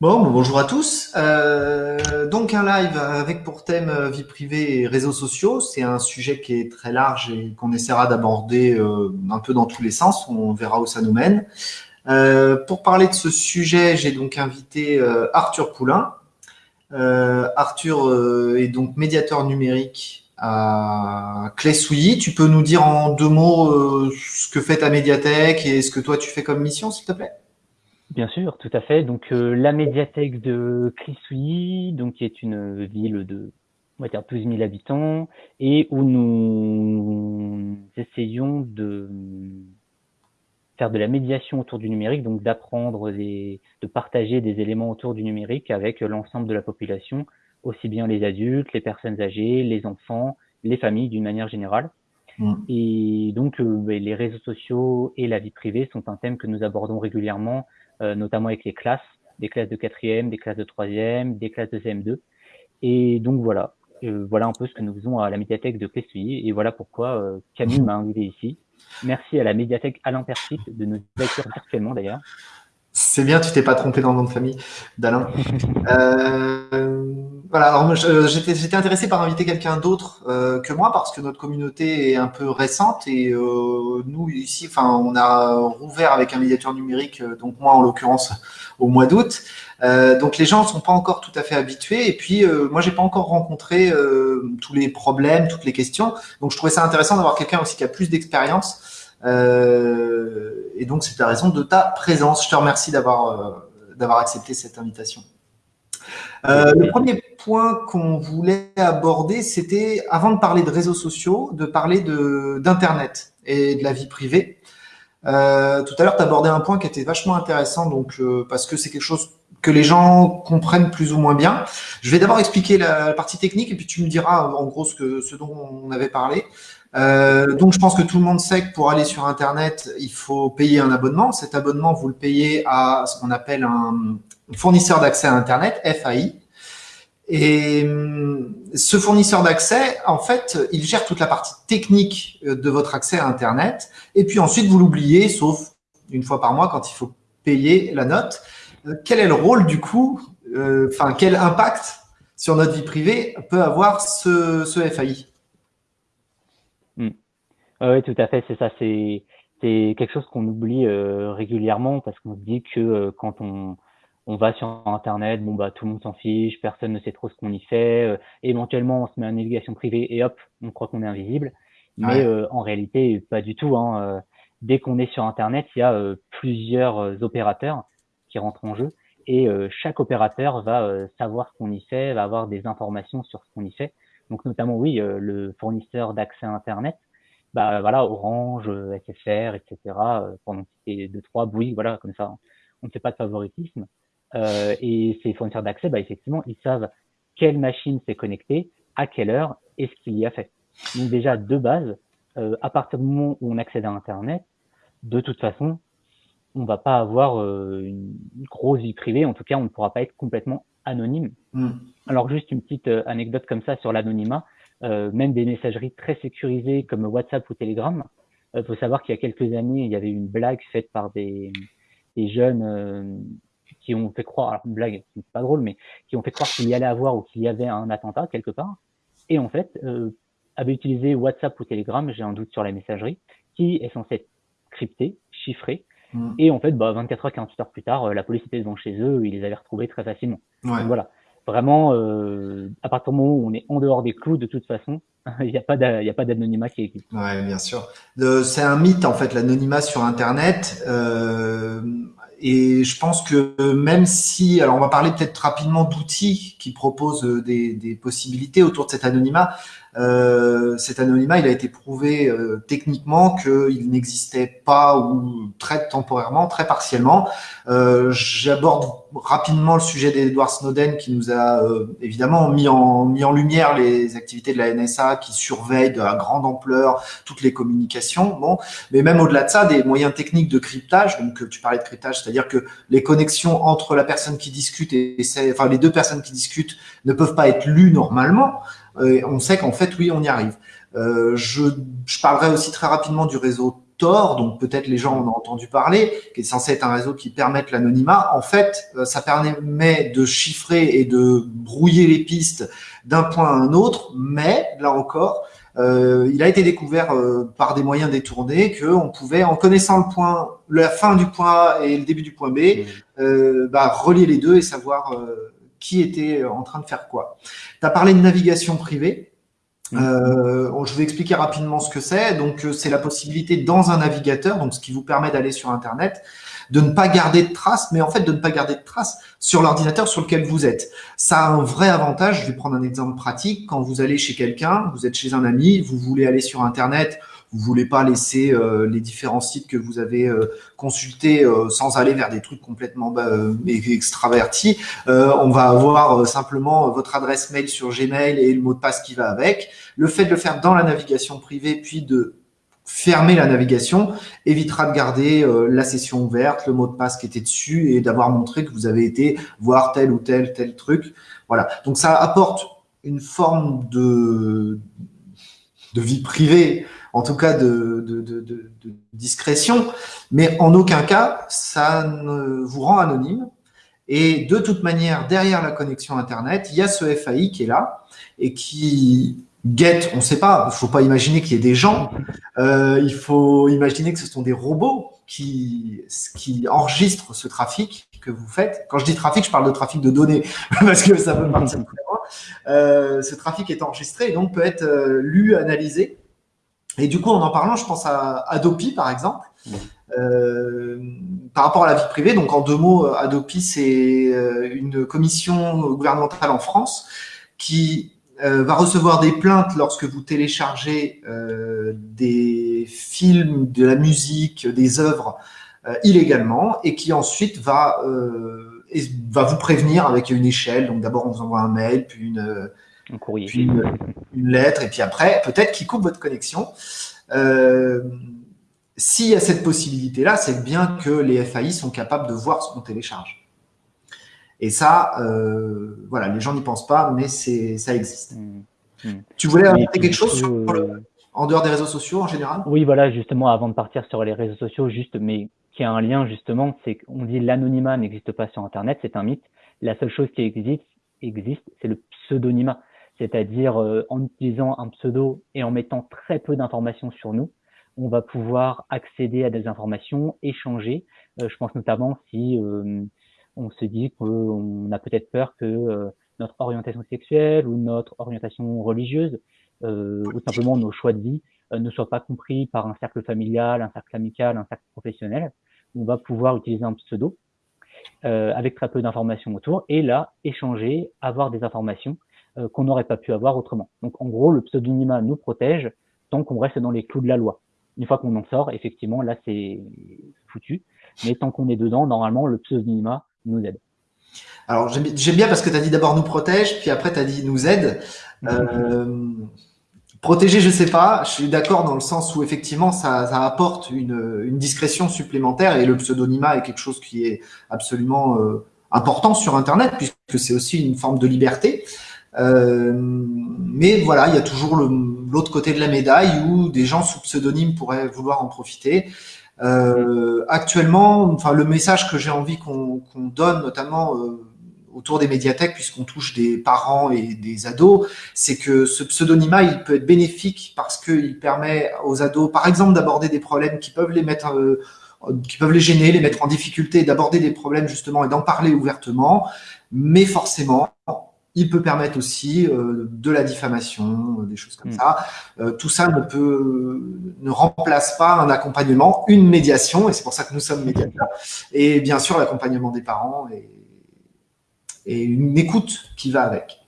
Bon, bonjour à tous. Euh, donc un live avec pour thème euh, vie privée et réseaux sociaux. C'est un sujet qui est très large et qu'on essaiera d'aborder euh, un peu dans tous les sens. On verra où ça nous mène. pour parler de ce sujet, j'ai donc invité Arthur Poulain. Arthur est donc médiateur numérique à Clé Souilly. Tu peux nous dire en deux mots ce que fait ta médiathèque et ce que toi tu fais comme mission, s'il te plaît? Bien sûr, tout à fait. Donc euh, la médiathèque de Clisouilly, donc qui est une ville de on va dire 12 000 habitants et où nous essayons de faire de la médiation autour du numérique, donc d'apprendre de partager des éléments autour du numérique avec l'ensemble de la population, aussi bien les adultes, les personnes âgées, les enfants, les familles d'une manière générale. Mm. Et donc euh, ben, les réseaux sociaux et la vie privée sont un thème que nous abordons régulièrement notamment avec les classes, des classes de quatrième, des classes de troisième, des classes de CM2. Et donc voilà, euh, voilà un peu ce que nous faisons à la médiathèque de Clessouilly et voilà pourquoi euh, Camille m'a invité ici. Merci à la médiathèque Alain Persit de nous accueillir virtuellement d'ailleurs. C'est bien, tu t'es pas trompé dans le nom de famille d'Alain. euh, voilà, alors j'étais intéressé par inviter quelqu'un d'autre euh, que moi parce que notre communauté est un peu récente et euh, nous ici, enfin, on a rouvert avec un médiateur numérique, euh, donc moi en l'occurrence au mois d'août. donc les gens ne sont pas encore tout à fait habitués et puis moi j'ai pas encore rencontré tous les problèmes, toutes les questions. Donc je trouvais ça intéressant d'avoir quelqu'un aussi qui a plus d'expérience. Et donc c'est la raison de ta présence. Je te remercie d'avoir d'avoir accepté cette invitation. Euh, le premier point qu'on voulait aborder, c'était, avant de parler de réseaux sociaux, de parler d'Internet et de la vie privée. Euh, tout à l'heure, tu abordais un point qui était vachement intéressant, donc euh, parce que c'est quelque chose que les gens comprennent plus ou moins bien. Je vais d'abord expliquer la, partie technique et puis tu me diras en gros ce, que, ce dont on avait parlé. Euh, donc, je pense que tout le monde sait que pour aller sur Internet, il faut payer un abonnement. Cet abonnement, vous le payez à ce qu'on appelle un, fournisseur d'accès à Internet, FAI. Et hum, ce fournisseur d'accès, en fait, il gère toute la partie technique euh, de votre accès à Internet. Et puis ensuite, vous l'oubliez, sauf une fois par mois quand il faut payer la note. Euh, quel est le rôle du coup, enfin, quel impact sur notre vie privée peut avoir ce FAI hmm. Oui, tout à fait, c'est ça. C'est quelque chose qu'on oublie régulièrement parce qu'on se dit que quand on, on va sur Internet, bon bah tout le monde s'en fiche, personne ne sait trop ce qu'on y fait. Euh, éventuellement, on se met en navigation privée et hop, on croit qu'on est invisible. Mais euh, en réalité, pas du tout. Hein. Euh, dès qu'on est sur Internet, il y a plusieurs opérateurs qui rentrent en jeu et chaque opérateur va savoir ce qu'on y fait, va avoir des informations sur ce qu'on y fait. Donc notamment, oui, le fournisseur d'accès à Internet, bah voilà, Orange, SFR, etc. pendant ces deux trois, oui, voilà, comme ça, on ne fait pas de favoritisme. Euh, et ces fournisseurs d'accès, bah, effectivement, ils savent quelle machine s'est connectée, à quelle heure et ce qu'il y a fait. Donc déjà, de base, euh, à partir du moment où on accède à Internet, de toute façon, on va pas avoir euh, une grosse vie privée. En tout cas, on ne pourra pas être complètement anonyme. Mm. Alors juste une petite euh, anecdote comme ça sur l'anonymat. Euh, même des messageries très sécurisées comme WhatsApp ou Telegram. Il faut savoir qu'il y a quelques années, il y avait une blague faite par des, des jeunes qui ont fait croire, alors une blague, c'est pas drôle, mais qui ont fait croire qu'il y allait avoir ou qu'il y avait un attentat quelque part. Et en fait, euh, avait utilisé WhatsApp ou Telegram, j'ai un doute sur la messagerie, qui est censée être cryptée, chiffrée. Mm. Et en fait, bah, 24 heures, 48 heures plus tard, euh, la police était devant chez eux, ils les avaient retrouvés très facilement. Donc voilà. Vraiment, euh, à partir du moment où on est en dehors des clous, de toute façon, il n'y a pas d'anonymat qui existe. Ouais, bien sûr. C'est un mythe en fait, l'anonymat sur Internet. Euh, et je pense que même si, alors on va parler peut-être rapidement d'outils qui proposent des, des, possibilités autour de cet anonymat, euh, cet anonymat, il a été prouvé euh, techniquement qu'il n'existait pas ou très temporairement, très partiellement. Euh, J'aborde rapidement le sujet d'Edward Snowden qui nous a euh, évidemment mis en, lumière les activités de la NSA qui surveillent de la grande ampleur toutes les communications. Bon, mais même au-delà de ça, des moyens techniques de cryptage. Donc tu parlais de cryptage, c'est-à-dire que les connexions entre la personne qui discute et, et enfin les deux personnes qui discutent ne peuvent pas être lues normalement. Euh, on sait qu'en fait, oui, on y arrive. Euh, je, je, parlerai aussi très rapidement du réseau Tor, donc peut-être les gens en ont entendu parler, qui est censé être un réseau qui permette l'anonymat. En fait, euh, ça permet de chiffrer et de brouiller les pistes d'un point à un autre, mais là encore, euh, il a été découvert euh, par des moyens détournés qu'on pouvait, en connaissant le point, la fin du point A et le début du point B, mmh. euh, bah, relier les deux et savoir qui était en train de faire quoi. Tu as parlé de navigation privée. Mmh. je vais expliquer rapidement ce que c'est. Donc, c'est la possibilité dans un navigateur, donc ce qui vous permet d'aller sur Internet, de ne pas garder de traces, mais en fait de ne pas garder de traces sur l'ordinateur sur lequel vous êtes. Ça a un vrai avantage, je vais prendre un exemple pratique, quand vous allez chez quelqu'un, vous êtes chez un ami, vous voulez aller sur Internet, vous voulez pas laisser euh, les différents sites que vous avez euh, consultés euh, sans aller vers des trucs complètement bah, extravertis. on va avoir simplement votre adresse mail sur Gmail et le mot de passe qui va avec. Le fait de le faire dans la navigation privée, puis de fermer la navigation évitera de garder la session ouverte, le mot de passe qui était dessus et d'avoir montré que vous avez été voir tel ou tel tel truc. Voilà. Donc ça apporte une forme de vie privée, en tout cas de, de, de, discrétion, mais en aucun cas ça ne vous rend anonyme. Et de toute manière, derrière la connexion Internet, il y a ce FAI qui est là et qui Get, on ne sait pas, il ne faut pas imaginer qu'il y ait des gens, euh, il faut imaginer que ce sont des robots qui, enregistrent ce trafic que vous faites. Quand je dis trafic, je parle de trafic de données, parce que ça peut partir loin. Euh, ce trafic est enregistré et donc peut être euh, lu, analysé. Et du coup, en en parlant, je pense à Adopi, par exemple. Euh, par rapport à la vie privée, donc en deux mots, Adopi, c'est euh, une commission gouvernementale en France qui euh, va recevoir des plaintes lorsque vous téléchargez euh, des films, de la musique, des œuvres euh, illégalement et qui ensuite va, va vous prévenir avec une échelle. Donc d'abord on vous envoie un mail, puis une, un courrier. puis une, lettre, et puis après peut-être qu'il coupe votre connexion. S'il y a cette possibilité-là, c'est bien que les FAI sont capables de voir ce qu'on télécharge. Et ça, euh, voilà, les gens n'y pensent pas, mais ça existe. Mmh. Mmh. Tu voulais ajouter quelque chose euh, en dehors des réseaux sociaux en général? Oui, voilà, justement, avant de partir sur les réseaux sociaux, juste, mais qui a un lien justement, c'est qu'on dit l'anonymat n'existe pas sur Internet, c'est un mythe. La seule chose qui existe, existe c'est le pseudonymat, c'est-à-dire euh, en utilisant un pseudo et en mettant très peu d'informations sur nous, on va pouvoir accéder à des informations, échanger. je pense notamment si on se dit qu'on a peut-être peur que euh, notre orientation sexuelle ou notre orientation religieuse euh, ou simplement nos choix de vie euh, ne soient pas compris par un cercle familial, un cercle amical, un cercle professionnel. On va pouvoir utiliser un pseudo avec très peu d'informations autour et là échanger, avoir des informations qu'on n'aurait pas pu avoir autrement. Donc en gros, le pseudonymat nous protège tant qu'on reste dans les clous de la loi. Une fois qu'on en sort, effectivement, là c'est foutu. Mais tant qu'on est dedans, normalement, le pseudonymat nous aide. Alors, j'aime bien parce que tu as dit d'abord nous protège, puis après tu as dit nous aide. Euh, protéger, je sais pas. Je suis d'accord dans le sens où effectivement ça, apporte une, discrétion supplémentaire et le pseudonymat est quelque chose qui est absolument euh, important sur Internet puisque c'est aussi une forme de liberté. Euh, mais voilà, il y a toujours l'autre côté de la médaille où des gens sous pseudonyme pourraient vouloir en profiter. Euh, actuellement, enfin, le message que j'ai envie qu'on donne, notamment euh, autour des médiathèques, puisqu'on touche des parents et des ados, c'est que ce pseudonymat, il peut être bénéfique parce qu'il permet aux ados, par exemple, d'aborder des problèmes qui peuvent les mettre, euh, qui peuvent les gêner, les mettre en difficulté, d'aborder des problèmes justement et d'en parler ouvertement. Mais forcément, il peut permettre aussi euh, de la diffamation, euh, des choses comme mm. ça. Euh, tout ça ne peut, ne remplace pas un accompagnement, une médiation, et c'est pour ça que nous sommes médiateurs, et bien sûr l'accompagnement des parents et, et, une écoute qui va avec.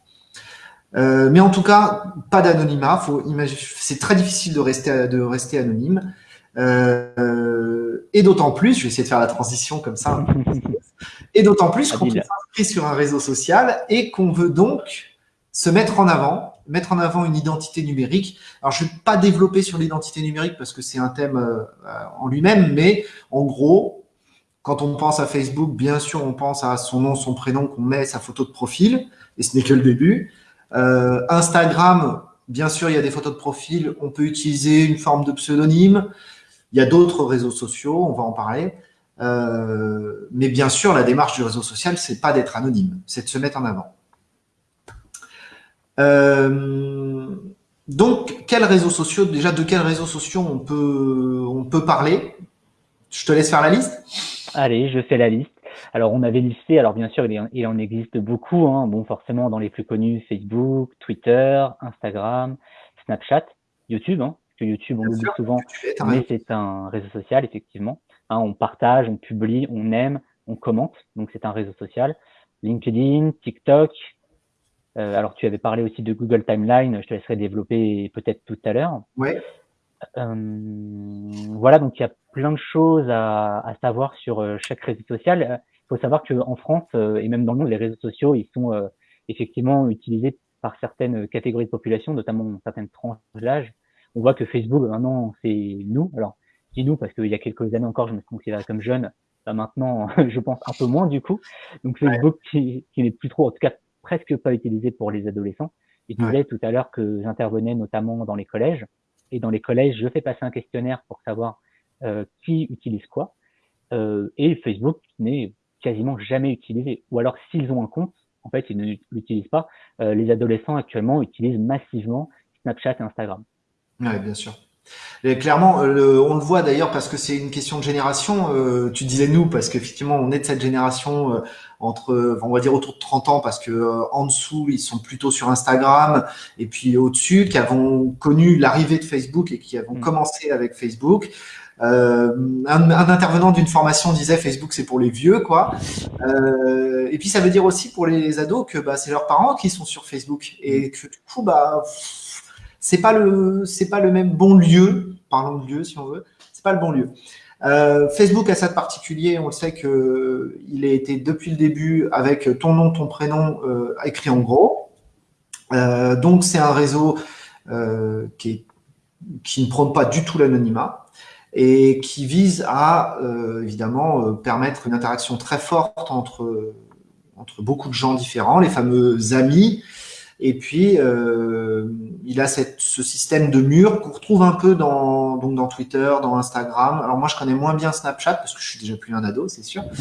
mais en tout cas, pas d'anonymat. C'est très difficile de rester, de rester anonyme. et d'autant plus, je vais essayer de faire la transition comme ça, et d'autant plus qu'on s'inscrit sur un réseau social et qu'on veut donc se mettre en avant, mettre en avant une identité numérique. Alors, je ne vais pas développer sur l'identité numérique parce que c'est un thème euh, en lui-même, mais en gros, quand on pense à Facebook, bien sûr, on pense à son nom, son prénom, qu'on met sa photo de profil, et ce n'est que le début. Euh, Instagram, bien sûr, il y a des photos de profil, on peut utiliser une forme de pseudonyme. Il y a d'autres réseaux sociaux, on va en parler. Euh, mais bien sûr, la démarche du réseau social, c'est pas d'être anonyme, c'est de se mettre en avant. Euh, donc, quels réseaux sociaux, déjà de quels réseaux sociaux on peut, on peut parler? Je te laisse faire la liste. Allez, je fais la liste. Alors, on avait listé, alors bien sûr, il, en existe beaucoup. Hein. Bon, forcément, dans les plus connus, Facebook, Twitter, Instagram, Snapchat, YouTube. Hein, parce que YouTube, on l'oublie souvent, mais c'est un réseau social, effectivement. Hein, on partage, on publie, on aime, on commente. Donc, c'est un réseau social. LinkedIn, TikTok. Euh, alors, tu avais parlé aussi de Google Timeline. Je te laisserai développer peut-être tout à l'heure. Ouais. Euh, voilà, donc il y a plein de choses à, à savoir sur euh, chaque réseau social. Il faut savoir qu'en France et même dans le monde, les réseaux sociaux, ils sont effectivement utilisés par certaines catégories de population, notamment certaines tranches d'âge. On voit que Facebook, maintenant, c'est nous. Alors, dis nous parce qu'il y a quelques années encore, je me considérais comme jeune. Bah, maintenant, je pense un peu moins du coup. Donc Facebook qui, qui n'est plus trop, en tout cas presque pas utilisé pour les adolescents. Je disais tout à l'heure que j'intervenais notamment dans les collèges. Et dans les collèges, je fais passer un questionnaire pour savoir euh, qui utilise quoi. Euh, et Facebook n'est quasiment jamais utilisé. Ou alors s'ils ont un compte, en fait, ils ne l'utilisent pas. Euh, les adolescents actuellement utilisent massivement Snapchat et Instagram. Oui, bien sûr. Et clairement, euh, on le voit d'ailleurs parce que c'est une question de génération. Euh, tu disais nous parce qu'effectivement, on est de cette génération euh, entre, on va dire autour de 30 ans parce que en dessous, ils sont plutôt sur Instagram et puis au-dessus, qui avons connu l'arrivée de Facebook et qui avons mm. commencé avec Facebook. Un, un, intervenant d'une formation disait Facebook c'est pour les vieux quoi. et puis ça veut dire aussi pour les ados que bah, c'est leurs parents qui sont sur Facebook et que du coup bah c'est pas le c'est pas le même bon lieu. Parlons de lieu si on veut. C'est pas le bon lieu. Euh, Facebook a ça de particulier. On le sait que il a été depuis le début avec ton nom, ton prénom euh, écrit en gros. Euh, donc c'est un réseau qui, qui ne prône pas du tout l'anonymat et qui vise à évidemment permettre une interaction très forte entre entre beaucoup de gens différents, les fameux amis, et puis, euh, il a cette, ce système de mur qu'on retrouve un peu dans, donc dans Twitter, dans Instagram. Alors moi, je connais moins bien Snapchat parce que je suis déjà plus un ado, c'est sûr.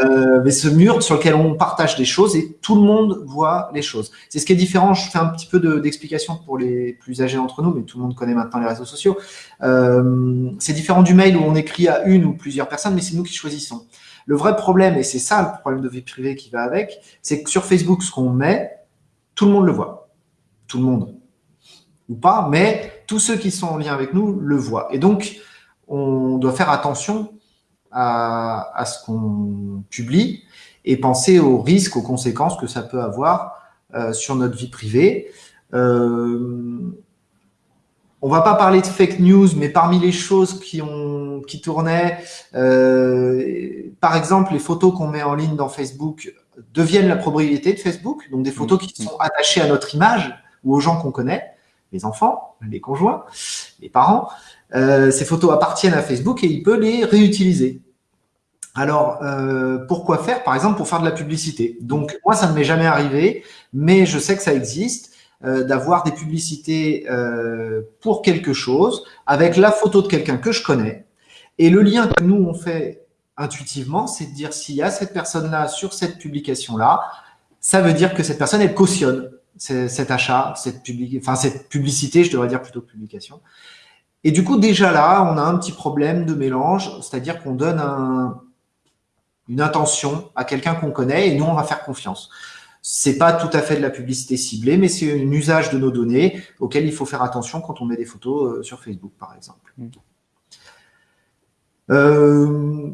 Euh, mais ce mur sur lequel on partage des choses et tout le monde voit les choses. C'est ce qui est différent. Je fais un petit peu d'explication pour les plus âgés d'entre nous, mais tout le monde connaît maintenant les réseaux sociaux. Euh, c'est différent du mail où on écrit à une ou plusieurs personnes, mais c'est nous qui choisissons. Le vrai problème, et c'est ça le problème de vie privée qui va avec, c'est que sur Facebook, ce qu'on met, tout le monde le voit. Tout le monde. Ou pas, mais tous ceux qui sont en lien avec nous le voient. Et donc, on doit faire attention à, ce qu'on publie et penser aux risques, aux conséquences que ça peut avoir euh, sur notre vie privée. Euh, on va pas parler de fake news, mais parmi les choses qui ont qui tournaient, euh, par exemple, les photos qu'on met en ligne dans Facebook deviennent la propriété de Facebook, donc des photos qui sont attachées à notre image ou aux gens qu'on connaît, les enfants, les conjoints, les parents. Euh, ces photos appartiennent à Facebook et il peut les réutiliser. Alors, euh, pourquoi faire Par exemple, pour faire de la publicité? Donc, moi, ça ne m'est jamais arrivé, mais je sais que ça existe, euh, d'avoir des publicités pour quelque chose, avec la photo de quelqu'un que je connais, et le lien que nous, on fait intuitivement, c'est de dire s'il y a cette personne-là sur cette publication-là, ça veut dire que cette personne, elle cautionne cet achat, cette, enfin, cette publicité, je devrais dire plutôt publication. Et du coup, déjà là, on a un petit problème de mélange, c'est-à-dire qu'on donne une intention à quelqu'un qu'on connaît et nous, on va faire confiance. C'est pas tout à fait de la publicité ciblée, mais c'est un usage de nos données auquel il faut faire attention quand on met des photos euh, sur Facebook, par exemple. Mm. Euh,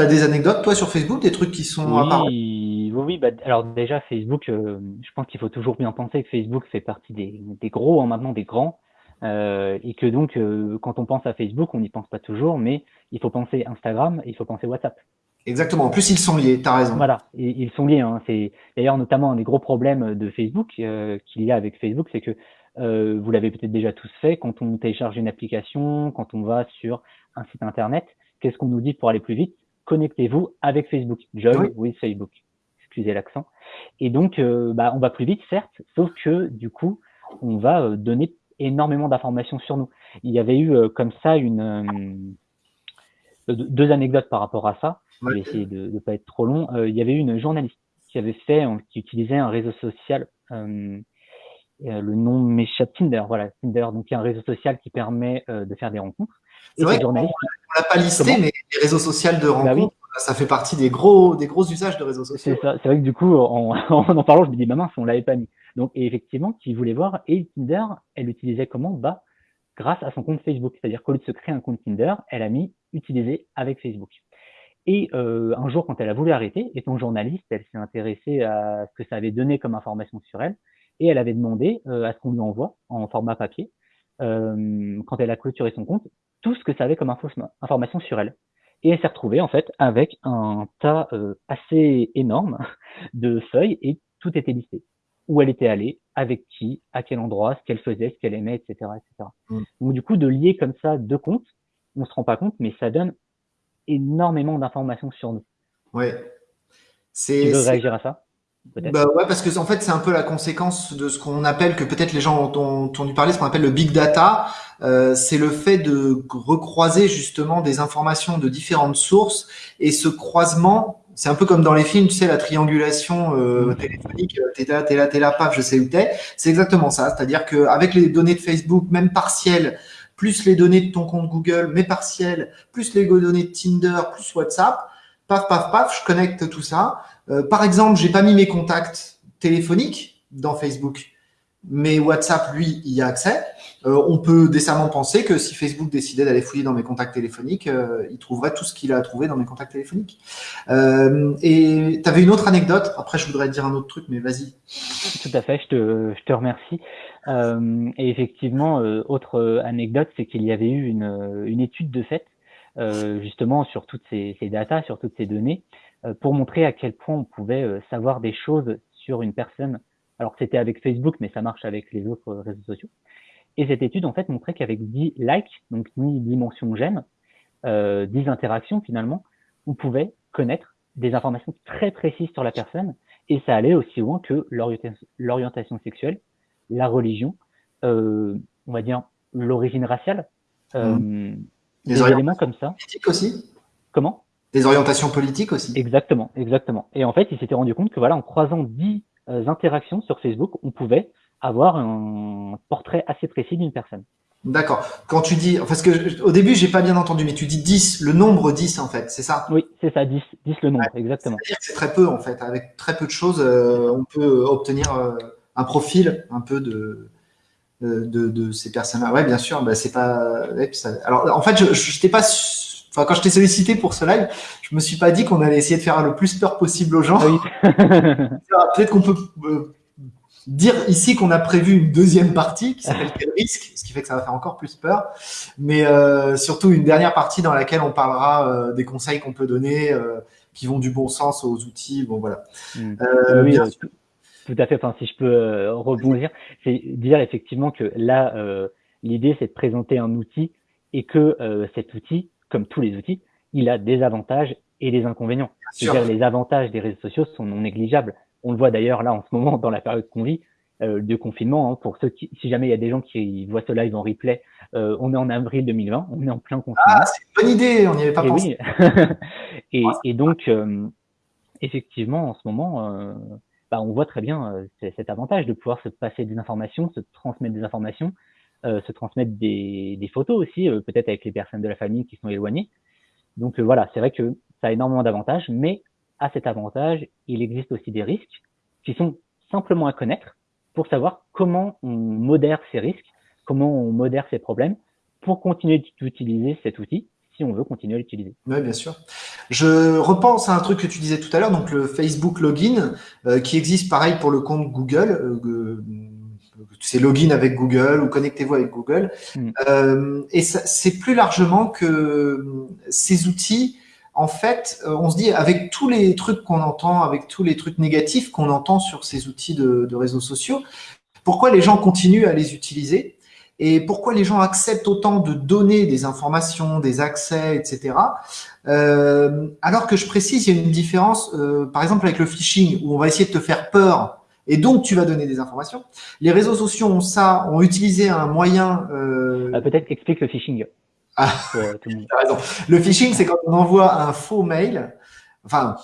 tu as des anecdotes, toi, sur Facebook, des trucs qui sont oui, Oui, bah, alors déjà, Facebook, euh, je pense qu'il faut toujours bien penser que Facebook fait partie des, des gros, hein, maintenant des grands, euh, et que donc, euh, quand on pense à Facebook, on n'y pense pas toujours, mais il faut penser Instagram, il faut penser WhatsApp. Exactement. En plus, ils sont liés. tu as raison. Voilà, ils sont liés. Hein. C'est d'ailleurs notamment un des gros problèmes de Facebook qu'il y a avec Facebook, c'est que vous l'avez peut-être déjà tous fait. Quand on télécharge une application, quand on va sur un site internet, qu'est-ce qu'on nous dit pour aller plus vite? Connectez-vous avec Facebook. Join with Facebook. Excusez l'accent. Et donc, euh, bah, on va plus vite, certes, sauf que du coup, on va euh, donner énormément d'informations sur nous. Il y avait eu euh, comme ça une, deux anecdotes par rapport à ça. Je vais essayer de ne pas être trop long. il y avait une journaliste qui avait fait, qui utilisait un réseau social. le nom m'échappe Tinder, voilà Tinder. Donc il y a un réseau social qui permet de faire des rencontres. C'est vrai qu'on ne l'a pas listé, mais les réseaux sociaux de bah rencontres, ça fait partie des gros, des gros usages de réseaux sociaux. C'est vrai que du coup, en, en, parlant, je me dis, bah mince, on l'avait pas mis. Donc, effectivement, qui voulait voir, et Tinder, elle utilisait comment? Bah, grâce à son compte Facebook. C'est-à-dire qu'au lieu de se créer un compte Tinder, elle a mis utiliser avec Facebook. Et euh, un jour, quand elle a voulu arrêter, étant journaliste, elle s'est intéressée à ce que ça avait donné comme information sur elle, et elle avait demandé euh, à ce qu'on lui envoie en format papier, euh, quand elle a clôturé son compte, tout ce que ça avait comme information sur elle. Et elle s'est retrouvée en fait avec un tas euh, assez énorme de feuilles et tout était listé. Où elle était allée, avec qui, à quel endroit, ce qu'elle faisait, ce qu'elle aimait, etc., etc. Mm. Donc du coup, de lier comme ça deux comptes, on se rend pas compte, mais ça donne énormément d'informations sur nous. Ouais. Tu veux réagir à ça? Bah ouais, parce que en fait, c'est un peu la conséquence de ce qu'on appelle, que peut-être les gens ont entendu parler, ce qu'on appelle le big data. Euh, c'est le fait de recroiser justement des informations de différentes sources et ce croisement, c'est un peu comme dans les films, tu sais, la triangulation euh, téléphonique, euh, t'es là, t'es là, t'es là, paf, je sais où t'es. C'est exactement ça. C'est-à-dire qu'avec les données de Facebook, même partielles, plus les données de ton compte Google, mais partielles, plus les données de Tinder, plus WhatsApp, paf, paf, paf, je connecte tout ça. Euh, par exemple, j'ai pas mis mes contacts téléphoniques dans Facebook, mais WhatsApp, lui, y a accès. Euh, on peut décemment penser que si Facebook décidait d'aller fouiller dans mes contacts téléphoniques, euh, il trouverait tout ce qu'il a à trouver dans mes contacts téléphoniques. et tu avais une autre anecdote. Après, je voudrais dire un autre truc, mais vas-y. Tout à fait, je te, je te remercie. et effectivement, autre anecdote, c'est qu'il y avait eu une, une étude de fait, justement, sur toutes ces, ces sur toutes ces données, pour montrer à quel point on pouvait euh, savoir des choses sur une personne. Alors c'était avec Facebook, mais ça marche avec les autres réseaux sociaux. Et cette étude en fait montrait qu'avec 10 likes, donc 10 dimensions j'aime, euh, 10 interactions finalement, on pouvait connaître des informations très précises sur la personne et ça allait aussi loin que l'orientation sexuelle, la religion, euh, on va dire l'origine raciale, euh, mmh. des éléments comme ça. aussi? Comment? Des orientations politiques aussi. Exactement, exactement. Et en fait, il s'était rendu compte que voilà, en croisant dix euh, interactions sur Facebook, on pouvait avoir un portrait assez précis d'une personne. D'accord. Quand tu dis, parce que au début, j'ai pas bien entendu, mais tu dis 10, le nombre 10 en fait, c'est ça? Oui, c'est ça, 10, 10 le nombre, exactement. C'est-à-dire que c'est très peu en fait. Avec très peu de choses, euh, on peut obtenir euh, un profil un peu de, de, de ces personnes-là. Ouais, bien sûr, bah, c'est pas. Alors, en fait, je n'étais pas Enfin, quand je t'ai sollicité pour ce live, je me suis pas dit qu'on allait essayer de faire le plus peur possible aux gens. Peut-être qu'on peut euh, dire ici qu'on a prévu une deuxième partie qui s'appelle quel risque, ce qui fait que ça va faire encore plus peur. Mais euh, surtout une dernière partie dans laquelle on parlera euh, des conseils qu'on peut donner, qui vont du bon sens aux outils. Bon voilà. Mm. oui, tout à fait. Enfin, si je peux rebondir, c'est dire effectivement que là, l'idée c'est de présenter un outil et que cet outil comme tous les outils, il a des avantages et des inconvénients. C'est-à-dire les avantages des réseaux sociaux sont non négligeables. On le voit d'ailleurs là en ce moment dans la période qu'on vit euh, de confinement. Hein, pour ceux qui, si jamais il y a des gens qui voient ce live en replay, euh, on est en avril 2020, on est en plein confinement. Ah, c'est une bonne idée, on n'y avait pas pensé. et, et, donc, euh, effectivement, en ce moment, euh, bah, on voit très bien euh, cet avantage de pouvoir se passer des informations, se transmettre des informations, se transmettre des, des photos aussi, euh, peut-être avec les personnes de la famille qui sont éloignées. Donc euh, voilà, c'est vrai que ça a énormément d'avantages, mais à cet avantage, il existe aussi des risques qui sont simplement à connaître pour savoir comment on modère ces risques, comment on modère ces problèmes pour continuer d'utiliser cet outil si on veut continuer à l'utiliser. Oui, bien sûr. Je repense à un truc que tu disais tout à l'heure, donc le Facebook Login, qui existe pareil pour le compte Google c'est login avec Google ou connectez-vous avec Google. Mm. Euh, et c'est plus largement que euh, ces outils, en fait, euh, on se dit avec tous les trucs qu'on entend, avec tous les trucs négatifs qu'on entend sur ces outils de, réseaux sociaux, pourquoi les gens continuent à les utiliser et pourquoi les gens acceptent autant de donner des informations, des accès, etc. alors que je précise, il y a une différence, par exemple avec le phishing, où on va essayer de te faire peur et donc tu vas donner des informations. Les réseaux sociaux ont ça, ont utilisé un moyen. Euh... euh peut-être explique le phishing. Ah, raison. Le phishing, c'est quand on envoie un faux mail. Enfin,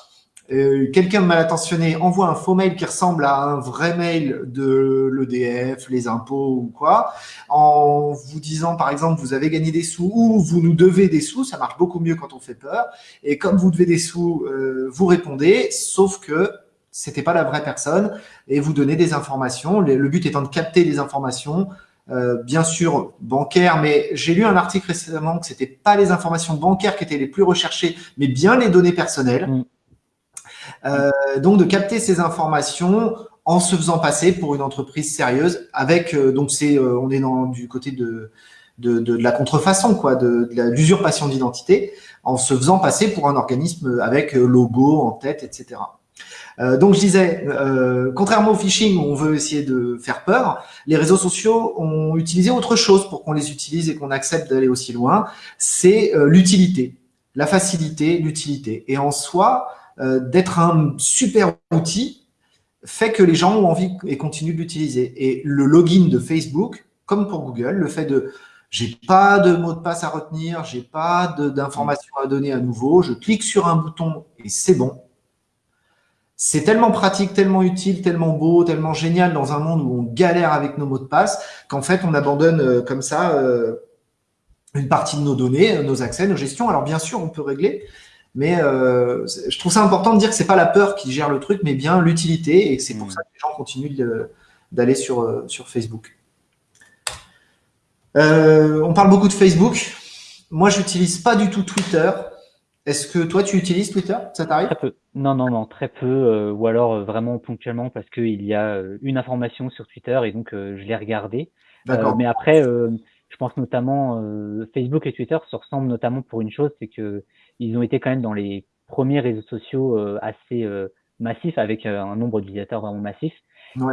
euh, quelqu'un de mal intentionné envoie un faux mail qui ressemble à un vrai mail de l'EDF, les impôts ou quoi, en vous disant par exemple vous avez gagné des sous ou vous nous devez des sous, ça marche beaucoup mieux quand on fait peur. Et comme vous devez des sous, euh, vous répondez, sauf que c'était pas la vraie personne et vous donnez des informations. Le, but étant de capter des informations, euh, bien sûr bancaires, mais j'ai lu un article récemment que c'était pas les informations bancaires qui étaient les plus recherchées, mais bien les données personnelles. Mm. Euh, donc de capter ces informations en se faisant passer pour une entreprise sérieuse avec euh, donc c'est euh, on est dans du côté de de, de, la contrefaçon quoi de, de l'usurpation d'identité en se faisant passer pour un organisme avec logo en tête etc euh, donc je disais, euh, contrairement au phishing où on veut essayer de faire peur, les réseaux sociaux ont utilisé autre chose pour qu'on les utilise et qu'on accepte d'aller aussi loin, c'est l'utilité, la facilité, l'utilité. Et en soi, euh, d'être un super outil fait que les gens ont envie et continuent de l'utiliser. Et le login de Facebook, comme pour Google, le fait de j'ai pas de mot de passe à retenir, j'ai pas d'informations à donner à nouveau, je clique sur un bouton et c'est bon. C'est tellement pratique, tellement utile, tellement beau, tellement génial dans un monde où on galère avec nos mots de passe qu'en fait on abandonne euh, comme ça euh, une partie de nos données, nos accès, nos gestions. Alors bien sûr, on peut régler, mais euh, je trouve ça important de dire que c'est pas la peur qui gère le truc, mais bien l'utilité, et c'est pour mmh. ça que les gens continuent d'aller sur, euh, sur Facebook. Euh, on parle beaucoup de Facebook. Moi, j'utilise pas du tout Twitter. Est-ce que toi, tu utilises Twitter Ça t'arrive Très peu. Non, non, non, très peu. ou alors vraiment ponctuellement parce qu'il y a une information sur Twitter et donc je l'ai regardé. mais après, je pense notamment Facebook et Twitter se ressemblent notamment pour une chose, c'est que ils ont été quand même dans les premiers réseaux sociaux euh, assez euh, massifs, avec euh, un nombre d'utilisateurs vraiment massif.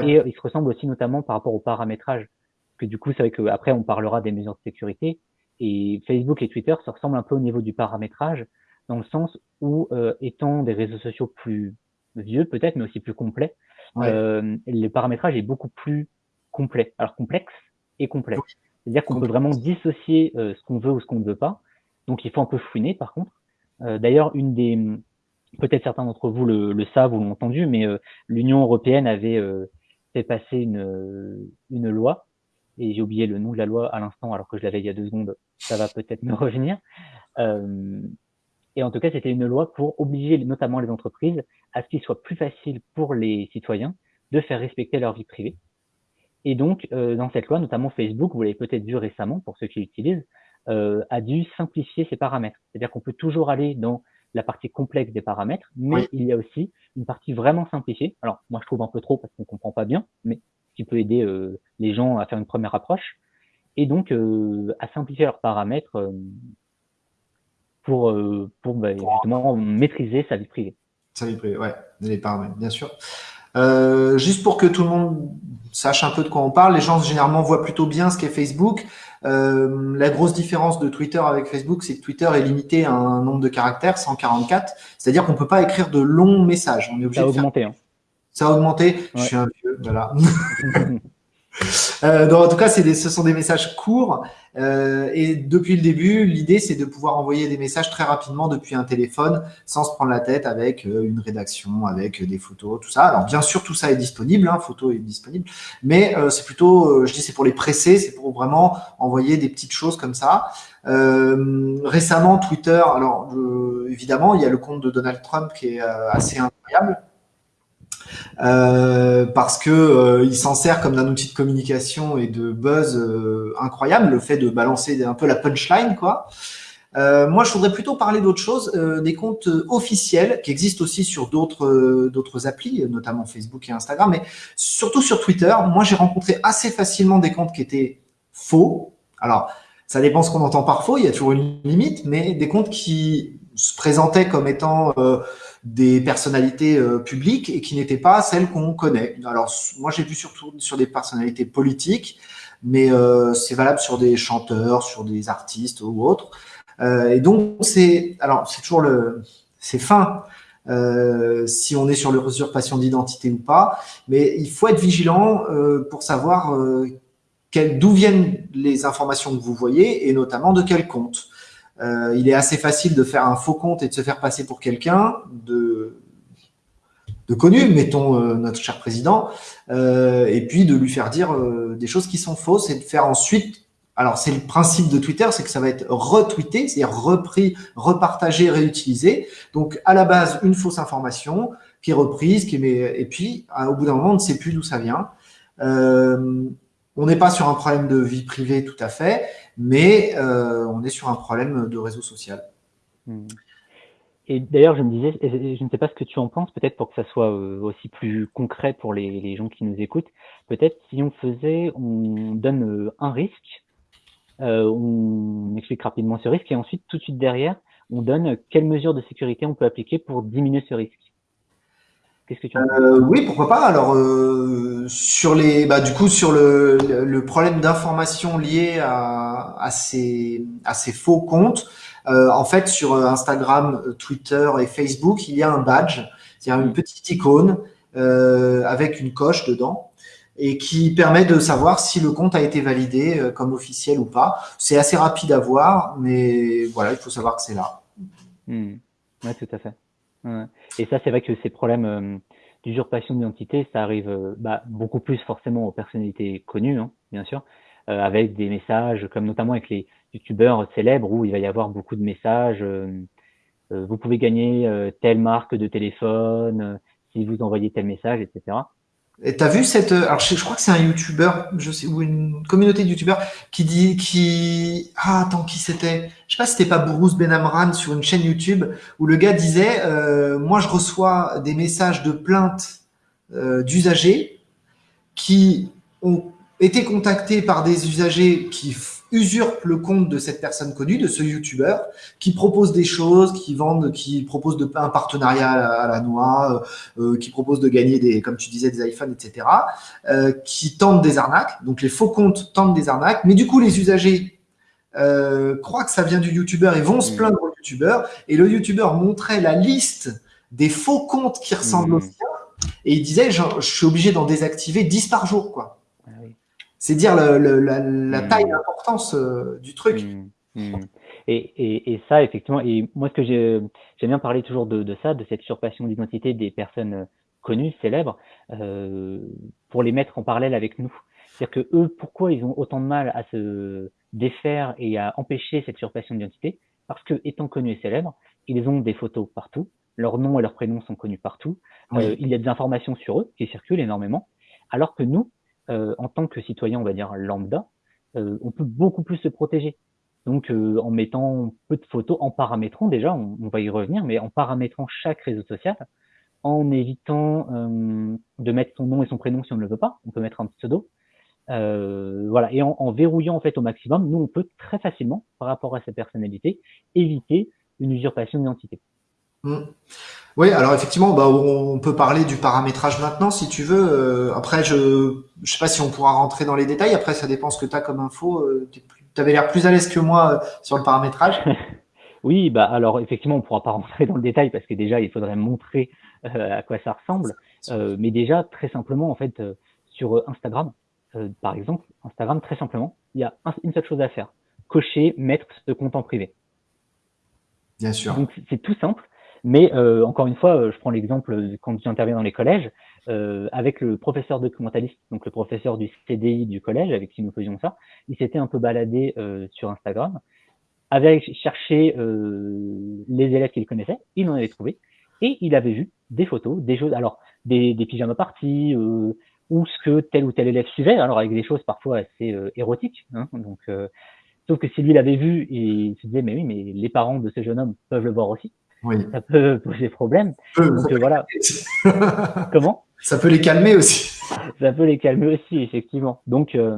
Et ils se ressemblent aussi notamment par rapport au paramétrage. Que du coup, c'est vrai qu'après, on parlera des mesures de sécurité. Et Facebook et Twitter se ressemblent un peu au niveau du paramétrage, dans le sens où, étant des réseaux sociaux plus vieux peut-être, mais aussi plus complets, euh, le paramétrage est beaucoup plus complet. Alors complexe et complet. C'est-à-dire qu'on peut vraiment dissocier ce qu'on veut ou ce qu'on ne veut pas. Donc il faut un peu fouiner par contre. Euh, d'ailleurs, une des peut-être certains d'entre vous le, savent ou l'ont entendu, mais euh, l'Union européenne avait euh, fait passer une, une loi, et j'ai oublié le nom de la loi à l'instant, alors que je l'avais il y a deux secondes, ça va peut-être me revenir. Et en tout cas, c'était une loi pour obliger notamment les entreprises à ce qu'il soit plus facile pour les citoyens de faire respecter leur vie privée. Et donc, dans cette loi, notamment Facebook, vous l'avez peut-être vu récemment pour ceux qui l'utilisent, euh, a dû simplifier ses paramètres. C'est-à-dire qu'on peut toujours aller dans la partie complexe des paramètres, mais il y a aussi une partie vraiment simplifiée. Alors, moi, je trouve un peu trop parce qu'on comprend pas bien, mais qui peut aider euh, les gens à faire une première approche et donc euh, à simplifier leurs paramètres euh, pour, pour bah, justement maîtriser sa vie privée. Sa vie privée, ouais, les paramètres, bien sûr. Euh, juste pour que tout le monde sache un peu de quoi on parle, les gens généralement voient plutôt bien ce qu'est Facebook. Euh, la grosse différence de Twitter avec Facebook, c'est que Twitter est limité à un nombre de caractères, 144. C'est-à-dire qu'on peut pas écrire de longs messages. On est obligé Ça a augmenté. Hein. Ça a augmenté. Je suis un vieux, voilà. Euh, donc, en tout cas, des, ce sont des messages courts. Euh, et depuis le début, l'idée, c'est de pouvoir envoyer des messages très rapidement depuis un téléphone sans se prendre la tête avec euh, une rédaction, avec des photos, tout ça. Alors, bien sûr, tout ça est disponible, hein, photo est disponible, mais euh, c'est plutôt, euh, je dis, c'est pour les presser, c'est pour vraiment envoyer des petites choses comme ça. récemment, Twitter, alors évidemment, il y a le compte de Donald Trump qui est assez incroyable. Euh, parce que euh, s'en sert comme d'un outil de communication et de buzz euh, incroyable, le fait de balancer un peu la punchline, quoi. moi, je voudrais plutôt parler d'autre chose, des comptes officiels qui existent aussi sur d'autres d'autres applis, notamment Facebook et Instagram, mais surtout sur Twitter. Moi, j'ai rencontré assez facilement des comptes qui étaient faux. Alors, ça dépend ce qu'on entend par faux, il y a toujours une limite, mais des comptes qui se présentaient comme étant des personnalités euh, publiques et qui n'étaient pas celles qu'on connaît. Alors moi j'ai vu surtout sur des personnalités politiques, mais euh, c'est valable sur des chanteurs, sur des artistes ou autres. Euh, et donc c'est alors c'est toujours le c'est fin euh, si on est sur l'usurpation d'identité ou pas, mais il faut être vigilant pour savoir d'où viennent les informations que vous voyez et notamment de quel compte. Euh, il est assez facile de faire un faux compte et de se faire passer pour quelqu'un de, connu, mettons euh, notre cher président, euh, et puis de lui faire dire des choses qui sont fausses et de faire ensuite alors, c'est le principe de Twitter, c'est que ça va être retweeté, c'est-à-dire repris, repartagé, réutilisé. Donc, à la base, une fausse information qui est reprise, qui est, et puis, au bout d'un moment, on ne sait plus d'où ça vient. On n'est pas sur un problème de vie privée tout à fait, mais euh, on est sur un problème de réseau social. Hmm. Et d'ailleurs, je me disais, je ne sais pas ce que tu en penses, peut-être pour que ça soit euh, aussi plus concret pour les, gens qui nous écoutent, peut-être si on faisait, on donne un risque euh, on explique rapidement ce risque et ensuite, tout de suite derrière, on donne quelles mesures de sécurité on peut appliquer pour diminuer ce risque. Qu'est-ce que tu euh, Oui, pourquoi pas. Alors, euh, sur les, bah, du coup, sur le, le problème d'information lié à, à, ces, à ces faux comptes, euh, en fait, sur Instagram, Twitter et Facebook, il y a un badge, c'est-à-dire une petite icône euh, avec une coche dedans et qui permet de savoir si le compte a été validé euh, comme officiel ou pas. C'est assez rapide à voir, mais voilà, il faut savoir que c'est là. Hmm. Oui, tout à fait. Et ça, c'est vrai que ces problèmes euh, d'usurpation d'identité, ça arrive euh, bah, beaucoup plus forcément aux personnalités connues, hein, bien sûr, avec des messages, comme notamment avec les youtubeurs célèbres, où il va y avoir beaucoup de messages. vous pouvez gagner telle marque de téléphone si vous envoyez tel message, etc. Et t'as vu cette, alors je, crois que c'est un YouTuber, je sais, ou une communauté de YouTubeurs qui dit, qui, ah attends qui c'était, je sais pas si c'était pas Bruce Benamran sur une chaîne YouTube où le gars disait, euh, moi je reçois des messages de plaintes euh, d'usagers qui ont été contactés par des usagers qui usurpe le compte de cette personne connue, de ce YouTuber, qui propose des choses, qui vendent, qui propose de, un partenariat à la, noix, euh, euh, qui propose de gagner des, comme tu disais, des iPhones, etc., euh, qui tentent des arnaques. Donc les faux comptes tentent des arnaques, mais du coup les usagers euh, croient que ça vient du YouTuber et vont se mmh. plaindre au YouTuber, et le YouTuber montrait la liste des faux comptes qui ressemblent mmh. au sien, et il disait, je, je suis obligé d'en désactiver 10 par jour, quoi. C'est dire la, hmm. taille, l'importance euh, du truc. Hmm. Hmm. Et, ça, effectivement, et moi, ce que j'aime bien parler toujours de, ça, de cette usurpation d'identité des personnes euh, connues, célèbres, euh, pour les mettre en parallèle avec nous. C'est-à-dire que eux, pourquoi ils ont autant de mal à se défaire et à empêcher cette usurpation d'identité? Parce que, étant connus et célèbres, ils ont des photos partout, leurs noms et leurs prénoms sont connus partout, il y a des informations sur eux qui circulent énormément, alors que nous, euh, en tant que citoyen, on va dire lambda, euh, on peut beaucoup plus se protéger. Donc, euh, en mettant peu de photos, en paramétrant déjà, on, va y revenir, mais en paramétrant chaque réseau social, en évitant de mettre son nom et son prénom si on ne le veut pas, on peut mettre un pseudo. voilà, et en, verrouillant en fait au maximum, nous on peut très facilement, par rapport à sa personnalité, éviter une usurpation d'identité. Mmh. Oui, alors effectivement, bah, on peut parler du paramétrage maintenant si tu veux. Euh, après, je ne sais pas si on pourra rentrer dans les détails. Après, ça dépend ce que tu as comme info. Euh, tu avais l'air plus à l'aise que moi euh, sur le paramétrage. oui, bah alors effectivement, on ne pourra pas rentrer dans le détail parce que déjà, il faudrait montrer à quoi ça ressemble. mais déjà, très simplement, en fait, sur Instagram, par exemple, Instagram, très simplement, il y a une seule chose à faire cocher, mettre ce compte en privé. Bien sûr. Donc c'est tout simple. Mais euh, encore une fois, euh, je prends l'exemple quand j'interviens dans les collèges, euh, avec le professeur documentaliste, donc le professeur du CDI du collège, avec qui nous faisions ça, il s'était un peu baladé sur Instagram, avait cherché les élèves qu'il connaissait, il en avait trouvé, et il avait vu des photos, des choses, alors des, des pyjamas parties, ou ce que tel ou tel élève suivait, alors avec des choses parfois assez érotiques. Hein, donc, sauf que si lui l'avait vu, il se disait mais oui, mais les parents de ce jeune homme peuvent le voir aussi oui. ça peut poser problème. Donc voilà. Comment? Ça peut les calmer aussi. ça peut les calmer aussi, effectivement. Donc euh,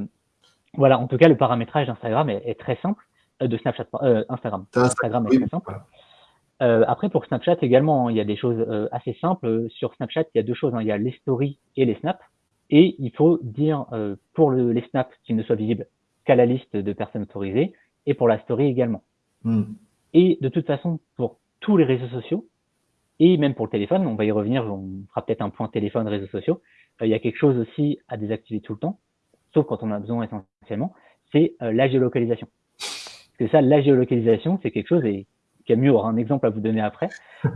voilà, en tout cas, le paramétrage d'Instagram est, très simple, euh, de Snapchat, euh, Instagram. Instagram est très simple. après, pour Snapchat également, il y a des choses assez simples. Sur Snapchat, il y a deux choses. Hein. Il y a les stories et les snaps. Et il faut dire pour le, les snaps qu'ils ne soient visibles qu'à la liste de personnes autorisées et pour la story également. Hmm. Et de toute façon, pour tous les réseaux sociaux et même pour le téléphone, on va y revenir, on fera peut-être un point téléphone, réseaux sociaux. Euh, il y a quelque chose aussi à désactiver tout le temps, sauf quand on a besoin essentiellement, c'est la géolocalisation. Parce que ça, la géolocalisation, c'est quelque chose, et Camille aura un exemple à vous donner après,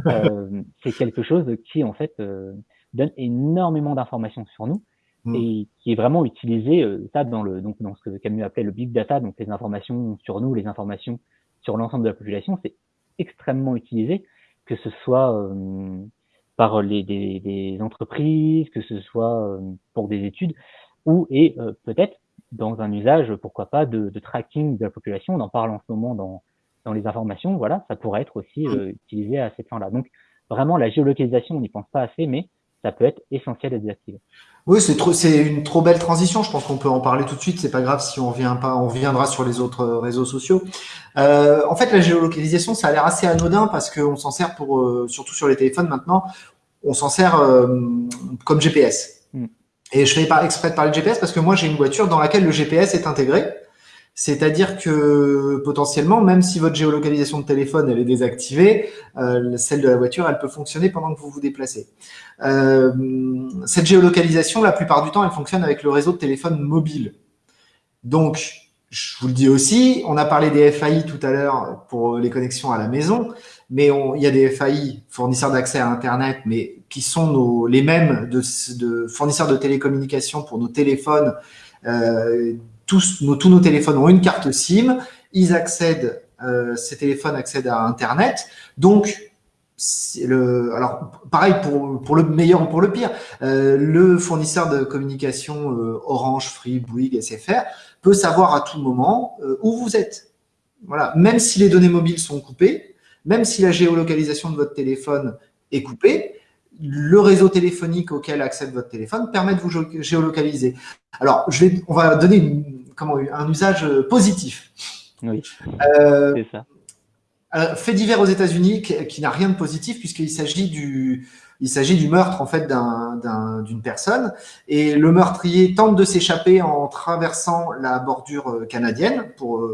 c'est quelque chose qui, en fait, donne énormément d'informations sur nous mm. et qui est vraiment utilisé ça dans le donc dans ce que Camus appelait le big data donc les informations sur nous les informations sur l'ensemble de la population c'est extrêmement utilisé que ce soit euh, par les des, des, entreprises que ce soit euh, pour des études ou et euh, peut-être dans un usage pourquoi pas de, de, tracking de la population on en parle en ce moment dans dans les informations voilà ça pourrait être aussi mm. utilisé à cette fin là donc vraiment la géolocalisation on n'y pense pas assez mais ça peut être essentiel à désactiver. Oui, c'est trop, c'est une trop belle transition. Je pense qu'on peut en parler tout de suite. C'est pas grave si on vient pas, on viendra sur les autres réseaux sociaux. Euh, en fait, la géolocalisation, ça a l'air assez anodin parce qu'on s'en sert pour, euh, surtout sur les téléphones maintenant, on s'en sert euh, comme GPS. Mm. Et je fais pas exprès de parler de GPS parce que moi j'ai une voiture dans laquelle le GPS est intégré. C'est-à-dire que potentiellement, même si votre géolocalisation de téléphone est désactivée, euh, celle de la voiture, elle peut fonctionner pendant que vous vous déplacez. Euh, cette géolocalisation, la plupart du temps, elle fonctionne avec le réseau de téléphone mobile. Donc, je vous le dis aussi, on a parlé des FAI tout à l'heure pour les connexions à la maison, mais il y a des FAI, fournisseurs d'accès à Internet, mais qui sont les mêmes fournisseurs de télécommunications pour nos téléphones euh, tous nos, téléphones ont une carte SIM, ils accèdent, euh, ces téléphones accèdent à Internet. Donc, le, pareil pour, le meilleur ou pour le pire, euh, le fournisseur de communication euh, Orange, Free, Bouygues, SFR peut savoir à tout moment où vous êtes. Voilà, même si les données mobiles sont coupées, même si la géolocalisation de votre téléphone est coupée, le réseau téléphonique auquel accède votre téléphone permet de vous géolocaliser. Alors, on va donner une, comment, un usage positif. Oui, euh, c'est ça. Euh, fait divers aux États-Unis qui, n'a rien de positif puisqu'il s'agit du, il s'agit du meurtre en fait d'une personne et le meurtrier tente de s'échapper en traversant la bordure euh, canadienne pour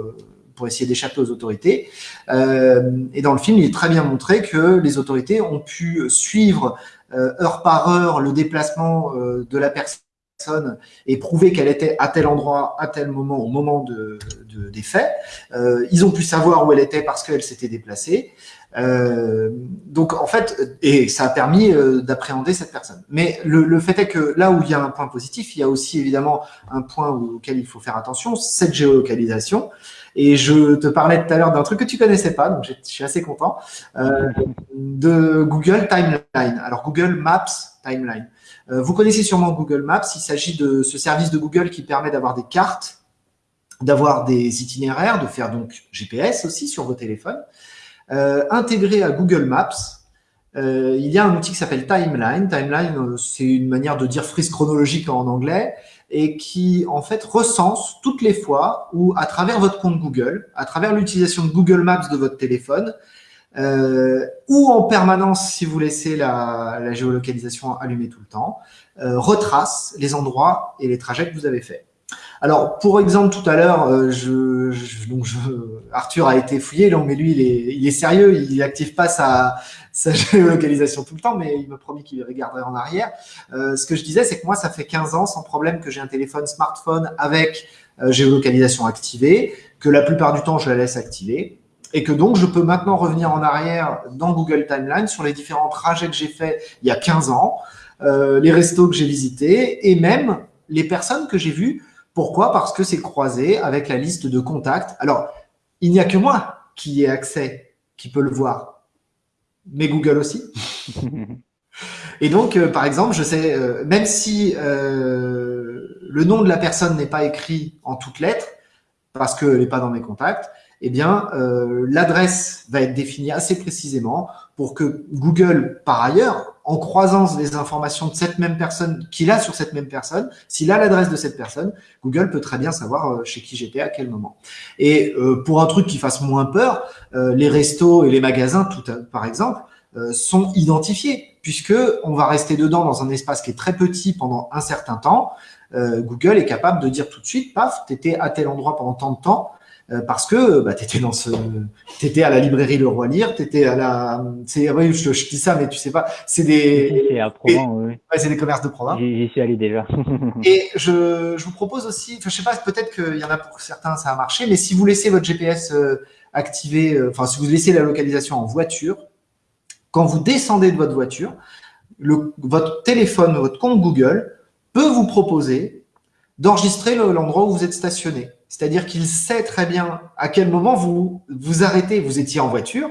pour essayer d'échapper aux autorités. et dans le film, il est très bien montré que les autorités ont pu suivre euh, heure par heure le déplacement euh, de la personne et prouver qu'elle était à tel endroit, à tel moment, au moment de, des faits. Euh, ils ont pu savoir où elle était parce qu'elle s'était déplacée. donc en fait, et ça a permis d'appréhender cette personne. Mais le, fait est que là où il y a un point positif, il y a aussi évidemment un point auquel il faut faire attention, cette géolocalisation. Et je te parlais tout à l'heure d'un truc que tu connaissais pas, donc je suis assez content, euh, de Google Timeline. Alors Google Maps Timeline. Euh, vous connaissez sûrement Google Maps. Il s'agit de ce service de Google qui permet d'avoir des cartes, d'avoir des itinéraires, de faire donc GPS aussi sur vos téléphones. Euh, intégré à Google Maps, euh, il y a un outil qui s'appelle Timeline. Timeline, c'est une manière de dire frise chronologique en anglais et qui en fait recense toutes les fois où à travers votre compte Google, à travers l'utilisation de Google Maps de votre téléphone, euh, ou en permanence si vous laissez la, la géolocalisation allumée tout le temps, euh, retrace les endroits et les trajets que vous avez faits. Alors, pour exemple, tout à l'heure, euh, je, je, donc je, Arthur a été fouillé, donc, mais lui, il est, il est sérieux, il n'active pas sa, sa géolocalisation tout le temps, mais il m'a promis qu'il regarderait en arrière. Euh, ce que je disais, c'est que moi, ça fait 15 ans sans problème que j'ai un téléphone smartphone avec euh, géolocalisation activée, que la plupart du temps, je la laisse activer, et que donc, je peux maintenant revenir en arrière dans Google Timeline sur les différents trajets que j'ai faits il y a 15 ans, euh, les restos que j'ai visités, et même les personnes que j'ai vues pourquoi? Parce que c'est croisé avec la liste de contacts. Alors, il n'y a que moi qui ai accès, qui peut le voir, mais Google aussi. Et donc, euh, par exemple, je sais, euh, même si le nom de la personne n'est pas écrit en toutes lettres, parce qu'elle n'est pas dans mes contacts, eh bien, l'adresse va être définie assez précisément pour que Google, par ailleurs, en croisant les informations de cette même personne, qu'il a sur cette même personne, s'il a l'adresse de cette personne, Google peut très bien savoir euh, chez qui j'étais à quel moment. Et euh, pour un truc qui fasse moins peur, euh, les restos et les magasins, tout par exemple, sont identifiés puisque on va rester dedans dans un espace qui est très petit pendant un certain temps. Google est capable de dire tout de suite, paf, tu étais à tel endroit pendant tant de temps, euh, parce que bah, tu étais dans ce, étais à la librairie Le Roi Lire, étais à la, c'est, oui, je, je, dis ça, mais tu sais pas, c'est des, c'est à Provence, oui. Ouais, c'est des commerces de province. J'y suis allé déjà. et je, je vous propose aussi, je sais pas, peut-être qu'il y en a pour certains ça a marché, mais si vous laissez votre GPS euh, activé, euh, enfin si vous laissez la localisation en voiture, quand vous descendez de votre voiture, le, votre téléphone, votre compte Google peut vous proposer d'enregistrer l'endroit où vous êtes stationné. C'est-à-dire qu'il sait très bien à quel moment vous vous arrêtez. Vous étiez en voiture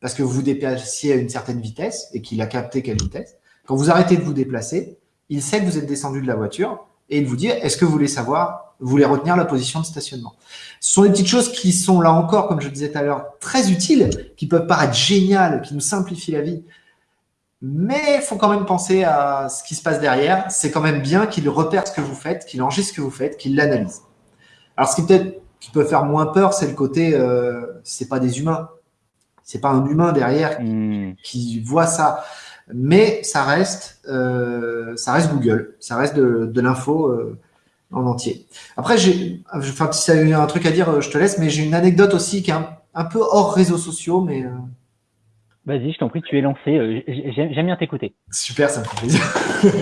parce que vous vous déplaciez à une certaine vitesse et qu'il a capté quelle vitesse. Quand vous arrêtez de vous déplacer, il sait que vous êtes descendu de la voiture et il vous dit est-ce que vous voulez savoir, vous voulez retenir la position de stationnement? Ce sont des petites choses qui sont là encore, comme je disais tout à l'heure, très utiles, qui peuvent paraître géniales, qui nous simplifient la vie. Mais il faut quand même penser à ce qui se passe derrière. C'est quand même bien qu'il repère ce que vous faites, qu'il enregistre ce que vous faites, qu'il l'analyse. Alors, ce qui peut-être qui peut faire moins peur, c'est le côté, euh, c'est pas des humains, c'est pas un humain derrière qui, hmm. qui voit ça, mais ça reste, euh, ça reste Google, ça reste de, de l'info euh, en entier. Après, j'ai, enfin, si tu as un truc à dire, je te laisse, mais j'ai une anecdote aussi qui est un, un peu hors réseaux sociaux, mais euh, Vas-y, je t'en prie, tu es lancé. Euh, j'aime bien t'écouter. Super, ça me fait plaisir.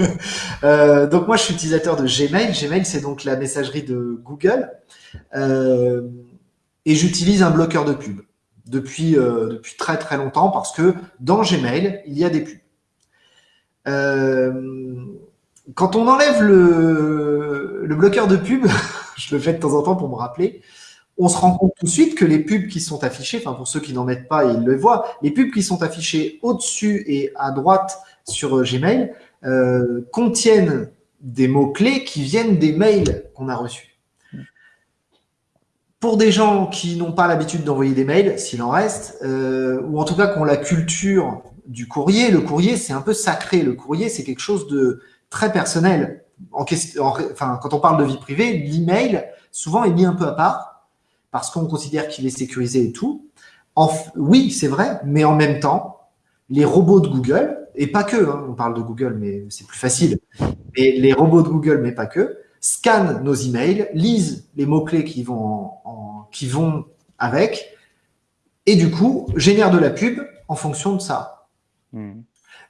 euh, donc moi, je suis utilisateur de Gmail. Gmail, c'est donc la messagerie de Google. Euh, et j'utilise un bloqueur de pub depuis, depuis très très longtemps parce que dans Gmail, il y a des pubs. Quand on enlève le, le bloqueur de pub, je le fais de temps en temps pour me rappeler, on se rend compte tout de suite que les pubs qui sont affichées, pour ceux qui n'en mettent pas, ils le voient, les pubs qui sont affichées au-dessus et à droite sur euh, Gmail euh, contiennent des mots-clés qui viennent des mails qu'on a reçus. Pour des gens qui n'ont pas l'habitude d'envoyer des mails, s'il en reste, euh, ou en tout cas qui ont la culture du courrier, le courrier c'est un peu sacré, le courrier c'est quelque chose de très personnel. Quand on parle de vie privée, l'email souvent est mis un peu à part parce qu'on considère qu'il est sécurisé et tout. oui, c'est vrai, mais en même temps, les robots de Google, et pas que, hein, on parle de Google, mais c'est plus facile, mais les robots de Google, mais pas que, scannent nos emails, lisent les mots-clés qui vont, qui vont avec, et du coup, génèrent de la pub en fonction de ça. Hmm.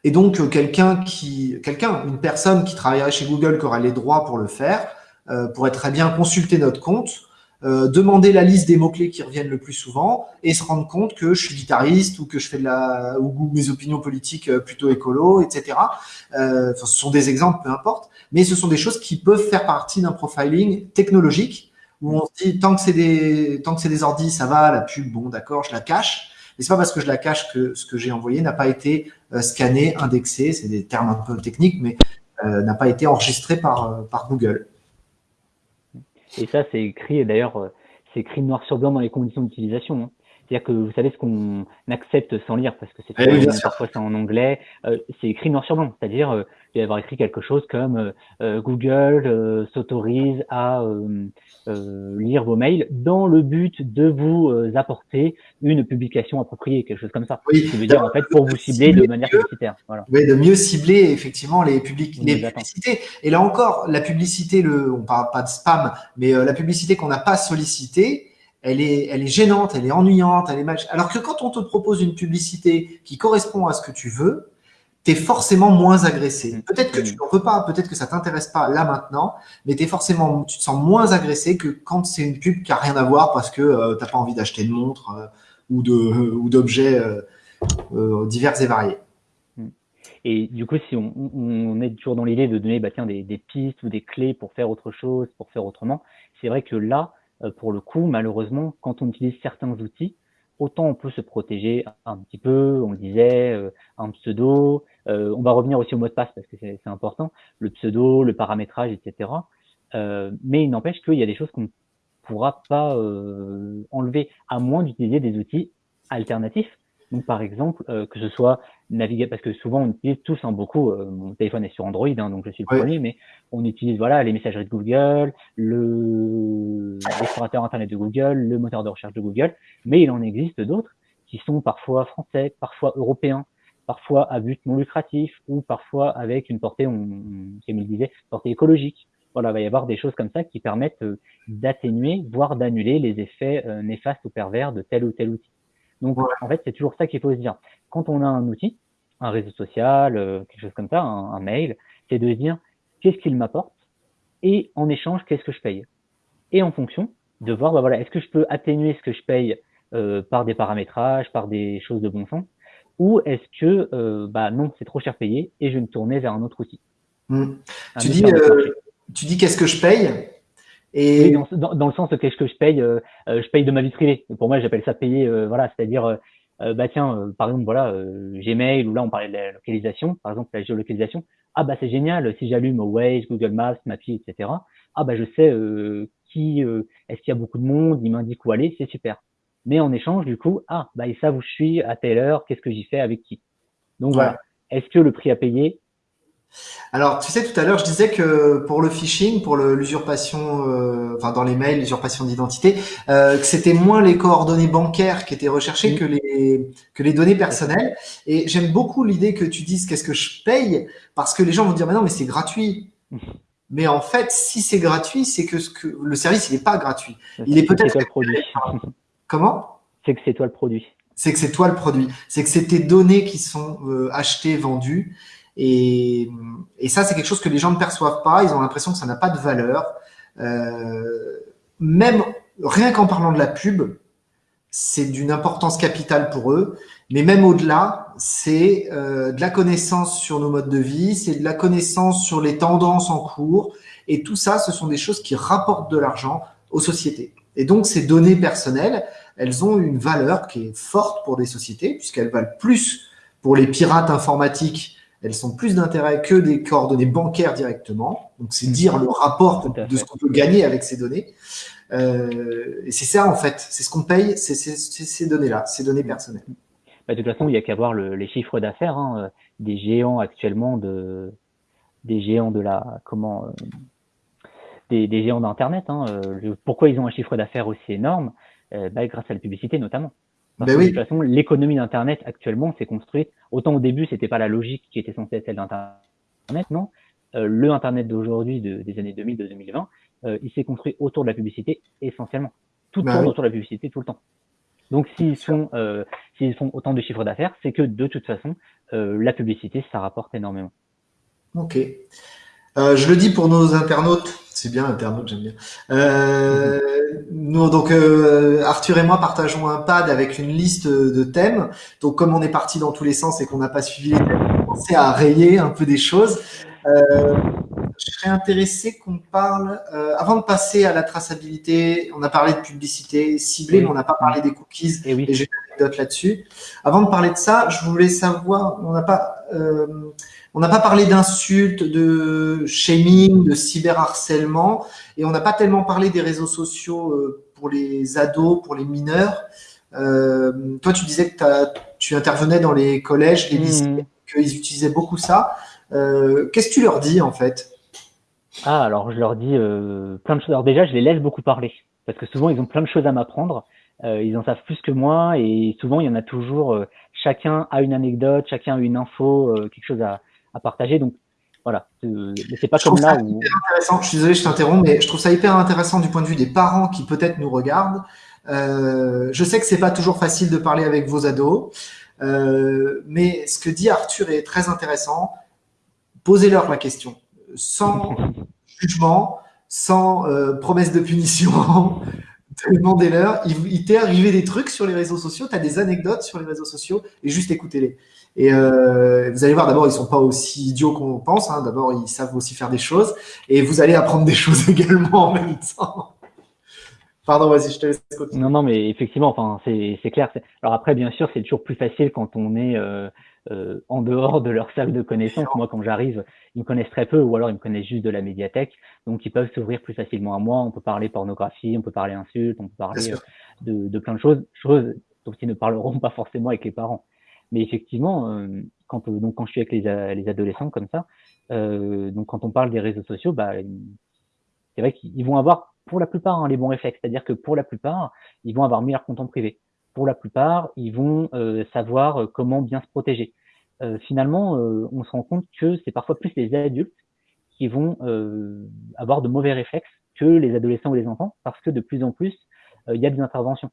Et donc, euh, quelqu'un qui, quelqu'un, une personne qui travaillerait chez Google, qui aurait les droits pour le faire, euh, pourrait très bien consulter notre compte, euh, demander la liste des mots-clés qui reviennent le plus souvent et se rendre compte que je suis guitariste ou que je fais de la ou mes opinions politiques euh, plutôt écolo, etc. Euh, ce sont des exemples, peu importe, mais ce sont des choses qui peuvent faire partie d'un profiling technologique où on se dit tant que c'est des tant que c'est des ordis, ça va, la pub, bon d'accord, je la cache. Mais c'est pas parce que je la cache que ce que j'ai envoyé n'a pas été scanné, indexé, c'est des termes un peu techniques, mais n'a pas été enregistré par par Google. Et ça, c'est écrit, d'ailleurs, euh, c'est écrit noir sur blanc dans les conditions d'utilisation. Hein. C'est-à-dire que vous savez ce qu'on accepte sans lire, parce que c'est eh parfois c'est en anglais, euh, c'est écrit noir sur blanc. C'est-à-dire, euh, il va y avoir écrit quelque chose comme euh, euh Google euh, s'autorise à lire vos mails dans le but de vous apporter une publication appropriée, quelque chose comme ça. Oui, Ce qui veut dire en fait pour vous cibler de manière publicitaire. Voilà. Oui, de mieux cibler effectivement les publics, les publicités. Et là encore, la publicité, le, on parle pas de spam, mais la publicité qu'on n'a pas sollicitée, elle est, elle est gênante, elle est ennuyante, elle est mal. Alors que quand on te propose une publicité qui correspond à ce que tu veux, tu es forcément moins agressé. Mm. Peut-être que tu n'en veux pas, peut-être que ça t'intéresse pas là maintenant, mais es forcément, tu te sens moins agressé que quand c'est une pub qui a rien à voir parce que euh, t'as pas envie d'acheter une montre euh, ou de ou d'objets euh, divers et variés. Mm. Et du coup, si on, on est toujours dans l'idée de donner bah, tiens, des, des, pistes ou des clés pour faire autre chose, pour faire autrement, c'est vrai que là, euh, pour le coup, malheureusement, quand on utilise certains outils, autant on peut se protéger un petit peu, on le disait, euh, un pseudo, euh, on va revenir aussi au mot de passe parce que c'est important, le pseudo, le paramétrage, etc. mais il n'empêche qu'il y a des choses qu'on ne pourra pas enlever, à moins d'utiliser des outils alternatifs donc, par exemple, euh, que ce soit naviguer, parce que souvent on utilise tous hein, beaucoup, euh, mon téléphone est sur Android, hein, donc je suis le premier, mais on utilise voilà les messageries de Google, le l'explorateur internet de Google, le moteur de recherche de Google, mais il en existe d'autres qui sont parfois français, parfois européens, parfois à but non lucratif ou parfois avec une portée, on, comme il disait, portée écologique. voilà, il va y avoir des choses comme ça qui permettent d'atténuer, voire d'annuler les effets néfastes ou pervers de tel ou tel outil. Donc, en fait, c'est toujours ça qu'il faut se dire. Quand on a un outil, un réseau social, quelque chose comme ça, un, un mail, c'est de se dire qu'est-ce qu'il m'apporte et en échange, qu'est-ce que je paye? Et en fonction, de voir, bah voilà, est-ce que je peux atténuer ce que je paye euh, par des paramétrages, par des choses de bon sens, ou est-ce que euh, bah non, c'est trop cher payé et je vais me tourner vers un autre outil? Hmm. Tu, dis, euh, tu dis qu'est-ce que je paye et dans, dans, le sens qu'est-ce que je paye, euh, je paye de ma vie privée. Pour moi, j'appelle ça payer, voilà, c'est-à-dire bah tiens, par exemple, voilà, Gmail ou là on parlait de la localisation, par exemple la géolocalisation. Ah bah c'est génial, si j'allume Waze, Google Maps, Mappy, etc. Ah bah je sais qui, est-ce qu'il y a beaucoup de monde, il m'indique où aller, c'est super. Mais en échange, du coup, ah, bah, ils savent où je suis, à telle heure, qu'est-ce que j'y fais, avec qui? Donc voilà. Est-ce que le prix à payer alors, tu sais, tout à l'heure, je disais que pour le phishing, pour l'usurpation, euh, enfin dans les mails, l'usurpation d'identité, euh, que c'était moins les coordonnées bancaires qui étaient recherchées que les que les données personnelles. Et j'aime beaucoup l'idée que tu dises qu'est-ce que je paye, parce que les gens vont dire mais non, mais c'est gratuit. Mais en fait, si c'est gratuit, c'est que, ce que le service il n'est pas gratuit. Il est peut-être le produit. Comment? C'est que c'est toi le produit. C'est que c'est toi le produit. C'est que c'est tes données qui sont euh, achetées, vendues. Et, ça, c'est quelque chose que les gens ne perçoivent pas. Ils ont l'impression que ça n'a pas de valeur. Euh, même rien qu'en parlant de la pub, c'est d'une importance capitale pour eux. Mais même au-delà, c'est euh, de la connaissance sur nos modes de vie, c'est de la connaissance sur les tendances en cours. Et tout ça, ce sont des choses qui rapportent de l'argent aux sociétés. Et donc, ces données personnelles, elles ont une valeur qui est forte pour des sociétés, puisqu'elles valent plus pour les pirates informatiques, elles sont plus d'intérêt que des coordonnées bancaires directement. Donc, c'est dire le rapport de ce qu'on peut gagner avec ces données. Euh, et c'est ça, en fait, c'est ce qu'on paye, c'est ces données-là, ces données personnelles. Bah, de toute façon, il y a qu'à voir le, les chiffres d'affaires hein, euh, des géants actuellement de des géants de la comment euh, des, géants d'Internet. Hein, euh, pourquoi ils ont un chiffre d'affaires aussi énorme bah, Grâce à la publicité notamment. Parce ben que, De toute façon, l'économie d'Internet actuellement s'est construite. Autant au début, c'était pas la logique qui était censée être celle d'Internet, non. Euh, le Internet d'aujourd'hui, de, des années 2000, de 2020, euh, il s'est construit autour de la publicité essentiellement. Tout ben tourne autour de la publicité tout le temps. Donc s'ils font, euh, s'ils font autant de chiffres d'affaires, c'est que de toute façon, la publicité, ça rapporte énormément. Ok. Euh, je le dis pour nos internautes, c'est bien internautes, j'aime bien. Euh, nous, donc euh, Arthur et moi partageons un pad avec une liste de thèmes. Donc comme on est parti dans tous les sens et qu'on n'a pas suivi les thèmes, on a commencé à rayer un peu des choses. Euh, je serais intéressé qu'on parle, euh, avant de passer à la traçabilité, on a parlé de publicité ciblée, mais on n'a pas parlé des cookies, et, oui. et j'ai une anecdote là-dessus. Avant de parler de ça, je voulais savoir, on n'a pas... On n'a pas parlé d'insultes, de shaming, de cyberharcèlement, et on n'a pas tellement parlé des réseaux sociaux euh, pour les ados, pour les mineurs. Euh, toi, tu disais que tu intervenais dans les collèges, les mmh. lycées, qu'ils utilisaient beaucoup ça. Euh, qu'est-ce que tu leur dis en fait? Ah, alors je leur dis plein de choses. Alors déjà, je les laisse beaucoup parler, parce que souvent, ils ont plein de choses à m'apprendre. ils en savent plus que moi, et souvent, il y en a toujours. chacun a une anecdote, chacun a une info, quelque chose à, à partager. Donc voilà, c'est pas comme là où. Intéressant. Je suis désolé, je t'interromps, mais je trouve ça hyper intéressant du point de vue des parents qui peut-être nous regardent. Euh, je sais que c'est pas toujours facile de parler avec vos ados, euh, mais ce que dit Arthur est très intéressant. Posez-leur la question, sans jugement, sans euh, promesse de punition. Demandez-leur. Il, il t'est arrivé des trucs sur les réseaux sociaux, tu as des anecdotes sur les réseaux sociaux, et juste écoutez-les. Et euh, vous allez voir, d'abord, ils sont pas aussi idiots qu'on pense. Hein. D'abord, ils savent aussi faire des choses. Et vous allez apprendre des choses également en même temps. Pardon, vas-y, je te laisse continuer. Non, non, mais effectivement, enfin, c'est clair. Alors après, bien sûr, c'est toujours plus facile quand on est euh, euh, en dehors de leur cercle de connaissances. Moi, quand j'arrive, ils me connaissent très peu, ou alors ils me connaissent juste de la médiathèque, donc ils peuvent s'ouvrir plus facilement à moi. On peut parler pornographie, on peut parler insultes, on peut parler de, de, plein de choses, choses dont ils ne parleront pas forcément avec les parents. Mais effectivement, euh, quand, euh, quand je suis avec les, les adolescents comme ça, euh, donc quand on parle des réseaux sociaux, bah, c'est vrai qu'ils vont avoir pour la plupart hein, les bons réflexes. C'est-à-dire que pour la plupart, ils vont avoir mis leur compte en privé. Pour la plupart, ils vont savoir comment bien se protéger. Finalement, on se rend compte que c'est parfois plus les adultes qui vont avoir de mauvais réflexes que les adolescents ou les enfants, parce que de plus en plus, il y a des interventions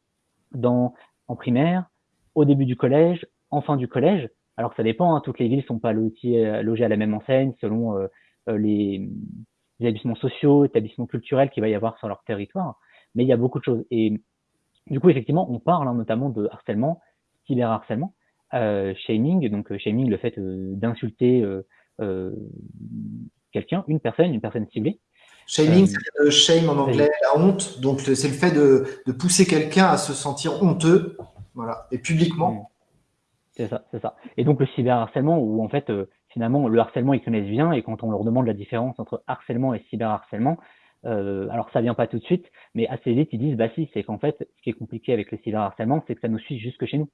en primaire, au début du collège, en fin du collège. Alors ça dépend, hein, toutes les villes sont pas logées, logées à la même enseigne selon les, établissements sociaux, établissements culturels qu'il va y avoir sur leur territoire, mais il y a beaucoup de choses. Et du coup, effectivement, on parle hein, notamment de harcèlement, cyberharcèlement, euh, shaming, donc euh, shaming, le fait euh, d'insulter euh, quelqu'un, une personne, une personne ciblée. Shaming, c'est le shame en anglais, la honte. Donc, c'est le fait de, de pousser quelqu'un à se sentir honteux, voilà, et publiquement. C'est ça, c'est ça. Et donc, le cyberharcèlement, où en fait, finalement, le harcèlement, ils connaissent bien, et quand on leur demande la différence entre harcèlement et cyberharcèlement, euh, alors ça vient pas tout de suite, mais assez vite ils disent bah si, c'est qu'en fait ce qui est compliqué avec le cyberharcèlement, c'est que ça nous suit jusque chez nous.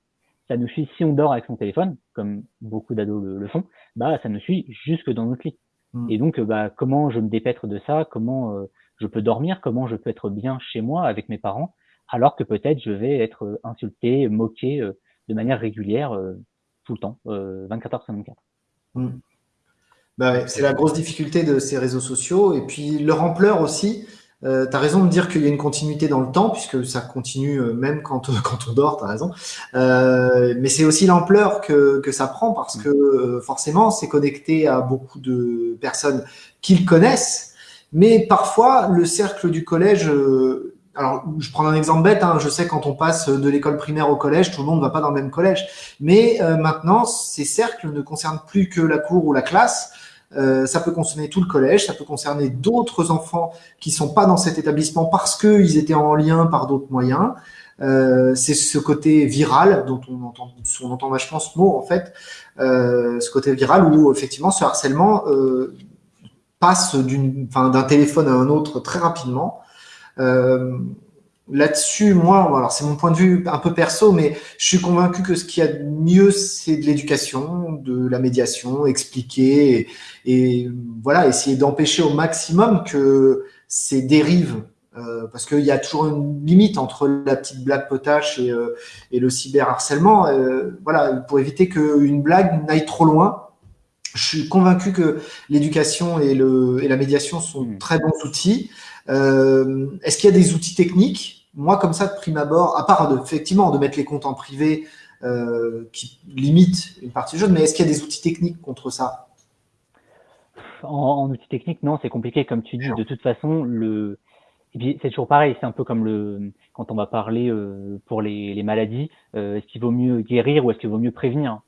Ça nous suit si on dort avec son téléphone, comme beaucoup d'ados le, font, bah ça nous suit jusque dans notre lit. Hmm. Et donc bah comment je me dépêtre de ça, comment euh, je peux dormir, comment je peux être bien chez moi avec mes parents, alors que peut-être je vais être insulté, moqué euh, de manière régulière tout le temps, 24 heures sur 24. Bah c'est la grosse difficulté de ces réseaux sociaux. Et puis leur ampleur aussi. Euh, tu as raison de dire qu'il y a une continuité dans le temps, puisque ça continue euh, même quand, quand on dort, tu as raison. Euh, mais c'est aussi l'ampleur que, que ça prend, parce que euh, forcément, c'est connecté à beaucoup de personnes qu'ils connaissent. Mais parfois, le cercle du collège, euh, alors je prends un exemple bête, hein, je sais quand on passe de l'école primaire au collège, tout le monde ne va pas dans le même collège. Mais maintenant, ces cercles ne concernent plus que la cour ou la classe, euh, ça peut concerner tout le collège, ça peut concerner d'autres enfants qui sont pas dans cet établissement parce qu'ils étaient en lien par d'autres moyens. Euh, c'est ce côté viral dont on entend, on entend vachement ce mot en fait, euh, ce côté viral où effectivement ce harcèlement euh, passe d'un téléphone à un autre très rapidement. Euh, Là-dessus, moi, alors c'est mon point de vue un peu perso, mais je suis convaincu que ce qu'il y a de mieux, c'est de l'éducation, de la médiation, expliquer et, voilà, essayer d'empêcher au maximum que ces dérives, euh, parce qu'il y a toujours une limite entre la petite blague potache et, euh, et le cyberharcèlement. Euh, voilà, pour éviter qu'une blague n'aille trop loin. Je suis convaincu que l'éducation et, et la médiation sont mmh. très bons outils. Euh, est-ce qu'il y a des outils techniques? Moi, comme ça, de prime abord, à part de, effectivement de mettre les comptes en privé euh, qui limitent une partie du jeu, mais est-ce qu'il y a des outils techniques contre ça? En, outils techniques, non, c'est compliqué, comme tu dis. De toute façon, le c'est toujours pareil. C'est un peu comme le quand on va parler euh, pour les, les maladies. Euh, est-ce qu'il vaut mieux guérir ou est-ce qu'il vaut mieux prévenir?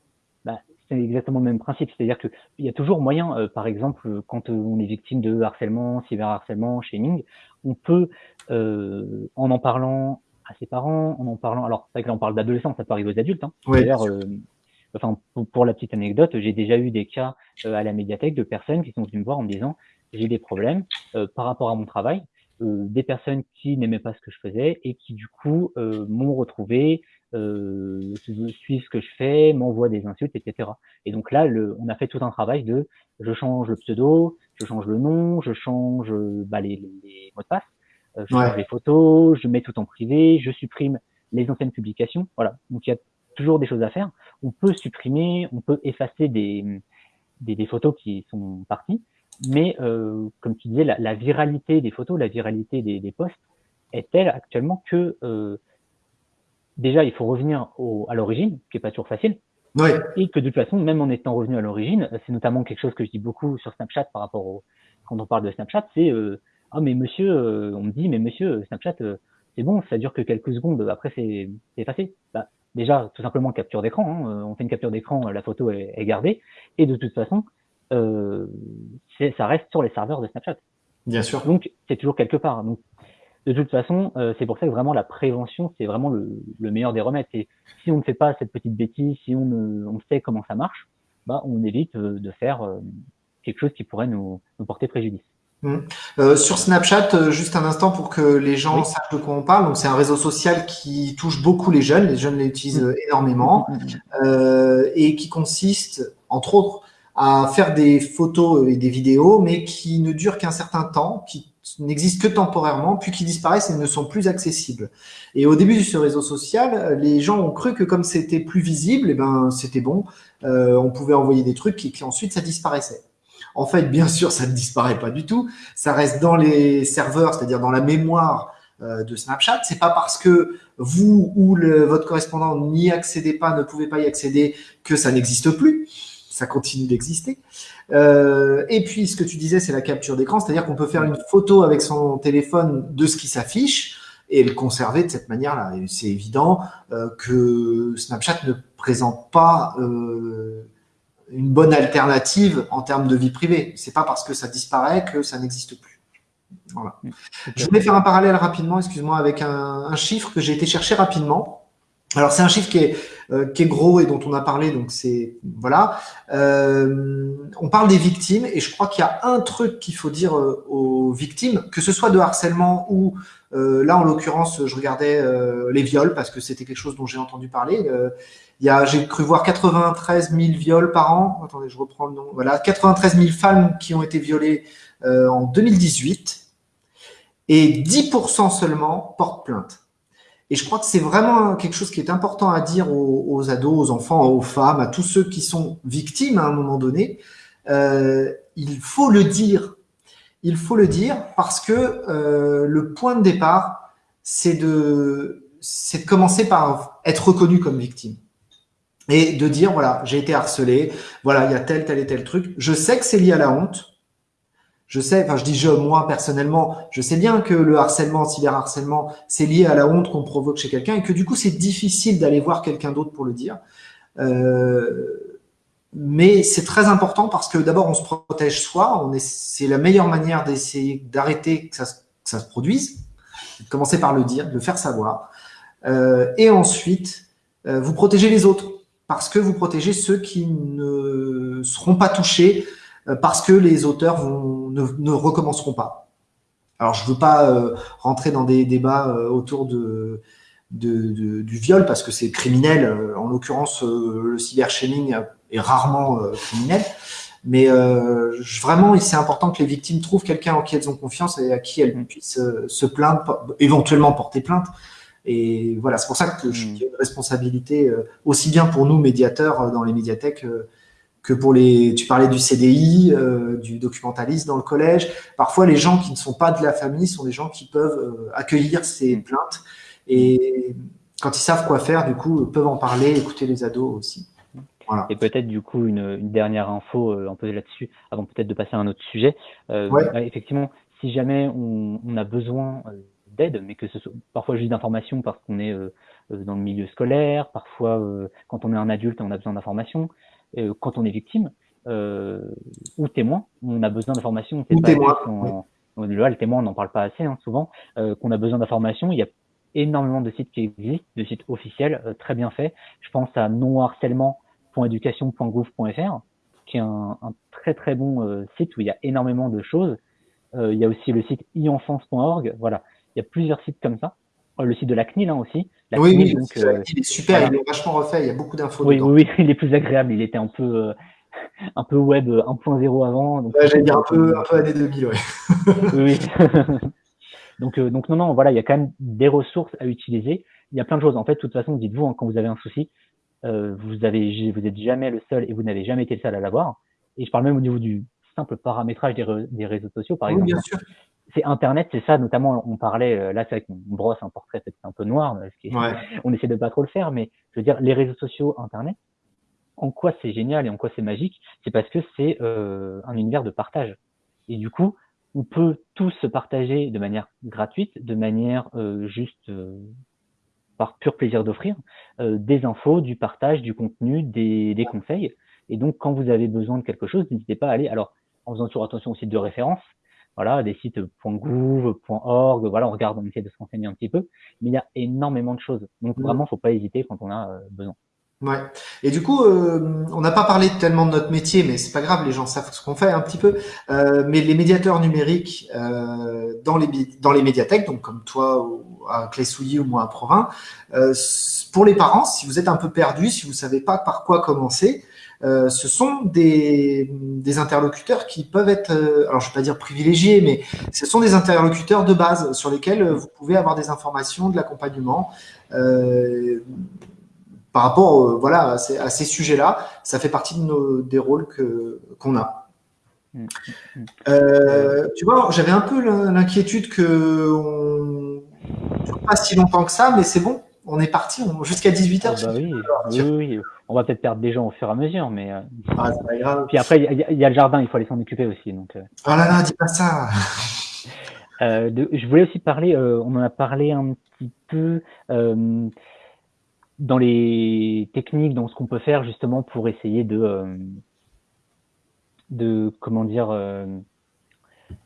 C'est exactement le même principe. C'est-à-dire qu'il y a toujours moyen, euh, par exemple, quand on est victime de harcèlement, cyberharcèlement, shaming, on peut, euh, en en parlant à ses parents, en en parlant, alors c'est vrai que là on parle d'adolescents, ça peut arriver aux adultes. Hein. D'ailleurs, euh, enfin pour, la petite anecdote, j'ai déjà eu des cas à la médiathèque de personnes qui sont venues me voir en me disant j'ai des problèmes par rapport à mon travail, des personnes qui n'aimaient pas ce que je faisais et qui du coup m'ont retrouvé euh, suivent ce que je fais, m'envoient des insultes, etc. Et donc là, le, on a fait tout un travail de je change le pseudo, je change le nom, je change bah, les, les, mots de passe, euh, je change les photos, je mets tout en privé, je supprime les anciennes publications. Voilà. Donc il y a toujours des choses à faire. On peut supprimer, on peut effacer des, des, des photos qui sont parties, mais euh, comme tu disais, la, la, viralité des photos, la viralité des, des posts est telle actuellement que euh, déjà, il faut revenir au, à l'origine, qui n'est pas toujours facile. Ouais. Et que de toute façon, même en étant revenu à l'origine, c'est notamment quelque chose que je dis beaucoup sur Snapchat par rapport au, quand on parle de Snapchat, c'est euh, ah mais monsieur, euh, on me dit mais monsieur Snapchat euh, c'est bon, ça dure que quelques secondes, après c'est effacé. Bah, déjà tout simplement capture d'écran, hein, euh, on fait une capture d'écran, la photo est, est, gardée, et de toute façon ça reste sur les serveurs de Snapchat. Bien sûr. Donc c'est toujours quelque part. Donc de toute façon, euh, c'est pour ça que vraiment la prévention, c'est vraiment le, meilleur des remèdes. Et si on ne fait pas cette petite bêtise, si on, on sait comment ça marche, bah, on évite euh, de faire euh, quelque chose qui pourrait nous, porter préjudice. Mmh. sur Snapchat, juste un instant pour que les gens sachent de quoi on parle. Donc, c'est un réseau social qui touche beaucoup les jeunes. Les jeunes l'utilisent mmh. énormément mmh, et qui consiste, entre autres, à faire des photos et des vidéos, mais qui ne durent qu'un certain temps, qui n'existent que temporairement, puis qui disparaissent et ne sont plus accessibles. Et au début de ce réseau social, les gens ont cru que comme c'était plus visible, eh ben c'était bon, euh, on pouvait envoyer des trucs et qu'ensuite ça disparaissait. En fait, bien sûr, ça ne disparaît pas du tout. Ça reste dans les serveurs, c'est-à-dire dans la mémoire euh, de Snapchat. C'est pas parce que vous ou votre correspondant n'y accédez pas, ne pouvez pas y accéder, que ça n'existe plus. Ça continue d'exister. Euh, et puis, ce que tu disais, c'est la capture d'écran, c'est-à-dire qu'on peut faire une photo avec son téléphone de ce qui s'affiche et le conserver de cette manière-là. C'est évident euh, que Snapchat ne présente pas euh, une bonne alternative en termes de vie privée. C'est pas parce que ça disparaît que ça n'existe plus. Voilà. Je voulais faire un parallèle rapidement, excuse-moi, avec un, un, chiffre que j'ai été chercher rapidement. Alors c'est un chiffre qui est, euh, qui est gros et dont on a parlé, donc c'est voilà. Euh, on parle des victimes et je crois qu'il y a un truc qu'il faut dire euh, aux victimes, que ce soit de harcèlement ou euh, là en l'occurrence je regardais euh, les viols parce que c'était quelque chose dont j'ai entendu parler. il y a, j'ai cru voir 93 000 viols par an. Attendez, je reprends le nom. Voilà, 93 000 femmes qui ont été violées en 2018 et 10% seulement portent plainte. Et je crois que c'est vraiment quelque chose qui est important à dire aux, ados, aux enfants, aux femmes, à tous ceux qui sont victimes à un moment donné. Euh, il faut le dire. Il faut le dire parce que euh, le point de départ, c'est de, de commencer par être reconnu comme victime. Et de dire, voilà, j'ai été harcelé, voilà, il y a tel, tel et tel truc. Je sais que c'est lié à la honte, je sais, enfin je dis je, moi personnellement, je sais bien que le harcèlement, cyberharcèlement, c'est lié à la honte qu'on provoque chez quelqu'un et que du coup c'est difficile d'aller voir quelqu'un d'autre pour le dire. Euh, mais c'est très important parce que d'abord on se protège soi, c'est la meilleure manière d'essayer d'arrêter que ça, se produise, commencer par le dire, de le faire savoir, euh, et ensuite euh, vous protégez les autres parce que vous protégez ceux qui ne seront pas touchés parce que les auteurs vont, ne, ne, recommenceront pas. Alors, je ne veux pas euh, rentrer dans des débats euh, autour de, de, de, du viol parce que c'est criminel. En l'occurrence, le cybershaming est rarement criminel. Mais euh, vraiment, c'est important que les victimes trouvent quelqu'un en qui elles ont confiance et à qui elles puissent se plaindre, éventuellement porter plainte. Et voilà, c'est pour ça que je mmh. une responsabilité aussi bien pour nous, médiateurs dans les médiathèques, que pour les, tu parlais du CDI, euh, du documentaliste dans le collège. Parfois, les gens qui ne sont pas de la famille sont des gens qui peuvent euh, accueillir ces plaintes et quand ils savent quoi faire, du coup, peuvent en parler, écouter les ados aussi. Voilà. Et peut-être du coup une, une dernière info euh, un peu là-dessus, avant peut-être de passer à un autre sujet. Euh, Effectivement, si jamais on, on a besoin euh, d'aide, mais que ce soit parfois juste d'informations parce qu'on est dans le milieu scolaire, parfois quand on est un adulte on a besoin d'informations, euh, quand on est victime euh, ou témoin, on a besoin d'informations. Ou témoin. Là, le témoin, on n'en parle pas assez hein, souvent, euh, qu'on a besoin d'informations. Il y a énormément de sites qui existent, de sites officiels, très bien faits. Je pense à nonharcèlement.education.gouv.fr, qui est un, un, très très bon site où il y a énormément de choses. il y a aussi le site e-enfance.org. Voilà, il y a plusieurs sites comme ça. Oh, le site de la CNIL hein, aussi. oui, oui euh, il est super, il est vachement refait, il y a beaucoup d'infos oui, Oui, il est plus agréable, il était un peu, euh, un peu web 1.0 avant. Donc J'allais dire un peu, un peu année 2000, ouais. oui. donc, euh, donc non, non, voilà, il y a quand même des ressources à utiliser. Il y a plein de choses. En fait, de toute façon, dites-vous, hein, quand vous avez un souci, vous avez, vous êtes jamais le seul et vous n'avez jamais été le seul à l'avoir. Et je parle même au niveau du simple paramétrage des, des réseaux sociaux, par exemple. Bien sûr c'est Internet, c'est ça, notamment, on parlait, euh, là, c'est qu'on brosse un portrait peut-être un peu noir, on essaie de pas trop le faire, mais je veux dire, les réseaux sociaux, Internet, en quoi c'est génial et en quoi c'est magique, c'est parce que c'est euh, un univers de partage. Et du coup, on peut tous se partager de manière gratuite, de manière euh, juste par pur plaisir d'offrir des infos, du partage, du contenu, des, des conseils. Et donc, quand vous avez besoin de quelque chose, n'hésitez pas à aller. Alors, en faisant toujours attention au site de référence, voilà, des sites .gouv, .org, voilà, on regarde, on essaie de se renseigner un petit peu, mais il y a énormément de choses. Donc mmh. vraiment, faut pas hésiter quand on a euh, besoin. Ouais. Et du coup, euh, on n'a pas parlé tellement de notre métier, mais c'est pas grave, les gens savent ce qu'on fait un petit peu. Euh, mais les médiateurs numériques euh, dans les dans les médiathèques, donc comme toi ou à Clé-Souilly ou moi à Provins, pour les parents, si vous êtes un peu perdu, si vous savez pas par quoi commencer, ce sont des, des, interlocuteurs qui peuvent être, alors je ne vais pas dire privilégiés, mais ce sont des interlocuteurs de base sur lesquels vous pouvez avoir des informations, de l'accompagnement. Par rapport voilà, à ces, ces sujets-là, ça fait partie de nos, des rôles qu'on a. Mm, mm, euh, tu vois, j'avais un peu l'inquiétude que on... pas si longtemps que ça, mais c'est bon, on est parti jusqu'à 18h. Ah bah oui, oui, oui, on va peut-être perdre des gens au fur et à mesure, mais. Euh, ah, c'est pas grave. Puis après, il y, a le jardin, il faut aller s'en occuper aussi. Donc, euh. Oh là là, dis pas ça euh, Je voulais aussi parler, on en a parlé un petit peu dans les techniques, dans ce qu'on peut faire justement pour essayer de. de comment dire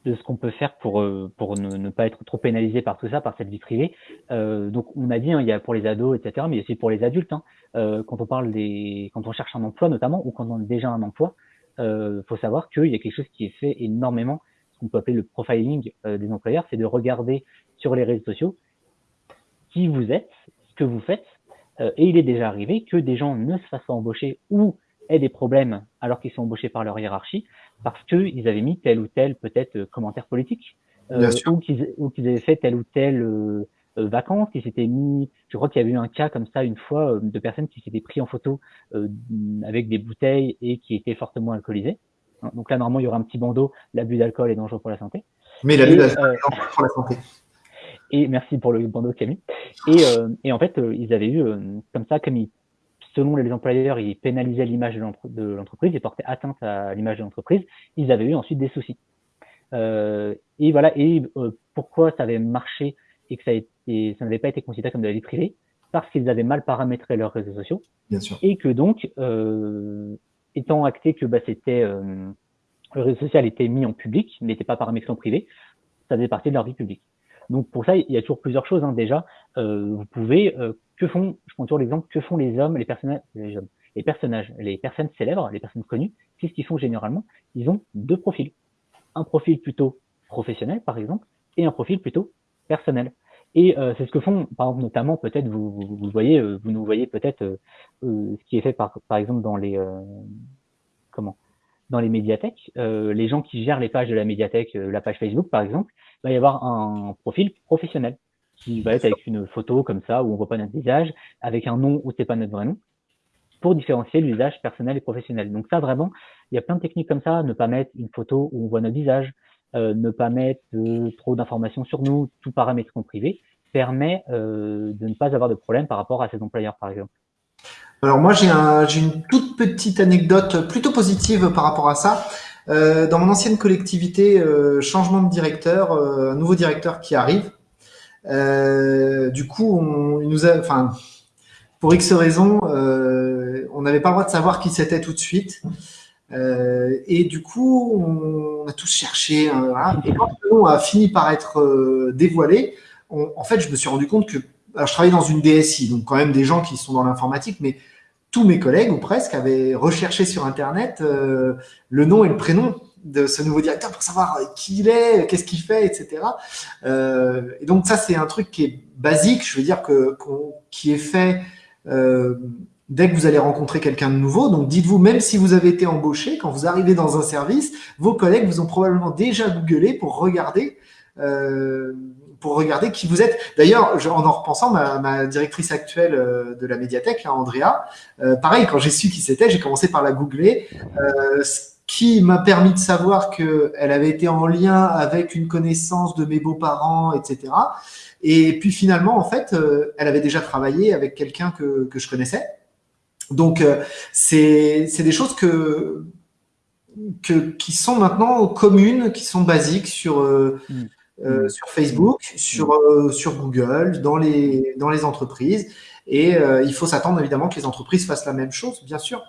de ce qu'on peut faire pour, euh, pour ne, pas être trop pénalisé par tout ça, par cette vie privée. Euh, donc on a dit, hein, il y a pour les ados, etc., mais aussi pour les adultes. Hein, euh, quand on parle des, quand on cherche un emploi notamment, ou quand on a déjà un emploi, il faut savoir qu'il y a quelque chose qui est fait énormément, ce qu'on peut appeler le profiling des employeurs, c'est de regarder sur les réseaux sociaux qui vous êtes, ce que vous faites, et il est déjà arrivé que des gens ne se fassent pas embaucher ou aient des problèmes alors qu'ils sont embauchés par leur hiérarchie parce qu'ils avaient mis tel ou tel peut-être euh, commentaire politique euh, ou qu'ils avaient fait telle ou telle euh, euh vacances, qui s'étaient mis. Je crois qu'il y avait eu un cas comme ça une fois de personnes qui s'étaient pris en photo avec des bouteilles et qui étaient fortement alcoolisées. Hein, donc là, normalement, il y aura un petit bandeau. L'abus d'alcool est dangereux pour la santé. Mais l'abus d'alcool est dangereux pour la santé. Et merci pour le bandeau Camille. Et, et en fait, ils avaient eu comme ça, comme ils selon les employeurs, ils pénalisaient l'image de l'entreprise, ils portaient atteinte à l'image de l'entreprise, ils avaient eu ensuite des soucis. Euh, et voilà, et euh, pourquoi ça avait marché et que ça, ça n'avait pas été considéré comme de la vie privée? Parce qu'ils avaient mal paramétré leurs réseaux sociaux. Bien sûr. Et que donc, euh, étant acté que bah, c'était euh, le réseau social était mis en public, n'était pas paramétré en privé, ça faisait partie de leur vie publique. Donc pour ça, il y a toujours plusieurs choses. Hein. Déjà, euh, vous pouvez que font, je prends toujours l'exemple, que font les hommes, les personnages, les, hommes, les personnages, les personnes célèbres, les personnes connues, qu'est-ce qu'ils font généralement Ils ont deux profils. Un profil plutôt professionnel, par exemple, et un profil plutôt personnel. Et euh, c'est ce que font, par exemple, notamment, peut-être, vous, vous, voyez, euh, vous nous voyez peut-être euh, ce qui est fait par, par exemple dans les comment dans les médiathèques, les gens qui gèrent les pages de la médiathèque, la page Facebook par exemple, il va y avoir un profil professionnel qui va être avec une photo comme ça où on voit pas notre visage, avec un nom où c'est pas notre vrai nom, pour différencier l'usage personnel et professionnel. Donc ça vraiment, il y a plein de techniques comme ça, ne pas mettre une photo où on voit notre visage, euh, ne pas mettre euh, trop d'informations sur nous, tout paramètre en privé, permet euh, de ne pas avoir de problème par rapport à ses employeurs par exemple. Alors moi j'ai un, une toute petite anecdote plutôt positive par rapport à ça. dans mon ancienne collectivité, changement de directeur, un nouveau directeur qui arrive, euh, du coup, pour X raisons, euh, on n'avait pas le droit de savoir qui c'était tout de suite. Euh, et du coup, on, a tous cherché. Hein, et quand le nom a fini par être euh, dévoilé, en fait, je me suis rendu compte que je travaillais dans une DSI, donc quand même des gens qui sont dans l'informatique, mais tous mes collègues ou presque avaient recherché sur Internet euh, le nom et le prénom de ce nouveau directeur pour savoir qui il est, qu'est-ce qu'il fait, etc. Euh, et donc ça, c'est un truc qui est basique, je veux dire que qui est fait euh, dès que vous allez rencontrer quelqu'un de nouveau. Donc dites-vous, même si vous avez été embauché, quand vous arrivez dans un service, vos collègues vous ont probablement déjà googlé pour regarder. Euh, pour regarder qui vous êtes. D'ailleurs, en en repensant, ma, directrice actuelle euh, de la médiathèque, Andrea, euh, pareil, quand j'ai su qui c'était, j'ai commencé par la googler. Euh, qui m'a permis de savoir qu'elle avait été en lien avec une connaissance de mes beaux-parents, etc. Et puis finalement, en fait, elle avait déjà travaillé avec quelqu'un que, que je connaissais. Donc, c'est des choses que, que, qui sont maintenant communes, qui sont basiques sur, euh, mm. sur Facebook, sur, sur Google, dans les, dans les entreprises. Et il faut s'attendre évidemment que les entreprises fassent la même chose, bien sûr.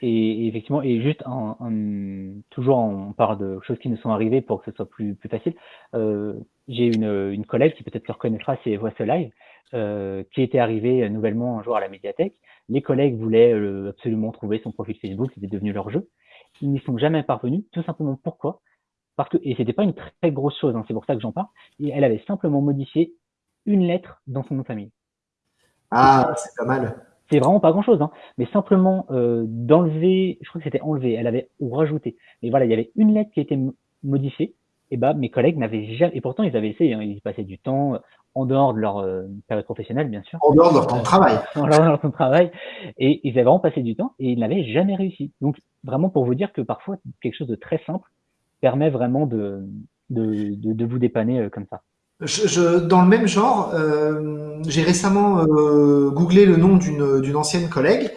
Et, effectivement, et juste en, toujours on parle de choses qui nous sont arrivées pour que ce soit plus, plus facile. Euh, J'ai une, une collègue qui peut-être le reconnaîtra, c'est Voice Live, euh, qui était arrivée nouvellement un jour à la médiathèque. Les collègues voulaient euh, absolument trouver son profil Facebook, c'était devenu leur jeu. Ils n'y sont jamais parvenus, tout simplement pourquoi? Parce que, et c'était pas une très grosse chose, hein, c'est pour ça que j'en parle, et elle avait simplement modifié une lettre dans son nom de famille. Ah, c'est pas mal c'est vraiment pas grand chose, hein. mais simplement euh, d'enlever, je crois que c'était enlevé, elle avait ou rajouté, mais voilà, il y avait une lettre qui a été modifiée, et bah, mes collègues n'avaient jamais, et pourtant ils avaient essayé, hein, ils passaient du temps en dehors de leur euh, période professionnelle, bien sûr. En dehors de leur temps de travail. en dehors de leur temps de travail. Et ils avaient vraiment passé du temps et ils n'avaient jamais réussi. Donc, vraiment pour vous dire que parfois, quelque chose de très simple permet vraiment de, de, de, vous dépanner euh, comme ça. Je, dans le même genre, euh, j'ai récemment euh, googlé le nom d'une ancienne collègue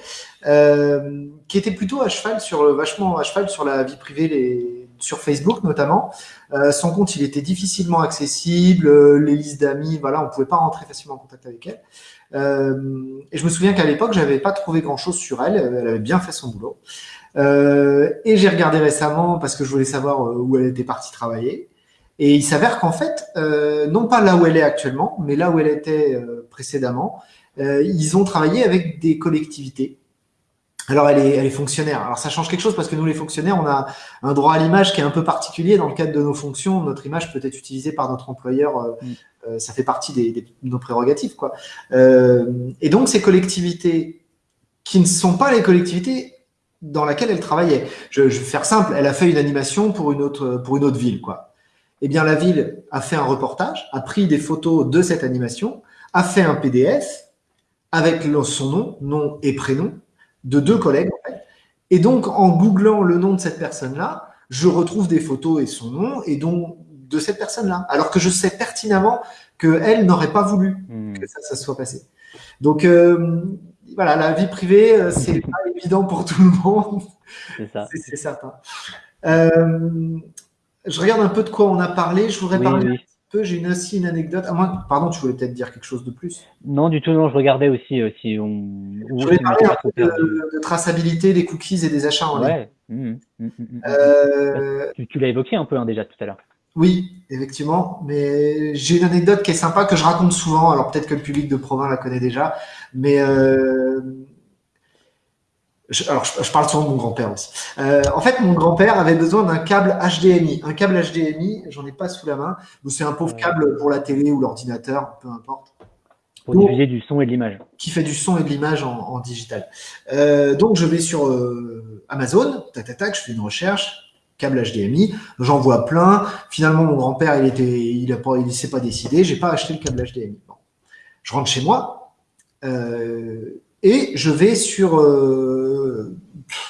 euh, qui était plutôt à cheval sur vachement à cheval sur la vie privée, les, sur Facebook notamment. Euh, son compte, il était difficilement accessible, euh, les listes d'amis, voilà, on pouvait pas rentrer facilement en contact avec elle. Et je me souviens qu'à l'époque, j'avais pas trouvé grand chose sur elle. Elle avait bien fait son boulot. Euh, et j'ai regardé récemment parce que je voulais savoir euh, où elle était partie travailler. Et il s'avère qu'en fait, euh, non pas là où elle est actuellement, mais là où elle était précédemment, ils ont travaillé avec des collectivités alors, elle est, elle est fonctionnaire. Alors, ça change quelque chose parce que nous, les fonctionnaires, on a un droit à l'image qui est un peu particulier dans le cadre de nos fonctions. Notre image peut être utilisée par notre employeur. Mm. ça fait partie des, des, de nos prérogatives, quoi. Et donc, ces collectivités qui ne sont pas les collectivités dans laquelle elle travaillait. Je, je, vais faire simple. Elle a fait une animation pour une autre, pour une autre ville, quoi. Eh bien, la ville a fait un reportage, a pris des photos de cette animation, a fait un PDF avec son nom, nom et prénom, de deux collègues. En fait. Et donc, en googlant le nom de cette personne-là, je retrouve des photos et son nom, et donc de cette personne-là. Alors que je sais pertinemment qu'elle n'aurait pas voulu hmm. que ça, ça soit passé. Donc, euh, voilà, la vie privée, euh, c'est pas évident pour tout le monde. C'est certain. Euh, je regarde un peu de quoi on a parlé. Je voudrais parler j'ai aussi une anecdote. À moi, pardon, tu voulais peut-être dire quelque chose de plus? Non, du tout, non, je regardais aussi euh, si on. Je voulais parler un peu de, traçabilité des cookies et des achats en ligne. Mmh, mmh, mmh, euh, tu, l'as évoqué un peu hein, déjà tout à l'heure. Oui, effectivement, mais j'ai une anecdote qui est sympa que je raconte souvent. Alors peut-être que le public de Provins la connaît déjà, mais alors je, parle souvent de mon grand-père aussi. Euh, en fait, mon grand-père avait besoin d'un câble HDMI. Un câble HDMI, j'en ai pas sous la main, c'est un pauvre câble pour la télé ou l'ordinateur, peu importe. Pour diffuser du son et de l'image. Qui fait du son et de l'image en, digital. Euh, donc je vais sur euh, Amazon, tac, tac, tac, je fais une recherche, câble HDMI, j'en vois plein. Finalement, mon grand-père, il était, il a pas, il s'est pas décidé, j'ai pas acheté le câble HDMI. Bon. Je rentre chez moi. Euh, et je vais sur, euh,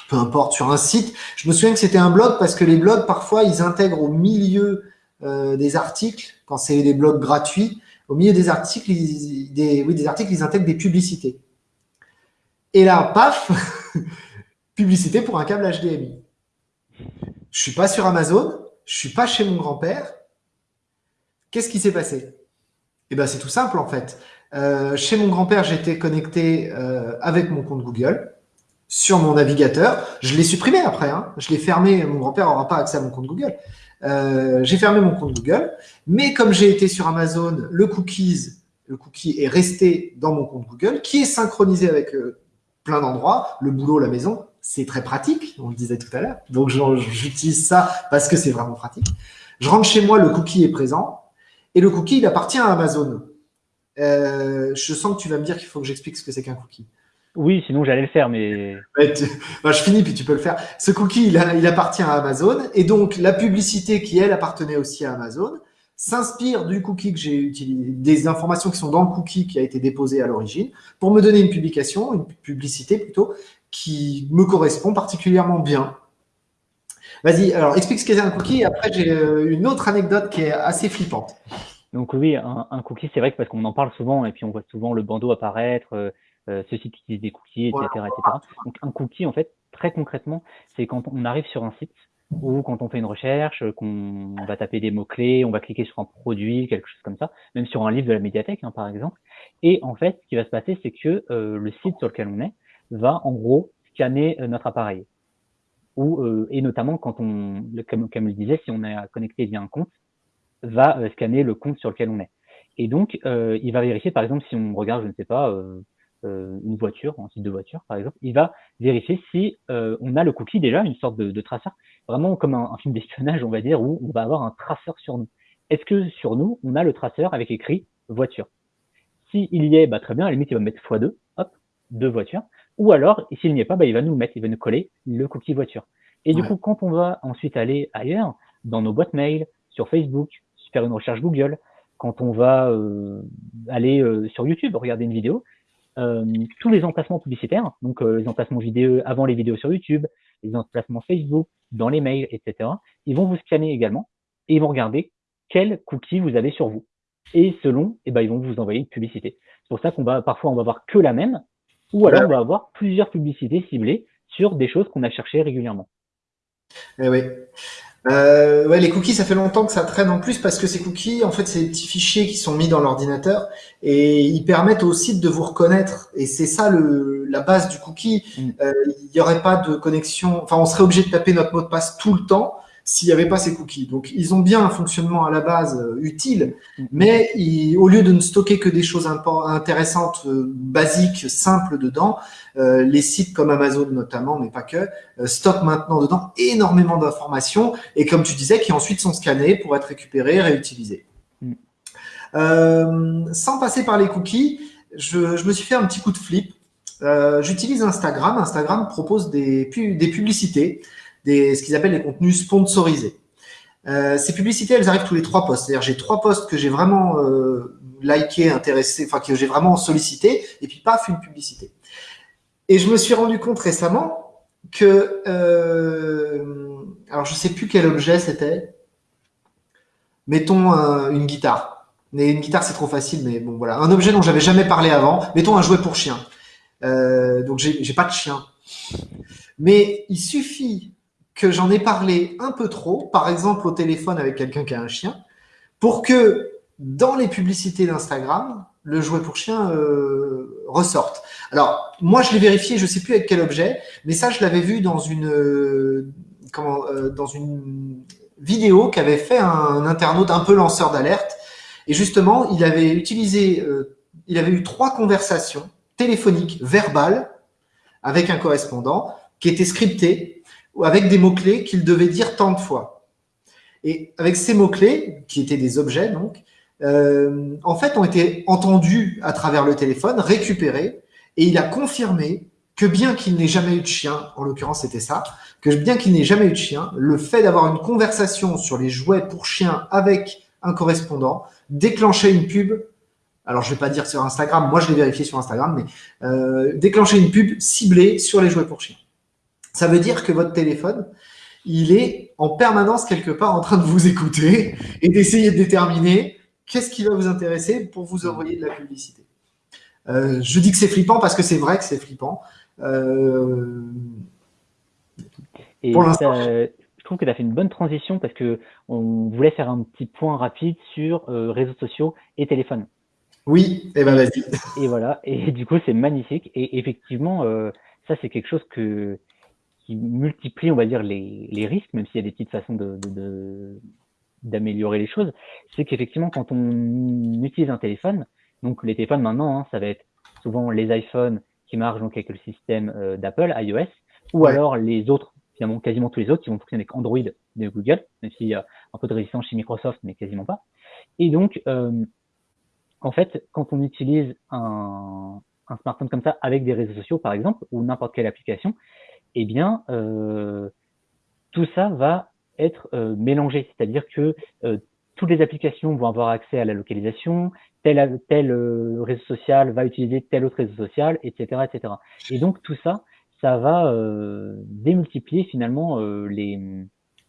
peu importe, sur un site. Je me souviens que c'était un blog parce que les blogs, parfois, ils intègrent au milieu euh, des articles, quand c'est des blogs gratuits, au milieu des articles, ils, des, oui, des articles, ils intègrent des publicités. Et là, paf, publicité pour un câble HDMI. Je suis pas sur Amazon, je suis pas chez mon grand-père. Qu'est-ce qui s'est passé? Eh ben, c'est tout simple en fait. Euh, chez mon grand-père, j'étais connecté euh, avec mon compte Google sur mon navigateur. Je l'ai supprimé après, hein. je l'ai fermé. Mon grand-père n'aura pas accès à mon compte Google. Euh, j'ai fermé mon compte Google, mais comme j'ai été sur Amazon, le le cookie est resté dans mon compte Google, qui est synchronisé avec plein d'endroits, le boulot, la maison. C'est très pratique, on le disait tout à l'heure. Donc j'utilise ça parce que c'est vraiment pratique. Je rentre chez moi, le cookie est présent, et le cookie, il appartient à Amazon. Euh, je sens que tu vas me dire qu'il faut que j'explique ce que c'est qu'un cookie. Oui, sinon j'allais le faire, mais. Bah, je finis, puis tu peux le faire. Ce cookie, il, il, appartient à Amazon, et donc la publicité qui, elle, appartenait aussi à Amazon, s'inspire du cookie que j'ai utilisé, des informations qui sont dans le cookie qui a été déposé à l'origine, pour me donner une publication, une publicité plutôt, qui me correspond particulièrement bien. Vas-y, alors explique ce qu'est un cookie, et après j'ai euh, une autre anecdote qui est assez flippante. Donc oui, un, cookie, c'est vrai que parce qu'on en parle souvent et puis on voit souvent le bandeau apparaître, euh, euh ce site utilise des cookies, etc., etc. Donc un cookie, en fait, très concrètement, c'est quand on arrive sur un site ou quand on fait une recherche, qu'on va taper des mots-clés, on va cliquer sur un produit, quelque chose comme ça, même sur un livre de la médiathèque, hein, par exemple. Et en fait, ce qui va se passer, c'est que euh, le site sur lequel on est va en gros scanner euh, notre appareil. Ou, et notamment quand on, comme, comme je le disais, si on est connecté via un compte, va euh, scanner le compte sur lequel on est. Et donc, euh, il va vérifier, par exemple, si on regarde, je ne sais pas, euh, une voiture, un site de voiture, par exemple, il va vérifier si on a le cookie déjà, une sorte de, traceur, vraiment comme un, film d'espionnage, on va dire, où on va avoir un traceur sur nous. Est-ce que sur nous, on a le traceur avec écrit voiture S'il y est, bah, très bien, à la limite, il va mettre x2, hop, deux voitures. Ou alors, s'il n'y est pas, bah, il va nous mettre, il va nous coller le cookie voiture. Et du coup, quand on va ensuite aller ailleurs, dans nos boîtes mail, sur Facebook, faire une recherche Google, quand on va aller sur YouTube, regarder une vidéo, tous les emplacements publicitaires, donc les emplacements vidéo avant les vidéos sur YouTube, les emplacements Facebook, dans les mails, etc., ils vont vous scanner également et ils vont regarder quels cookies vous avez sur vous. Et selon, eh ben, ils vont vous envoyer une publicité. C'est pour ça qu'on va parfois on va voir que la même, ou alors on va avoir plusieurs publicités ciblées sur des choses qu'on a cherchées régulièrement. Eh oui. Euh, ouais, les cookies, ça fait longtemps que ça traîne en plus parce que ces cookies, en fait, c'est des petits fichiers qui sont mis dans l'ordinateur et ils permettent au site de vous reconnaître. Et c'est ça le, la base du cookie. Mm. Euh, il n'y aurait pas de connexion. Enfin, on serait obligé de taper notre mot de passe tout le temps s'il n'y avait pas ces cookies. Donc, ils ont bien un fonctionnement à la base euh, utile, mm. mais au lieu de ne stocker que des choses intéressantes, euh, basiques, simples dedans, euh, les sites comme Amazon notamment, mais pas que, stockent maintenant dedans énormément d'informations et comme tu disais, qui ensuite sont scannés pour être récupérés, réutilisés. Mm. sans passer par les cookies, je, je, me suis fait un petit coup de flip. J'utilise Instagram. Instagram propose des, des publicités des, ce qu'ils appellent les contenus sponsorisés. Euh, ces publicités, elles arrivent tous les trois posts. C'est-à-dire, j'ai trois posts que j'ai vraiment euh, liké, intéressé, enfin que j'ai vraiment sollicité, et puis paf, une publicité. Et je me suis rendu compte récemment que, euh, alors je sais plus quel objet c'était. Mettons une guitare. Mais une guitare, c'est trop facile, mais bon voilà, un objet dont j'avais jamais parlé avant. Mettons un jouet pour chien. Euh, donc j'ai pas de chien. Mais il suffit que j'en ai parlé un peu trop, par exemple au téléphone avec quelqu'un qui a un chien, pour que dans les publicités d'Instagram, le jouet pour chien euh, ressorte. Alors, moi, je l'ai vérifié, je sais plus avec quel objet, mais ça, je l'avais vu dans une, euh, comment, euh, dans une vidéo qu'avait fait un, internaute un peu lanceur d'alerte. Et justement, il avait utilisé, il avait eu trois conversations téléphoniques, verbales, avec un correspondant, qui étaient scriptées avec des mots-clés qu'il devait dire tant de fois. Et avec ces mots-clés, qui étaient des objets donc, euh, en fait, ont été entendus à travers le téléphone, récupérés, et il a confirmé que bien qu'il n'ait jamais eu de chien, en l'occurrence c'était ça, que bien qu'il n'ait jamais eu de chien, le fait d'avoir une conversation sur les jouets pour chiens avec un correspondant déclenchait une pub. Alors je vais pas dire sur Instagram, moi je l'ai vérifié sur Instagram, mais euh, déclencher une pub ciblée sur les jouets pour chiens. Ça veut dire que votre téléphone, il est en permanence quelque part en train de vous écouter et d'essayer de déterminer qu'est-ce qui va vous intéresser pour vous envoyer de la publicité. Euh, je dis que c'est flippant parce que c'est vrai que c'est flippant. Euh, et pour l'instant, je trouve que tu as fait une bonne transition parce que on voulait faire un petit point rapide sur euh, réseaux sociaux et téléphone. Oui, et eh ben vas-y. Et voilà, et du coup c'est magnifique. Et effectivement, ça c'est quelque chose que qui multiplie, on va dire, les, les risques, même s'il y a des petites façons de, d'améliorer les choses, c'est qu'effectivement, quand on utilise un téléphone, donc les téléphones maintenant, hein, ça va être souvent les iPhones qui marchent donc avec le système euh, d'Apple, iOS, ou alors les autres, finalement quasiment tous les autres qui vont fonctionner avec Android de Google, même s'il y a un peu de résistance chez Microsoft, mais quasiment pas. Et donc, euh, en fait, quand on utilise un, un smartphone comme ça avec des réseaux sociaux, par exemple, ou n'importe quelle application, eh bien, euh, tout ça va être euh, mélangé. C'est-à-dire que euh, toutes les applications vont avoir accès à la localisation, tel, tel réseau social va utiliser tel autre réseau social, etc., etc. Et donc tout ça, ça va démultiplier finalement les,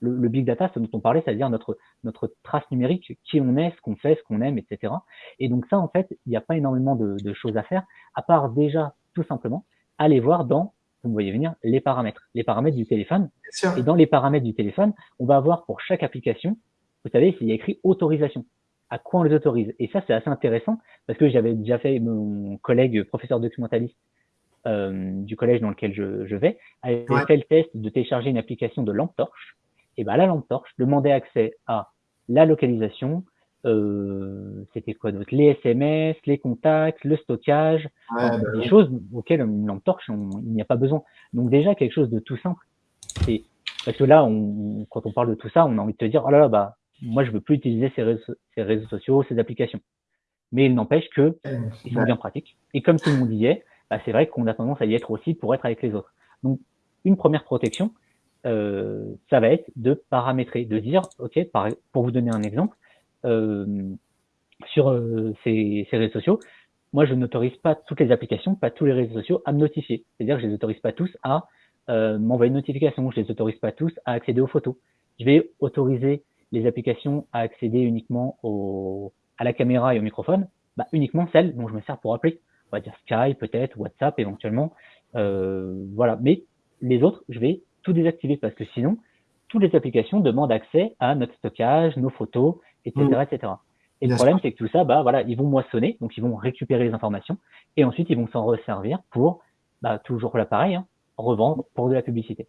le, big data, ce dont on parlait, c'est-à-dire notre notre trace numérique, qui on est, ce qu'on fait, ce qu'on aime, etc. Et donc ça, en fait, il n'y a pas énormément de, de choses à faire, à part déjà tout simplement aller voir dans vous voyez venir, les paramètres, les paramètres du téléphone. Et dans les paramètres du téléphone, on va avoir pour chaque application, vous savez, il y a écrit autorisation. À quoi on les autorise? Et ça, c'est assez intéressant parce que j'avais déjà fait mon collègue professeur documentaliste euh, du collège dans lequel je, je vais, avait fait le test de télécharger une application de lampe torche. Et ben la lampe torche demandait accès à la localisation, euh, c'était quoi d'autre? Les SMS, les contacts, le stockage, bah des choses auxquelles une lampe torche, il n'y a pas besoin. Donc déjà quelque chose de tout simple. Et parce que là, on, quand on parle de tout ça, on a envie de te dire, oh là là, bah moi je veux plus utiliser ces réseaux, ces réseaux sociaux, ces applications. Mais il n'empêche que ils sont bien pratiques. Et comme tout le monde y est, bah, c'est vrai qu'on a tendance à y être aussi pour être avec les autres. Donc une première protection, ça va être de paramétrer, de dire, OK, pour vous donner un exemple, sur ces, ces, réseaux sociaux, moi, je n'autorise pas toutes les applications, pas tous les réseaux sociaux à me notifier. C'est-à-dire que je les autorise pas tous à euh, m'envoyer une notification. Je les autorise pas tous à accéder aux photos. Je vais autoriser les applications à accéder uniquement au, à la caméra et au microphone, bah, uniquement celles dont je me sers pour appeler. On va dire Skype, peut-être, WhatsApp éventuellement. Euh, voilà. Mais les autres, je vais tout désactiver parce que sinon, toutes les applications demandent accès à notre stockage, nos photos, etc., mmh. etc. Et le problème, c'est que tout ça, bah, voilà, ils vont moissonner, donc ils vont récupérer les informations, et ensuite ils vont s'en resservir pour, bah, toujours l'appareil, hein, revendre pour de la publicité.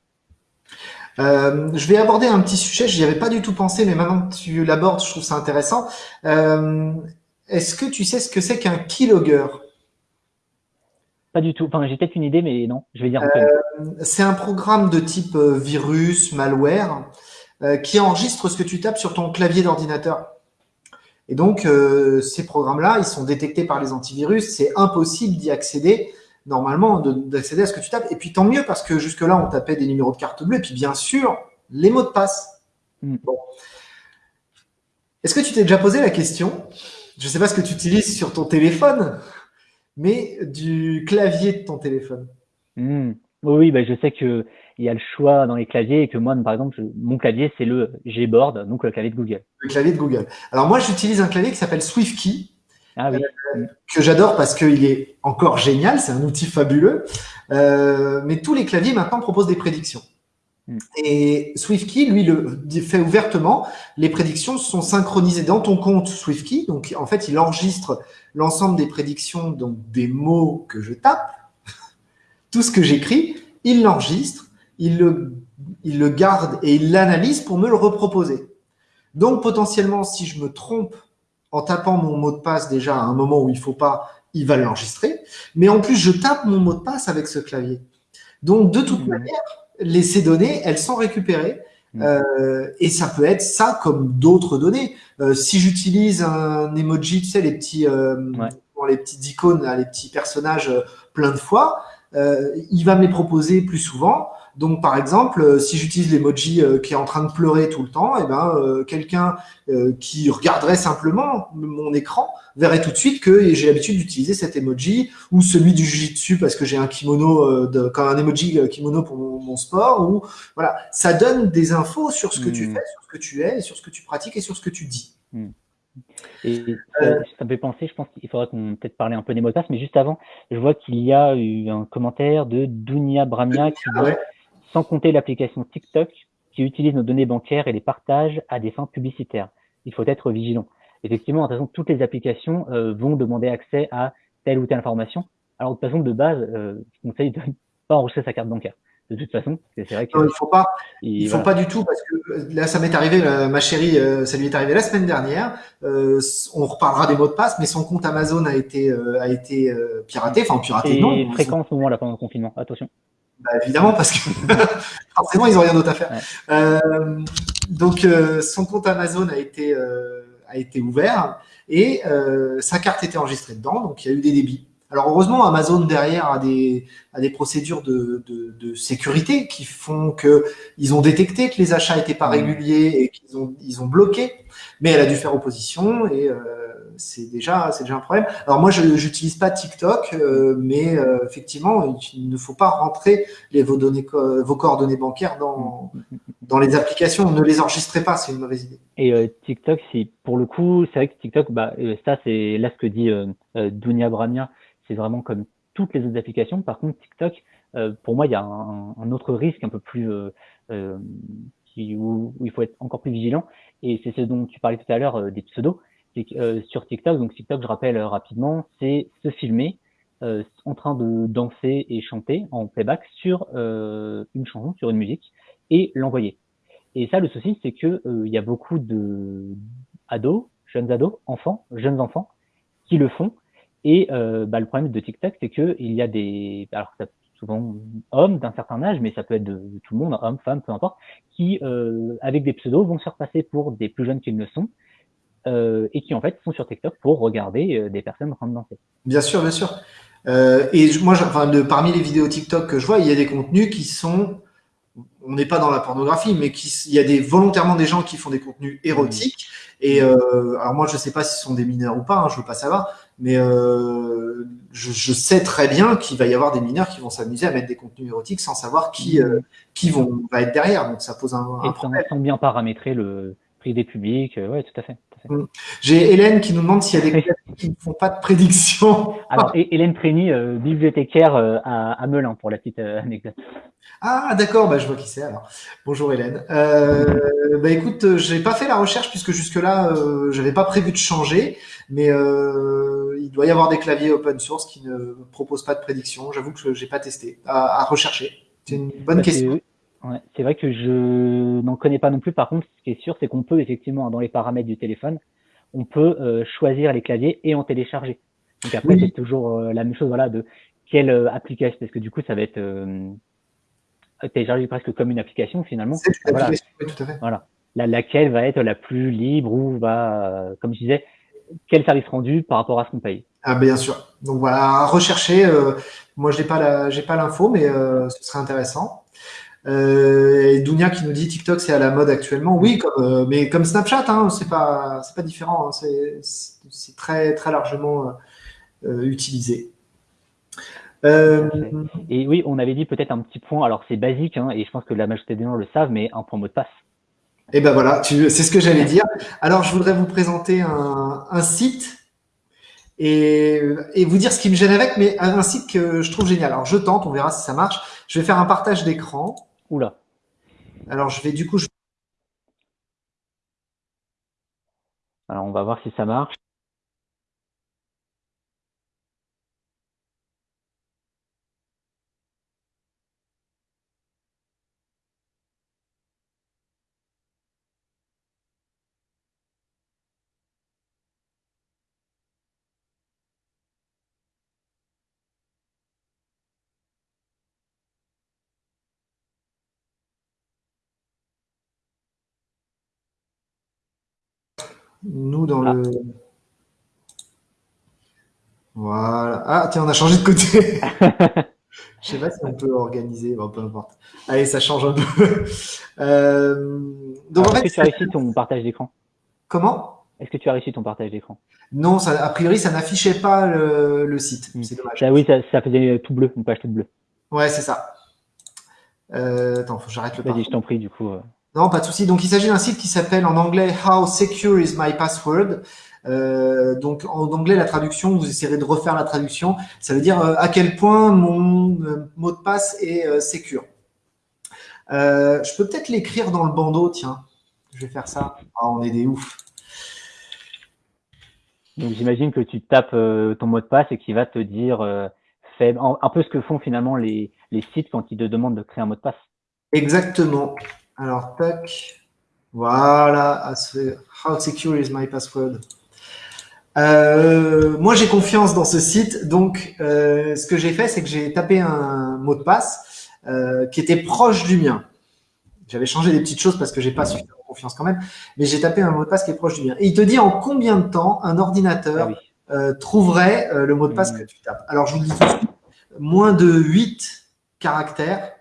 Euh, je vais aborder un petit sujet, je n'y avais pas du tout pensé, mais maintenant que tu l'abordes, je trouve ça intéressant. Euh, Est-ce que tu sais ce que c'est qu'un keylogger? Pas du tout. Enfin, j'ai peut-être une idée, mais non, je vais dire. Euh, c'est un programme de type euh, virus, malware, euh, qui enregistre ce que tu tapes sur ton clavier d'ordinateur. Et donc, euh, ces programmes-là, ils sont détectés par les antivirus. C'est impossible d'y accéder, normalement, d'accéder à ce que tu tapes. Et puis, tant mieux, parce que jusque-là, on tapait des numéros de carte bleue. Et puis, bien sûr, les mots de passe. Mm. Bon. Est-ce que tu t'es déjà posé la question? Je ne sais pas ce que tu utilises sur ton téléphone, mais du clavier de ton téléphone. Mm. Oui, bah, je sais que il y a le choix dans les claviers et que moi, par exemple, mon clavier, c'est le Gboard, donc le clavier de Google. Le clavier de Google. Alors moi, j'utilise un clavier qui s'appelle SwiftKey, ah oui. Euh, que j'adore parce qu'il est encore génial, c'est un outil fabuleux. Euh, mais tous les claviers maintenant proposent des prédictions. Hmm. Et SwiftKey, lui, le fait ouvertement. Les prédictions sont synchronisées dans ton compte SwiftKey. Donc, en fait, il enregistre l'ensemble des prédictions, donc des mots que je tape, tout ce que j'écris, il l'enregistre il le, il le garde et il l'analyse pour me le reproposer. Donc, potentiellement, si je me trompe en tapant mon mot de passe déjà à un moment où il faut pas, il va l'enregistrer. Mais en plus, je tape mon mot de passe avec ce clavier. Donc, de toute mmh. manière, les, ces données, elles sont récupérées. Mmh. Euh, et ça peut être ça comme d'autres données. Euh, si j'utilise un emoji, tu sais, les petits, euh, les petites icônes, les petits personnages plein de fois, il va me les proposer plus souvent. Donc, par exemple, euh, si j'utilise l'emoji euh, qui est en train de pleurer tout le temps, et eh ben, euh, quelqu'un qui regarderait simplement mon écran verrait tout de suite que j'ai l'habitude d'utiliser cet emoji ou celui du jujitsu parce que j'ai un kimono, de, comme un emoji kimono pour mon, sport. Ou voilà, ça donne des infos sur ce que tu hmm. fais, sur ce que tu es, sur ce que tu pratiques et sur ce que tu dis. Hmm. Et ça, me fait penser, je pense qu'il faudra qu'on peut-être parler un peu des mots de passe, mais juste avant, je vois qu'il y a eu un commentaire de Dunia Bramia qui dit sans compter l'application TikTok qui utilise nos données bancaires et les partage à des fins publicitaires. Il faut être vigilant. Effectivement, de toute façon, toutes les applications euh, vont demander accès à telle ou telle information. Alors, de toute façon, de base, euh, je conseille de ne pas enregistrer sa carte bancaire. De toute façon, c'est vrai que. Non, il faut pas. Il faut pas du tout parce que euh, là, ça m'est arrivé, ma chérie, ça lui est arrivé la semaine dernière. on reparlera des mots de passe, mais son compte Amazon a été a été piraté, enfin piraté. Et fréquent en ce moment là pendant le confinement. Attention. Bah, évidemment, parce que forcément, ils n'ont rien d'autre à faire. Euh, donc, euh, son compte Amazon a été, euh, a été ouvert et sa carte était enregistrée dedans, donc il y a eu des débits. Alors heureusement, Amazon derrière a des, a des procédures de, de, de sécurité qui font que ils ont détecté que les achats n'étaient pas mmh. réguliers et qu'ils ont, ils ont bloqué, mais elle a dû faire opposition et c'est déjà, déjà un problème. Alors moi, je n'utilise pas TikTok, euh, mais euh, effectivement, il ne faut pas rentrer les, vos, données, vos coordonnées bancaires dans, dans les applications. Ne les enregistrez pas, c'est une mauvaise idée. Et euh, TikTok, c'est pour le coup, c'est vrai que TikTok, bah, ça, c'est là ce que dit Dunia Bramia, c'est vraiment comme toutes les autres applications. Par contre, TikTok, pour moi, il y a un, autre risque un peu plus qui, où, où, il faut être encore plus vigilant. Et c'est ce dont tu parlais tout à l'heure des pseudos. Euh, sur TikTok. Donc TikTok, je rappelle euh, rapidement, c'est se filmer euh, en train de danser et chanter en playback sur une chanson, sur une musique, et l'envoyer. Et ça, le souci, c'est que il y a beaucoup de ados, jeunes ados, enfants, jeunes enfants, qui le font. Et bah, le problème de TikTok, c'est que il y a des, alors souvent hommes d'un certain âge, mais ça peut être de, tout le monde, hommes, femmes, peu importe, qui, avec des pseudos, vont se faire passer pour des plus jeunes qu'ils ne sont, euh, et qui en fait sont sur TikTok pour regarder euh, des personnes en train de danser. Bien sûr, bien sûr. Euh, et moi, enfin, de, parmi les vidéos TikTok que je vois, il y a des contenus qui sont on n'est pas dans la pornographie, mais il y a des, volontairement des gens qui font des contenus érotiques. Et euh, alors moi, je ne sais pas si ce sont des mineurs ou pas, hein, je veux pas savoir, mais je, sais très bien qu'il va y avoir des mineurs qui vont s'amuser à mettre des contenus érotiques sans savoir qui euh, qui vont va être derrière. Donc ça pose un, un problème. Sans bien paramétrer le prix des publics, ouais, tout à fait. Mm. J'ai Hélène qui nous demande s'il y a des qui ne font pas de prédiction. Alors, Hélène Prény, euh, bibliothécaire euh, à, Melun, pour la petite euh, anecdote. Ah, d'accord, bah, je vois qui c'est alors. Bonjour Hélène. bah, écoute, j'ai pas fait la recherche puisque jusque-là, j'avais pas prévu de changer, mais il doit y avoir des claviers open source qui ne proposent pas de prédiction. J'avoue que j'ai pas testé. À, rechercher. C'est une bonne bah, question. Ouais, c'est vrai que je n'en connais pas non plus. Par contre, ce qui est sûr, c'est qu'on peut effectivement, dans les paramètres du téléphone, on peut euh, choisir les claviers et en télécharger. Donc après, c'est toujours euh, la même chose, voilà, de quelle euh, application, parce que du coup, ça va être téléchargé presque comme une application finalement. Voilà, tout à fait. voilà. La, laquelle va être la plus libre ou va, comme je disais, quel service rendu par rapport à ce qu'on paye. Ah bien sûr. Donc voilà, rechercher. moi, je n'ai pas l'info, mais ce serait intéressant. Euh, et Dounia qui nous dit TikTok c'est à la mode actuellement. Oui, comme, euh, mais comme Snapchat, hein, c'est pas c'est pas différent. Hein, c'est très très largement euh, utilisé. Et oui, on avait dit peut-être un petit point. Alors c'est basique, hein, et je pense que la majorité des gens le savent, mais un point mot de passe. Et eh ben voilà, c'est ce que j'allais dire. Alors je voudrais vous présenter un, un site et, et, vous dire ce qui me gêne avec, mais un site que je trouve génial. Alors je tente, on verra si ça marche. Je vais faire un partage d'écran. Oula. Alors, je vais du coup. Alors, on va voir si ça marche. Nous, dans le. Voilà. Ah, tiens, on a changé de côté. Je sais pas si on peut organiser, peu importe. Allez, ça change un peu. Euh, donc, Est-ce que tu as réussi ton partage d'écran? Comment? Est-ce que tu as réussi ton partage d'écran? Non, ça, a priori, ça n'affichait pas le, site. Hmm. C'est dommage. oui, ça, faisait tout bleu, une page toute bleue. Ouais, c'est ça. Euh, attends, faut que j'arrête le Vas-y, je t'en prie, du coup. Euh. Non, pas de souci. Donc, il s'agit d'un site qui s'appelle en anglais How Secure is My Password. Euh, donc, en anglais, la traduction, vous essayerez de refaire la traduction. Ça veut dire euh, à quel point mon euh, mot de passe est secure. je peux peut-être l'écrire dans le bandeau, tiens. Je vais faire ça. Ah, on est des oufs. Donc, j'imagine que tu tapes ton mot de passe et qu'il va te dire fait, un peu ce que font finalement les, les sites quand ils te demandent de créer un mot de passe. Exactement. Alors, tac. Voilà. How secure is my password? Euh, moi, j'ai confiance dans ce site. Donc, euh, ce que j'ai fait, c'est que j'ai tapé un mot de passe euh, qui était proche du mien. J'avais changé des petites choses parce que j'ai pas suffisamment confiance quand même, mais j'ai tapé un mot de passe qui est proche du mien. Et il te dit en combien de temps un ordinateur ah trouverait le mot de passe mmh. que tu tapes. Alors, je vous le dis tout de suite, moins de 8 caractères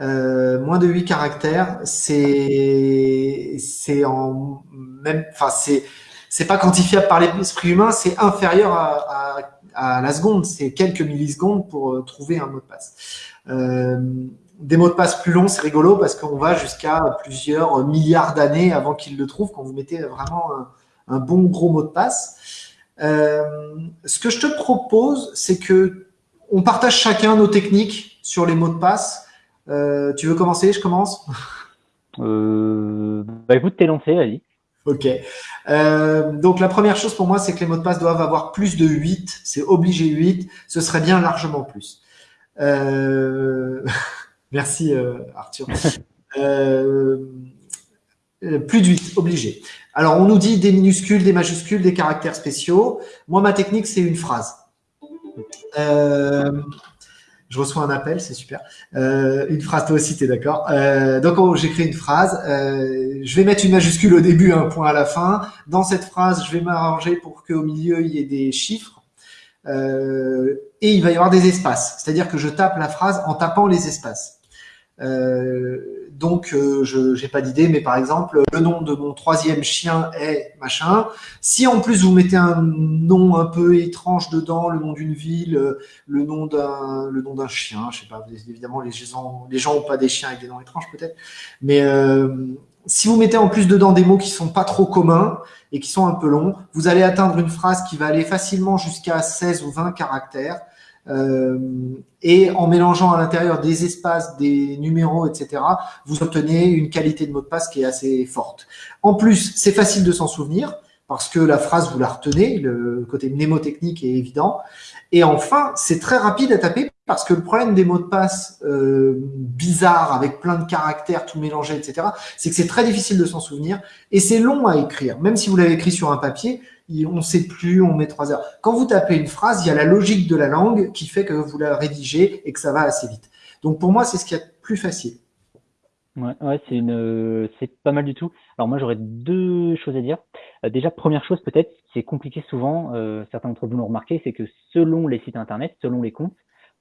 euh, moins de 8 caractères, c'est c'est en même, enfin c'est c'est pas quantifiable par l'esprit humain, c'est inférieur à, à, à, la seconde, c'est quelques millisecondes pour euh, trouver un mot de passe. Euh, des mots de passe plus longs, c'est rigolo parce qu'on va jusqu'à plusieurs milliards d'années avant qu'ils le trouvent, quand vous mettez vraiment un, un bon gros mot de passe. Euh, ce que je te propose, c'est que on partage chacun nos techniques sur les mots de passe euh, tu veux commencer Je commence? Euh, Bah écoute, t'es lancé, vas-y. Ok. Euh, donc la première chose pour moi, c'est que les mots de passe doivent avoir plus de 8. C'est obligé 8. Ce serait bien largement plus. Merci Arthur. Plus de 8, obligé. Alors on nous dit des minuscules, des majuscules, des caractères spéciaux. Moi, ma technique, c'est une phrase. Euh, je reçois un appel, c'est super. Euh, une phrase, toi aussi, tu es d'accord. Euh, donc, oh, j'écris une phrase. Euh, je vais mettre une majuscule au début, un point à la fin. Dans cette phrase, je vais m'arranger pour qu'au milieu, il y ait des chiffres. et il va y avoir des espaces. C'est-à-dire que je tape la phrase en tapant les espaces. Euh, donc, euh, je n'ai pas d'idée, mais par exemple, le nom de mon troisième chien est machin. Si en plus vous mettez un nom un peu étrange dedans, le nom d'une ville, euh, le nom d'un le nom d'un chien, je sais pas, évidemment les gens les ont pas des chiens avec des noms étranges peut-être, mais si vous mettez en plus dedans des mots qui sont pas trop communs et qui sont un peu longs, vous allez atteindre une phrase qui va aller facilement jusqu'à 16 ou 20 caractères. Euh, et en mélangeant à l'intérieur des espaces, des numéros, etc., vous obtenez une qualité de mot de passe qui est assez forte. En plus, c'est facile de s'en souvenir parce que la phrase, vous la retenez, le côté mnémotechnique est évident. Et enfin, c'est très rapide à taper parce que le problème des mots de passe euh, bizarres avec plein de caractères tout mélangés, etc., c'est que c'est très difficile de s'en souvenir et c'est long à écrire. Même si vous l'avez écrit sur un papier, on ne sait plus, on met trois heures. Quand vous tapez une phrase, il y a la logique de la langue qui fait que vous la rédigez et que ça va assez vite. Donc pour moi, c'est ce qui est plus facile. Ouais, ouais une, c'est pas mal du tout. Alors moi, j'aurais deux choses à dire. Euh, déjà, première chose peut-être, c'est compliqué souvent. Euh, certains d'entre vous l'ont remarqué, c'est que selon les sites internet, selon les comptes,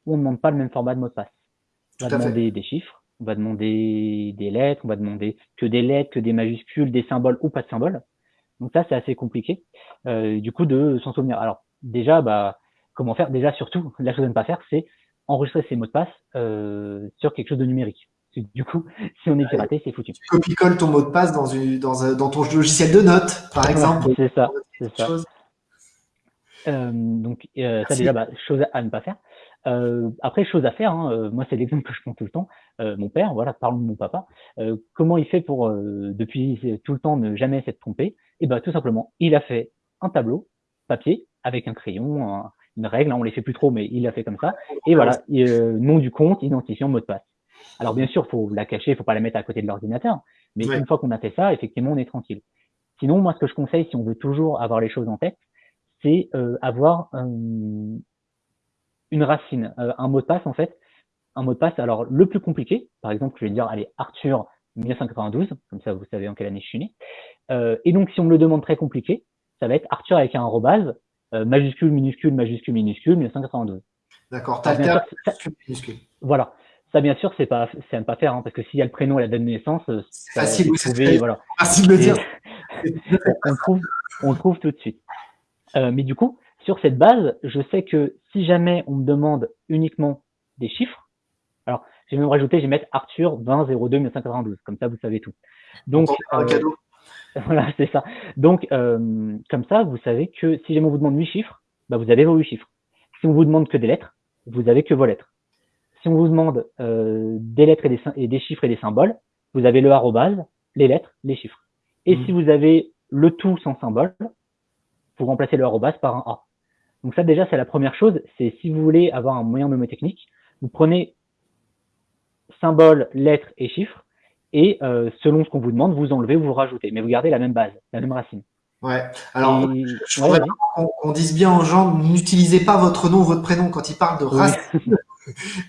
on ne demande pas le même format de mot de passe. On va demander des chiffres, on va demander des lettres, on va demander que des lettres, que des majuscules, des symboles ou pas de symboles. Donc ça, c'est assez compliqué, euh, du coup, de s'en souvenir. Alors déjà, bah, comment faire? Déjà, surtout, la chose à ne pas faire, c'est enregistrer ses mots de passe euh, sur quelque chose de numérique. Du coup, si on est piraté, c'est foutu. Tu copie-colles ton mot de passe dans, une, dans, dans, ton logiciel de notes, par exemple. c'est ça, c'est ça. Euh, donc euh, ça déjà, bah, chose à ne pas faire. Euh, après, chose à faire, hein, euh, moi c'est l'exemple que je prends tout le temps. Euh, mon père, voilà, parlons de mon papa. Euh, comment il fait pour, depuis tout le temps, ne jamais s'être trompé? Eh ben tout simplement, il a fait un tableau papier avec un crayon, une règle. Hein, on les fait plus trop, mais il l'a fait comme ça. Et voilà, nom du compte, identifiant, mot de passe. Alors bien sûr, faut la cacher, faut pas la mettre à côté de l'ordinateur. Mais une fois qu'on a fait ça, effectivement, on est tranquille. Sinon, moi, ce que je conseille, si on veut toujours avoir les choses en tête, c'est avoir une racine, euh, un mot de passe en fait, un mot de passe. Alors le plus compliqué, par exemple, je vais dire, allez, Arthur 1992, comme ça vous savez en quelle année je suis né. Euh, et donc si on me le demande très compliqué, ça va être Arthur avec un arrobase, euh, majuscule, minuscule, majuscule, minuscule, 1992. D'accord, minuscule. Voilà. Ça, bien sûr, c'est pas, c'est à ne pas faire, hein, parce que s'il y a le prénom et la date de naissance, c'est facile, trouver, voilà. facile de dire. on, le trouve, on trouve tout de suite. mais du coup, sur cette base, je sais que si jamais on me demande uniquement des chiffres, alors je vais même rajouter, je vais mettre Arthur 20 02 1992, comme ça vous savez tout. Donc euh, voilà, c'est ça. Donc euh, comme ça, vous savez que si jamais on vous demande 8 chiffres, bah, vous avez vos 8 chiffres. Si on vous demande que des lettres, vous avez que vos lettres. Si on vous demande euh, des lettres et des, et des, chiffres et des symboles, vous avez le arrobase, les lettres, les chiffres. Et mmh. si vous avez le tout sans symbole, vous remplacez le arrobase par un A. Donc ça déjà c'est la première chose, c'est si vous voulez avoir un moyen mnémotechnique, vous prenez symbole, lettres et chiffres, et euh, selon ce qu'on vous demande, vous enlevez ou vous rajoutez, mais vous gardez la même base, la même racine. Ouais. Alors, je voudrais qu'on dise bien aux gens, n'utilisez pas votre nom, votre prénom quand ils parlent de racine.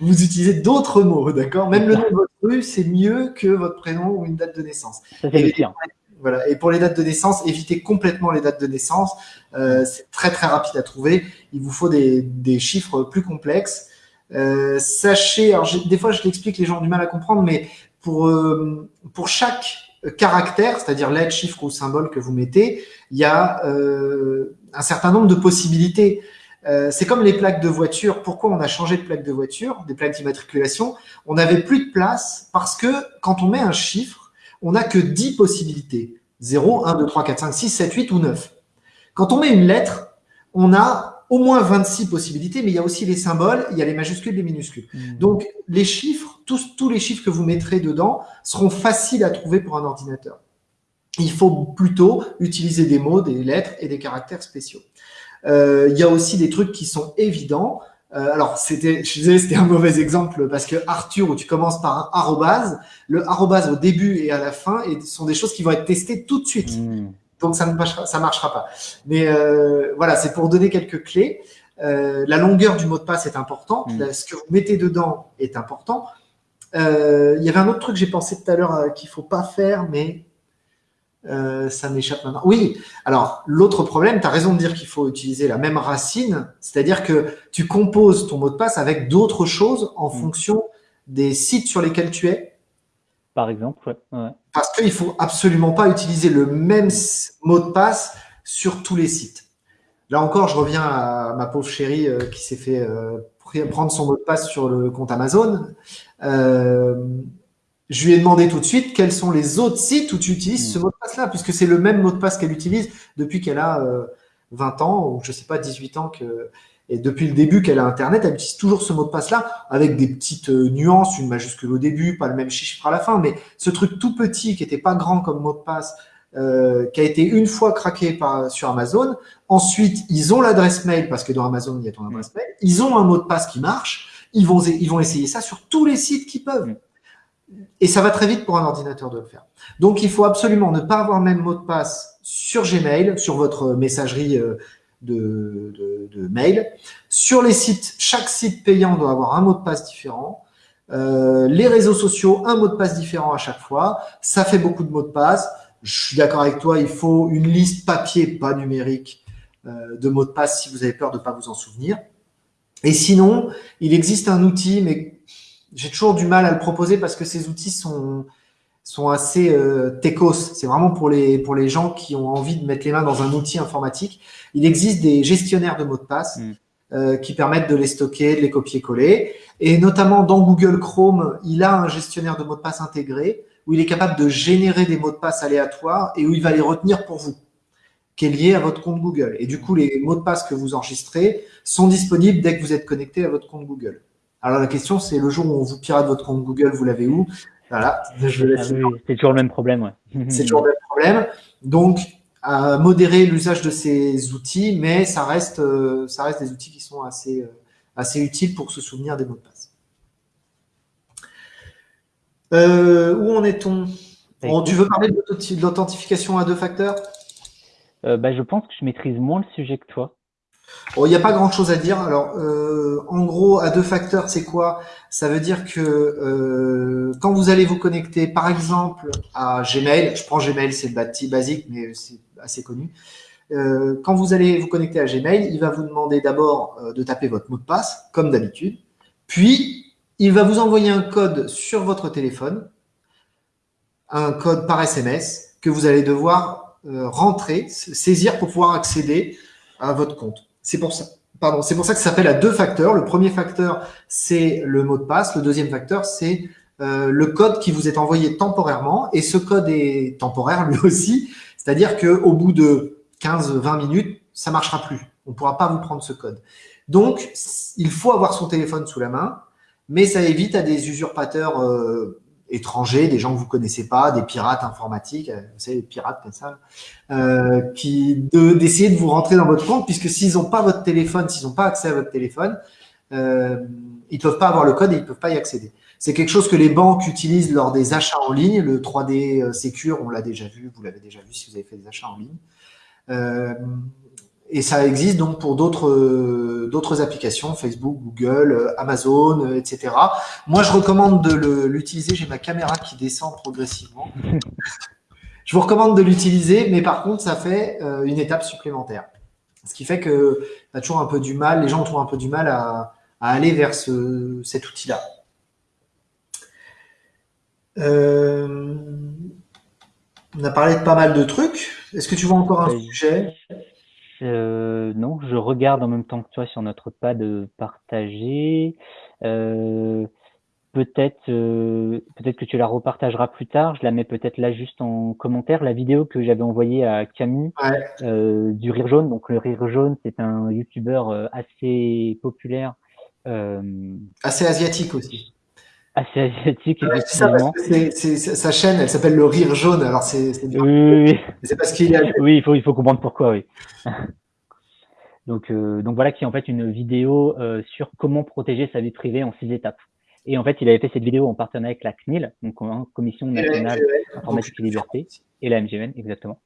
vous utilisez d'autres mots, d'accord? Même le nom de votre rue, c'est mieux que votre prénom ou une date de naissance. Ça, c'est le pire. Voilà. Et pour les dates de naissance, évitez complètement les dates de naissance. Euh, c'est très très rapide à trouver. Il vous faut des, des chiffres plus complexes. Euh, sachez, alors des fois je l'explique, les gens ont du mal à comprendre, mais pour, euh, pour chaque caractère, c'est-à-dire lettre, chiffre ou symbole que vous mettez, il y a un certain nombre de possibilités. Euh, c'est comme les plaques de voiture. Pourquoi on a changé de plaque de voiture, des plaques d'immatriculation? On n'avait plus de place parce que quand on met un chiffre, on n'a que 10 possibilités. 0, 1, 2, 3, 4, 5, 6, 7, 8 ou 9. Quand on met une lettre, on a au moins 26 possibilités, mais il y a aussi les symboles, il y a les majuscules, les minuscules. Mmh. Donc, les chiffres, tous, tous les chiffres que vous mettrez dedans seront faciles à trouver pour un ordinateur. Il faut plutôt utiliser des mots, des lettres et des caractères spéciaux. Euh, il y a aussi des trucs qui sont évidents. Euh, alors, c'était, je disais, c'était un mauvais exemple parce que Arthur, où tu commences par un arrobase, le arrobase au début et à la fin et sont des choses qui vont être testées tout de suite. Hmm. Donc, ça ne marchera, ça marchera pas. Mais euh, voilà, c'est pour donner quelques clés. Euh, la longueur du mot de passe est importante. Hmm. Ce que vous mettez dedans est important. Euh, il y avait un autre truc que j'ai pensé tout à l'heure euh, qu'il faut pas faire, mais euh, ça m'échappe maintenant. Oui, alors l'autre problème, tu as raison de dire qu'il faut utiliser la même racine, c'est-à-dire que tu composes ton mot de passe avec d'autres choses en mm. fonction des sites sur lesquels tu es Par exemple, ouais. Parce qu'il ne faut absolument pas utiliser le même mot de passe sur tous les sites. Là encore, je reviens à ma pauvre chérie euh, qui s'est fait euh, prendre son mot de passe sur le compte Amazon. Euh, je lui ai demandé tout de suite quels sont les autres sites où tu utilises ce mot de passe-là, puisque c'est le même mot de passe qu'elle utilise depuis qu'elle a 20 ans, ou je sais pas, 18 ans, que, et depuis le début qu'elle a Internet, elle utilise toujours ce mot de passe-là, avec des petites nuances, une majuscule au début, pas le même chiffre à la fin, mais ce truc tout petit qui n'était pas grand comme mot de passe, euh, qui a été une fois craqué par, sur Amazon. Ensuite, ils ont l'adresse mail, parce que dans Amazon, il y a ton adresse mail. Ils ont un mot de passe qui marche. Ils vont, ils vont essayer ça sur tous les sites qui peuvent. Et ça va très vite pour un ordinateur de le faire. Donc, il faut absolument ne pas avoir même mot de passe sur Gmail, sur votre messagerie euh, de mail. Sur les sites, chaque site payant doit avoir un mot de passe différent. Euh, les réseaux sociaux, un mot de passe différent à chaque fois. Ça fait beaucoup de mots de passe je suis d'accord avec toi, il faut une liste papier, pas numérique, euh, de mots de passe si vous avez peur de ne pas vous en souvenir. Et sinon, il existe un outil, mais j'ai toujours du mal à le proposer parce que ces outils sont, sont assez euh, techos. C'est vraiment pour les, pour les gens qui ont envie de mettre les mains dans un outil informatique. Il existe des gestionnaires de mots de passe mm. euh, qui permettent de les stocker, de les copier-coller. Et notamment dans Google Chrome, il a un gestionnaire de mots de passe intégré où il est capable de générer des mots de passe aléatoires et où il va les retenir pour vous, qui est lié à votre compte Google. Et du coup, les mots de passe que vous enregistrez sont disponibles dès que vous êtes connecté à votre compte Google. Alors la question, c'est le jour où on vous pirate votre compte Google, vous l'avez où? Voilà. Ah c'est toujours le même problème. Ouais. c'est toujours le même problème. Donc, à modérer l'usage de ces outils, mais ça reste, euh, ça reste des outils qui sont assez, euh, assez utiles pour se souvenir des mots de passe. Euh, où en est-on? Tu veux parler de l'authentification à deux facteurs? Euh, bah, Je pense que je maîtrise moins le sujet que toi. Il n'y a pas grand-chose à dire. Alors, euh, en gros, à deux facteurs, c'est quoi? Ça veut dire que quand vous allez vous connecter, par exemple, à Gmail, je prends Gmail, c'est le basique, mais c'est assez connu. quand vous allez vous connecter à Gmail, il va vous demander d'abord de taper votre mot de passe, comme d'habitude. Puis, il va vous envoyer un code sur votre téléphone, un code par SMS que vous allez devoir euh, rentrer, saisir pour pouvoir accéder à votre compte. C'est pour ça. Pardon, c'est pour ça que ça s'appelle à deux facteurs. Le premier facteur, c'est le mot de passe. Le deuxième facteur, c'est euh, le code qui vous est envoyé temporairement. Et ce code est temporaire lui aussi. C'est-à-dire qu'au bout de 15-20 minutes, ça marchera plus. On ne pourra pas vous prendre ce code. Donc, il faut avoir son téléphone sous la main mais ça évite à des usurpateurs euh, étrangers, des gens que vous connaissez pas, des pirates informatiques, euh, vous savez, des pirates comme ça, euh, d'essayer de, vous rentrer dans votre compte, puisque s'ils n'ont pas votre téléphone, s'ils n'ont pas accès à votre téléphone, euh, ils peuvent pas avoir le code et ils peuvent pas y accéder. C'est quelque chose que les banques utilisent lors des achats en ligne. Le 3D euh, Secure, on l'a déjà vu, vous l'avez déjà vu si vous avez fait des achats en ligne. Et ça existe donc pour d'autres euh, d'autres applications, Facebook, Google, euh, Amazon, euh, etc. Moi, je recommande de l'utiliser. J'ai ma caméra qui descend progressivement. je vous recommande de l'utiliser, mais par contre, ça fait une étape supplémentaire. Ce qui fait que as toujours un peu du mal, les gens ont toujours un peu du mal à, à aller vers ce, cet outil-là. Euh, on a parlé de pas mal de trucs. Est-ce que tu vois encore un sujet? Euh, non, je regarde en même temps que toi sur notre pad partagé. Euh, peut-être euh, peut-être que tu la repartageras plus tard. Je la mets peut-être là juste en commentaire. La vidéo que j'avais envoyée à Camus euh, du rire jaune. Donc le rire jaune, c'est un youtubeur assez populaire. assez asiatique aussi assez asiatique, effectivement. sa chaîne, elle s'appelle le rire jaune, alors c'est oui, oui, C'est parce qu'il a... Oui, il faut, il faut comprendre pourquoi, oui. donc, euh, donc voilà qui est en fait une vidéo euh, sur comment protéger sa vie privée en six étapes. Et en fait, il avait fait cette vidéo en partenariat avec la CNIL, donc en Commission nationale informatique et liberté, et la MGN, exactement.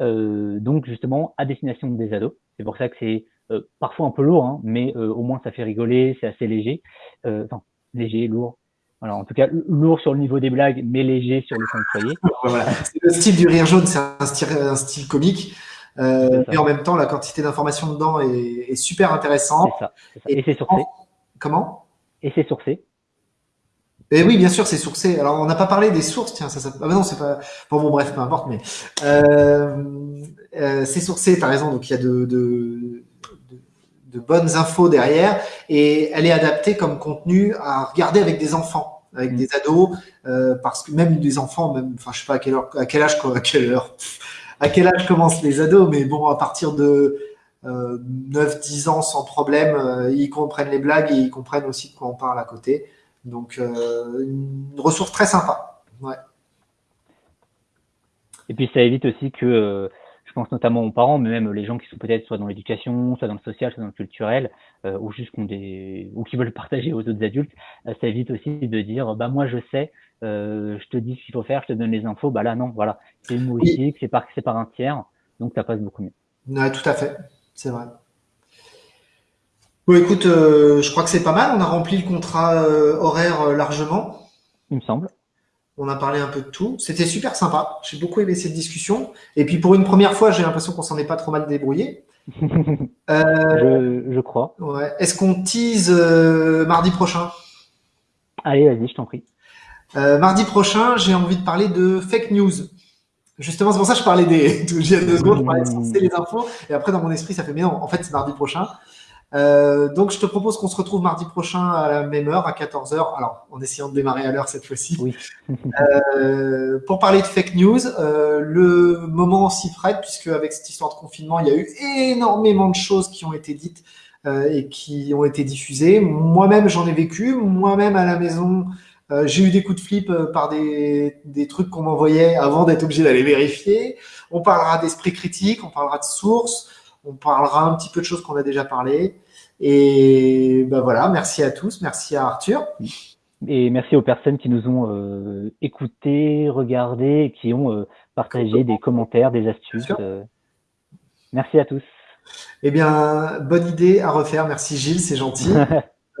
Euh, donc justement, à destination des ados. C'est pour ça que c'est euh, parfois un peu lourd, hein, mais euh, au moins ça fait rigoler, c'est assez léger. enfin, léger, lourd, voilà, en tout cas, lourd sur le niveau des blagues, mais léger sur le fond de foyer. voilà. Le style du rire jaune, c'est un style, un style comique. Euh, et en même temps, la quantité d'informations dedans est, est, super intéressante. Ça, Et, c'est sourcé. Comment? Et c'est sourcé. Et oui, bien sûr, c'est sourcé. Alors, on n'a pas parlé des sources, tiens, ça, ça... Ah, non, c'est pas. Bon, bon, bref, peu importe, mais euh, euh, c'est sourcé. T'as raison. Donc, il y a de, de, de, bonnes infos derrière, et elle est adaptée comme contenu à regarder avec des enfants, avec mm. des ados, euh, parce que même des enfants, même, enfin, je sais pas à quelle heure, à quel âge, à quelle heure, à quel âge commencent les ados, mais bon, à partir de euh, 9-10 ans sans problème, euh, ils comprennent les blagues et ils comprennent aussi de quoi on parle à côté. Donc, euh, une ressource très sympa. Ouais. Et puis, ça évite aussi que, euh, pense notamment aux parents, mais même les gens qui sont peut-être soit dans l'éducation, soit dans le social, soit dans le culturel, euh, ou juste qui des, ou qui veulent partager aux autres adultes, ça évite aussi de dire, bah moi je sais, je te dis ce qu'il faut faire, je te donne les infos, bah là non, voilà, c'est humoristique, c'est par, c'est par un tiers, donc ça passe beaucoup mieux. Ouais, tout à fait, c'est vrai. Bon, écoute, euh, je crois que c'est pas mal. On a rempli le contrat euh, horaire euh, largement. Il me semble. On a parlé un peu de tout. C'était super sympa. J'ai beaucoup aimé cette discussion. Et puis pour une première fois, j'ai l'impression qu'on s'en est pas trop mal débrouillé. je, je, crois. Ouais. Est-ce qu'on tease mardi prochain? Allez, vas-y, je t'en prie. mardi prochain, j'ai envie de parler de fake news. Justement, c'est pour ça que je parlais des. Il y a deux secondes, je parlais de les infos. Et après, dans mon esprit, ça fait mais non, en fait, c'est mardi prochain. Euh, donc, je te propose qu'on se retrouve mardi prochain à la même heure, à 14h. Alors, en essayant de démarrer à l'heure cette fois-ci. Oui. euh, pour parler de fake news, euh, le moment s'y prête, puisque avec cette histoire de confinement, il y a eu énormément de choses qui ont été dites et qui ont été diffusées. Moi-même, j'en ai vécu. Moi-même, à la maison, j'ai eu des coups de flip par des, des trucs qu'on m'envoyait avant d'être obligé d'aller vérifier. On parlera d'esprit critique, on parlera de sources on parlera un petit peu de choses qu'on a déjà parlé. Et ben voilà, merci à tous, merci à Arthur. Et merci aux personnes qui nous ont euh, écoutés, regardés, qui ont euh, partagé des commentaires, des astuces. Euh. merci à tous. Eh bien, bonne idée à refaire. Merci Gilles, c'est gentil.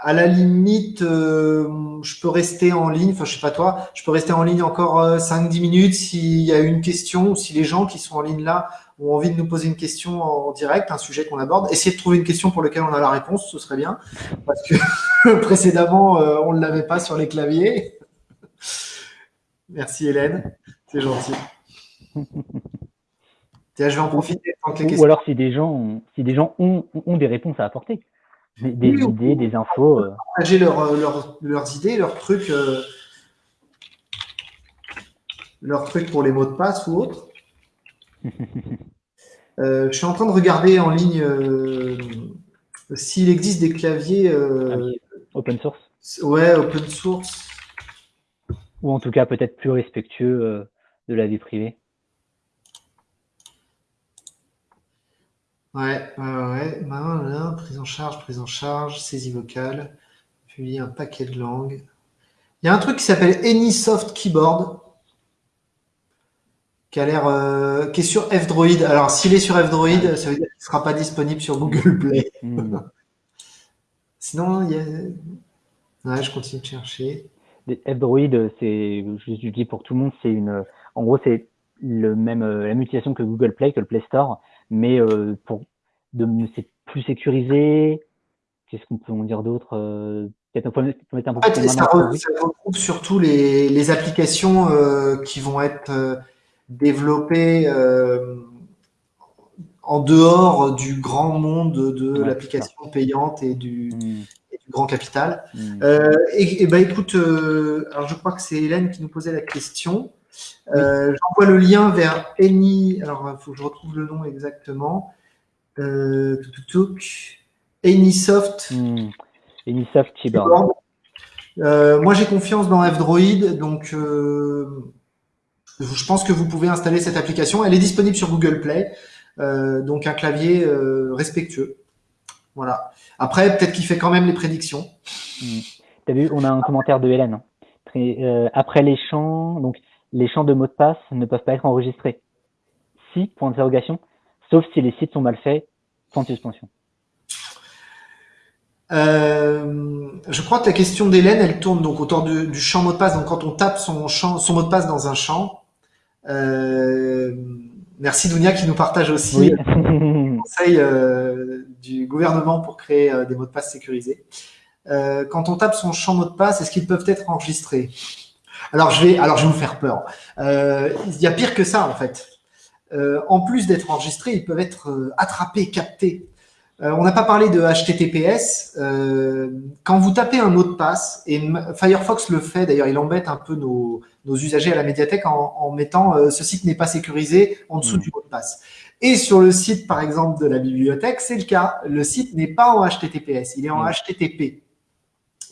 à la limite, je peux rester en ligne, enfin je sais pas toi, je peux rester en ligne encore 5-10 minutes s'il y a une question ou si les gens qui sont en ligne là ont envie de nous poser une question en direct, un sujet qu'on aborde, essayez de trouver une question pour laquelle on a la réponse, ce serait bien, parce que précédemment, euh, on ne l'avait pas sur les claviers. Merci Hélène, c'est gentil. Tiens, je vais en profiter. Ou alors si des gens, ont, si des gens ont, ont des réponses à apporter, des, idées, des infos. Euh. Partager euh, leurs idées, leurs trucs, leurs trucs pour les mots de passe ou autres. Euh, je suis en train de regarder en ligne euh, s'il existe des claviers euh, ah open source. Ouais, open source. Ou en tout cas peut-être plus respectueux de la vie privée. Ouais, ouais, ouais. prise en charge, prise en charge, saisie vocale, publier un paquet de langues. Il y a un truc qui s'appelle AnySoft Keyboard qui a l'air, euh, qui est sur F-Droid. Alors, s'il est sur F-Droid, ça veut dire qu'il ne sera pas disponible sur Google Play. Hmm. Sinon, il y a... Ouais, je continue de chercher. F-Droid, c'est, je dis pour tout le monde, c'est une, en gros, c'est le même, euh, la même utilisation que Google Play, que le Play Store, mais euh, pour, de, c'est plus sécurisé. Qu'est-ce qu'on peut en dire d'autre Peut-être un peu, un peu fait, ça, regroupe surtout les, les applications euh, qui vont être développé euh, en dehors du grand monde de l'application payante et du, mm. grand capital. Mm. Euh, et, ben écoute, euh, alors je crois que c'est Hélène qui nous posait la question. J'envoie le lien vers Any. Alors, il faut que je retrouve le nom exactement. Euh, Anysoft. Mm. Anysoft Keyboard. moi, j'ai confiance dans F-Droid, donc je pense que vous pouvez installer cette application. Elle est disponible sur Google Play, euh, donc un clavier euh, respectueux. Voilà. Après, peut-être qu'il fait quand même les prédictions. Hmm. Tu as vu, on a un commentaire de Hélène. Hein. Euh, après les champs, donc les champs de mots de passe ne peuvent pas être enregistrés. Si, point d'interrogation, sauf si les sites sont mal faits, de suspension. Euh, je crois que la question d'Hélène, elle tourne donc autour du, du, champ mot de passe. Donc quand on tape son, champ, son mot de passe dans un champ, merci Dounia qui nous partage aussi le conseil euh, du gouvernement pour créer euh, des mots de passe sécurisés. euh, quand on tape son champ mot de passe, est-ce qu'ils peuvent être enregistrés? Alors je, vais, alors, je vais vous faire peur. Euh, il y a pire que ça, en fait. Euh, en plus d'être enregistrés, ils peuvent être attrapés, captés. On n'a pas parlé de HTTPS. quand vous tapez un mot de passe, et Firefox le fait, d'ailleurs, il embête un peu nos, usagers à la médiathèque en, mettant ce site n'est pas sécurisé en dessous mmh. du mot de passe ». Et sur le site, par exemple, de la bibliothèque, c'est le cas. Le site n'est pas en HTTPS, il est en HTTP.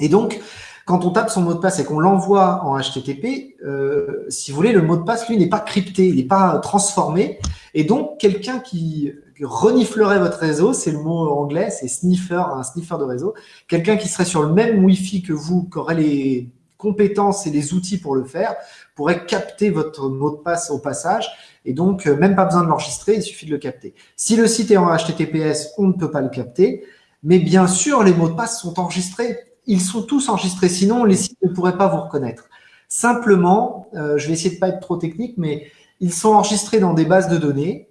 Et donc, quand on tape son mot de passe et qu'on l'envoie en HTTP, euh, si vous voulez, le mot de passe, lui, n'est pas crypté, il n'est pas transformé. Et donc, quelqu'un qui reniflerait votre réseau, c'est le mot anglais, c'est sniffer, un sniffer de réseau, quelqu'un qui serait sur le même Wi-Fi que vous, qui aurait les compétences et les outils pour le faire, pourrait capter votre mot de passe au passage. Et donc, euh, même pas besoin de l'enregistrer, il suffit de le capter. Si le site est en HTTPS, on ne peut pas le capter. Mais bien sûr, les mots de passe sont enregistrés ils sont tous enregistrés, sinon les sites ne pourraient pas vous reconnaître. Simplement, euh, je vais essayer de pas être trop technique, mais ils sont enregistrés dans des bases de données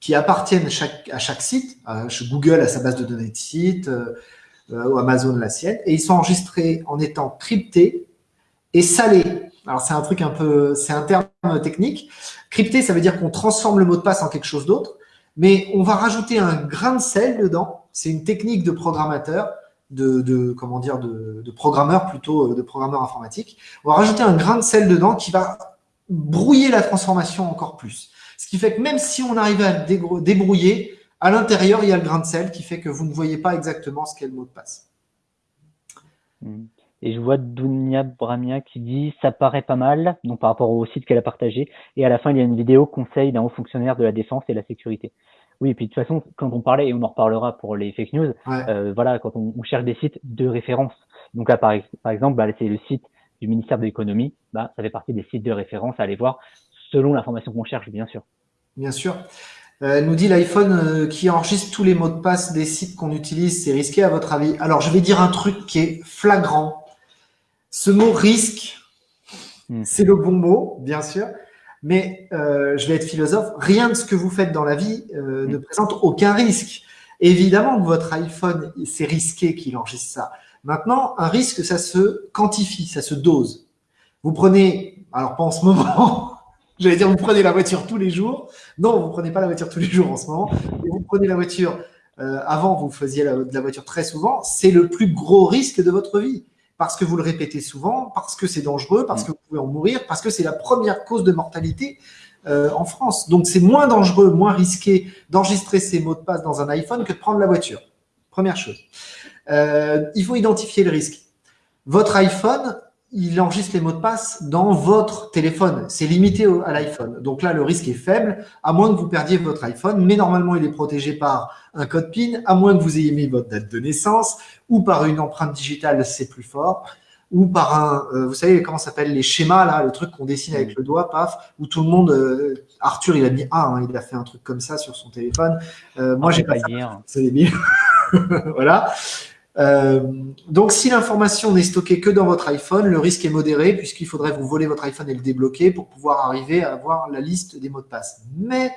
qui appartiennent à chaque, à site. Euh, Google a sa base de données de site, euh, ou Amazon la sienne, et ils sont enregistrés en étant cryptés et salés. Alors c'est un truc un peu, c'est un terme technique. Crypté, ça veut dire qu'on transforme le mot de passe en quelque chose d'autre, mais on va rajouter un grain de sel dedans. C'est une technique de programmateur de, comment dire de, de, programmeurs plutôt euh, de programmeurs informatiques. On va rajouter un grain de sel dedans qui va brouiller la transformation encore plus. Ce qui fait que même si on arrive à débrouiller, à l'intérieur, il y a le grain de sel qui fait que vous ne voyez pas exactement ce qu'est le mot de passe. Hmm. Et je vois Dunia Bramia qui dit « ça paraît pas mal », donc par rapport au site qu'elle a partagé. Et à la fin, il y a une vidéo conseil d'un haut fonctionnaire de la défense et de la sécurité. Oui, et puis de toute façon, quand on parlait, et on en reparlera pour les fake news, euh, voilà, quand on, cherche des sites de référence. Donc là, par, exemple, bah, c'est le site du ministère de l'économie, bah, ça fait partie des sites de référence à aller voir selon l'information qu'on cherche, bien sûr. Bien sûr. Euh, elle nous dit l'iPhone euh, qui enregistre tous les mots de passe des sites qu'on utilise, c'est risqué à votre avis? Alors, je vais dire un truc qui est flagrant. Ce mot risque, hmm. c'est le bon mot, bien sûr. Mais euh, je vais être philosophe, rien de ce que vous faites dans la vie euh, ne mm. présente aucun risque. Évidemment que votre iPhone, c'est risqué qu'il enregistre ça. Maintenant, un risque, ça se quantifie, ça se dose. Vous prenez, alors pas en ce moment, j'allais dire vous prenez la voiture tous les jours. Non, vous prenez pas la voiture tous les jours en ce moment. vous prenez la voiture, euh, avant vous faisiez la, de la voiture très souvent, c'est le plus gros risque de votre vie parce que vous le répétez souvent, parce que c'est dangereux, parce que vous pouvez en mourir, parce que c'est la première cause de mortalité euh, en France. Donc c'est moins dangereux, moins risqué d'enregistrer ces mots de passe dans un iPhone que de prendre la voiture. Première chose. Euh, il faut identifier le risque. Votre iPhone, il enregistre les mots de passe dans votre téléphone. C'est limité à l'iPhone. Donc là, le risque est faible, à moins que vous perdiez votre iPhone. Mais normalement, il est protégé par un code PIN, à moins que vous ayez mis votre date de naissance, ou par une empreinte digitale, c'est plus fort, ou par un, euh, vous savez comment s'appelle les schémas, là, le truc qu'on dessine avec le doigt, paf, où tout le monde, euh, Arthur, il a mis A, hein, il a fait un truc comme ça sur son téléphone. Euh, moi, ah, j'ai pas, pas ça. C'est débile. voilà. Euh, donc, si l'information n'est stockée que dans votre iPhone, le risque est modéré puisqu'il faudrait vous voler votre iPhone et le débloquer pour pouvoir arriver à avoir la liste des mots de passe. Mais,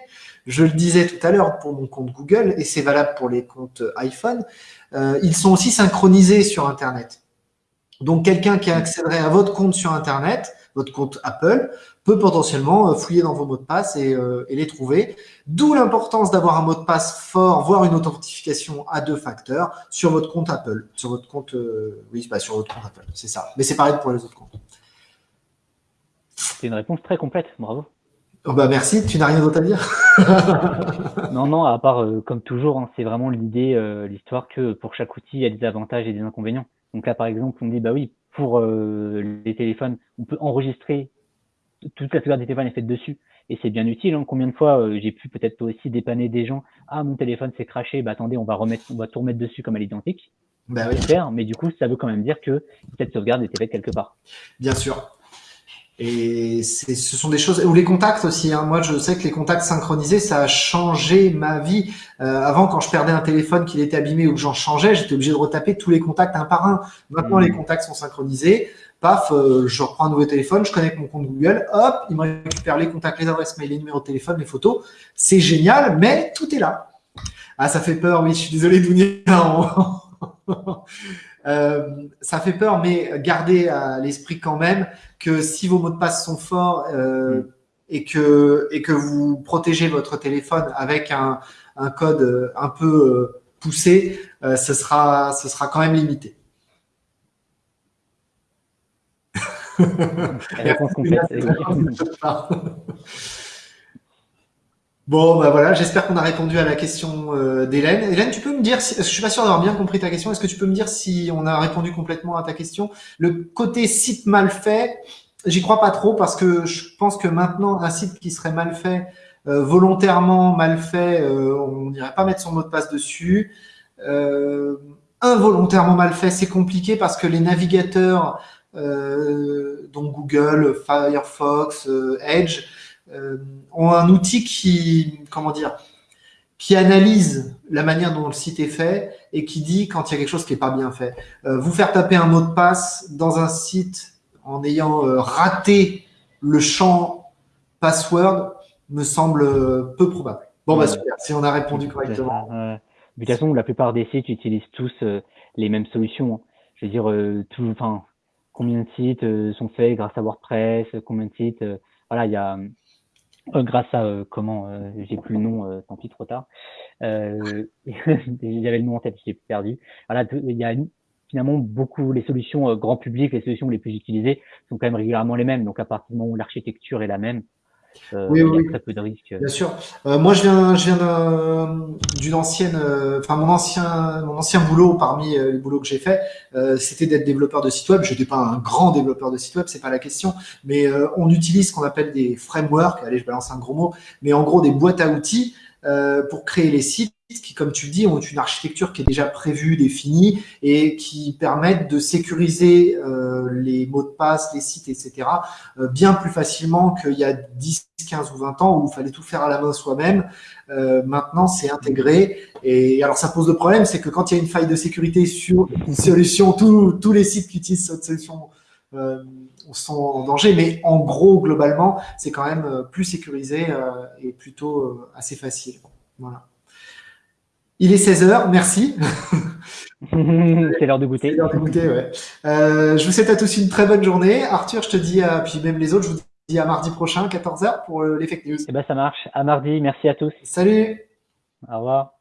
je le disais tout à l'heure pour mon compte Google, et c'est valable pour les comptes iPhone, euh, ils sont aussi synchronisés sur Internet. Donc, quelqu'un qui accéderait à votre compte sur Internet, votre compte Apple, peut potentiellement euh, fouiller dans vos mots de passe et, euh, et les trouver. D'où l'importance d'avoir un mot de passe fort, voire une authentification à deux facteurs sur votre compte Apple. Sur votre compte, euh, oui, bah, sur votre compte Apple, c'est ça. Mais c'est pareil pour les autres comptes. C'est une réponse très complète, bravo. Oh bah merci, tu n'as rien d'autre à dire? Non, non, à part, comme toujours, hein, c'est vraiment l'idée, l'histoire que pour chaque outil, il y a des avantages et des inconvénients. Donc là, par exemple, on dit, bah oui, pour les téléphones, on peut enregistrer toute la sauvegarde des téléphones est faite dessus et c'est bien utile. Hein. Combien de fois euh, j'ai pu peut-être aussi dépanner des gens Ah, mon téléphone s'est craché, bah attendez, on va remettre, on va tout remettre dessus comme à l'identique. Bah oui. mais du coup, ça veut quand même dire que cette sauvegarde était faite quelque part. Bien sûr. Et ce sont des choses, ou les contacts aussi. Hein. Moi, je sais que les contacts synchronisés, ça a changé ma vie. Euh, avant, quand je perdais un téléphone, qu'il était abîmé ou que j'en changeais, j'étais obligé de retaper tous les contacts un par un. Maintenant, mmh. les contacts sont synchronisés paf, euh, je reprends un nouveau téléphone, je connecte mon compte Google, hop, il me récupère les contacts, les adresses mail, les numéros de téléphone, les photos. C'est génial, mais tout est là. Ah, ça fait peur, oui, je suis désolé, Dounia. ça fait peur, mais gardez à l'esprit quand même que si vos mots de passe sont forts mm. et que et que vous protégez votre téléphone avec un, un code un peu poussé, ce sera ce sera quand même limité. Bon, bah voilà, j'espère qu'on a répondu à la question euh, d'Hélène. Hélène, tu peux me dire, si, je suis pas sûr d'avoir bien compris ta question, est-ce que tu peux me dire si on a répondu complètement à ta question? Le côté site mal fait, j'y crois pas trop parce que je pense que maintenant, un site qui serait mal fait, euh, volontairement mal fait, euh, on n'irait pas mettre son mot de passe dessus. involontairement mal fait, c'est compliqué parce que les navigateurs euh, dont Google, Firefox, euh, Edge, euh, ont un outil qui, comment dire, qui analyse la manière dont le site est fait et qui dit quand il y a quelque chose qui n'est pas bien fait. vous faire taper un mot de passe dans un site en ayant raté le champ password me semble peu probable. Bon, bah super, si on a répondu correctement. de toute façon, la plupart des sites utilisent tous les mêmes solutions. Hein. Je veux dire, tout, enfin, combien de sites euh, sont faits grâce à WordPress, combien de sites, euh, voilà, il y a euh, grâce à comment j'ai plus le nom tant pis trop tard. Euh, j'avais le nom en tête j'ai perdu. Voilà il y a finalement beaucoup les solutions grand public les solutions les plus utilisées sont quand même régulièrement les mêmes. Donc à partir du moment où l'architecture est la même euh, oui, oui, très peu de risques. Bien sûr. Euh, moi, je viens, je viens d'une ancienne, euh, enfin mon ancien, mon ancien boulot parmi les boulots que j'ai fait, c'était d'être développeur de site web. Je n'étais pas un grand développeur de site web, c'est pas la question, mais on utilise ce qu'on appelle des frameworks. Allez, je balance un gros mot, mais en gros des boîtes à outils pour créer les sites qui, comme tu dis, ont une architecture qui est déjà prévue, définie et qui permettent de sécuriser euh, les mots de passe, les sites, etc. Euh, bien plus facilement qu'il y a 10, 15 ou 20 ans où il fallait tout faire à la main soi-même. Euh, maintenant, c'est intégré. Et alors, ça pose le problème, c'est que quand il y a une faille de sécurité sur une solution, tous les sites qui utilisent cette solution sont en danger. Mais en gros, globalement, c'est quand même plus sécurisé et plutôt assez facile. Voilà. Il est 16h, merci. c'est l'heure de goûter. C'est l'heure de goûter, ouais. Euh, je vous souhaite à tous une très bonne journée. Arthur, je te dis, à, puis même les autres, je vous dis à mardi prochain, 14h, pour euh, les fake news. Eh ben, ça marche. À mardi. Merci à tous. Salut. Au revoir.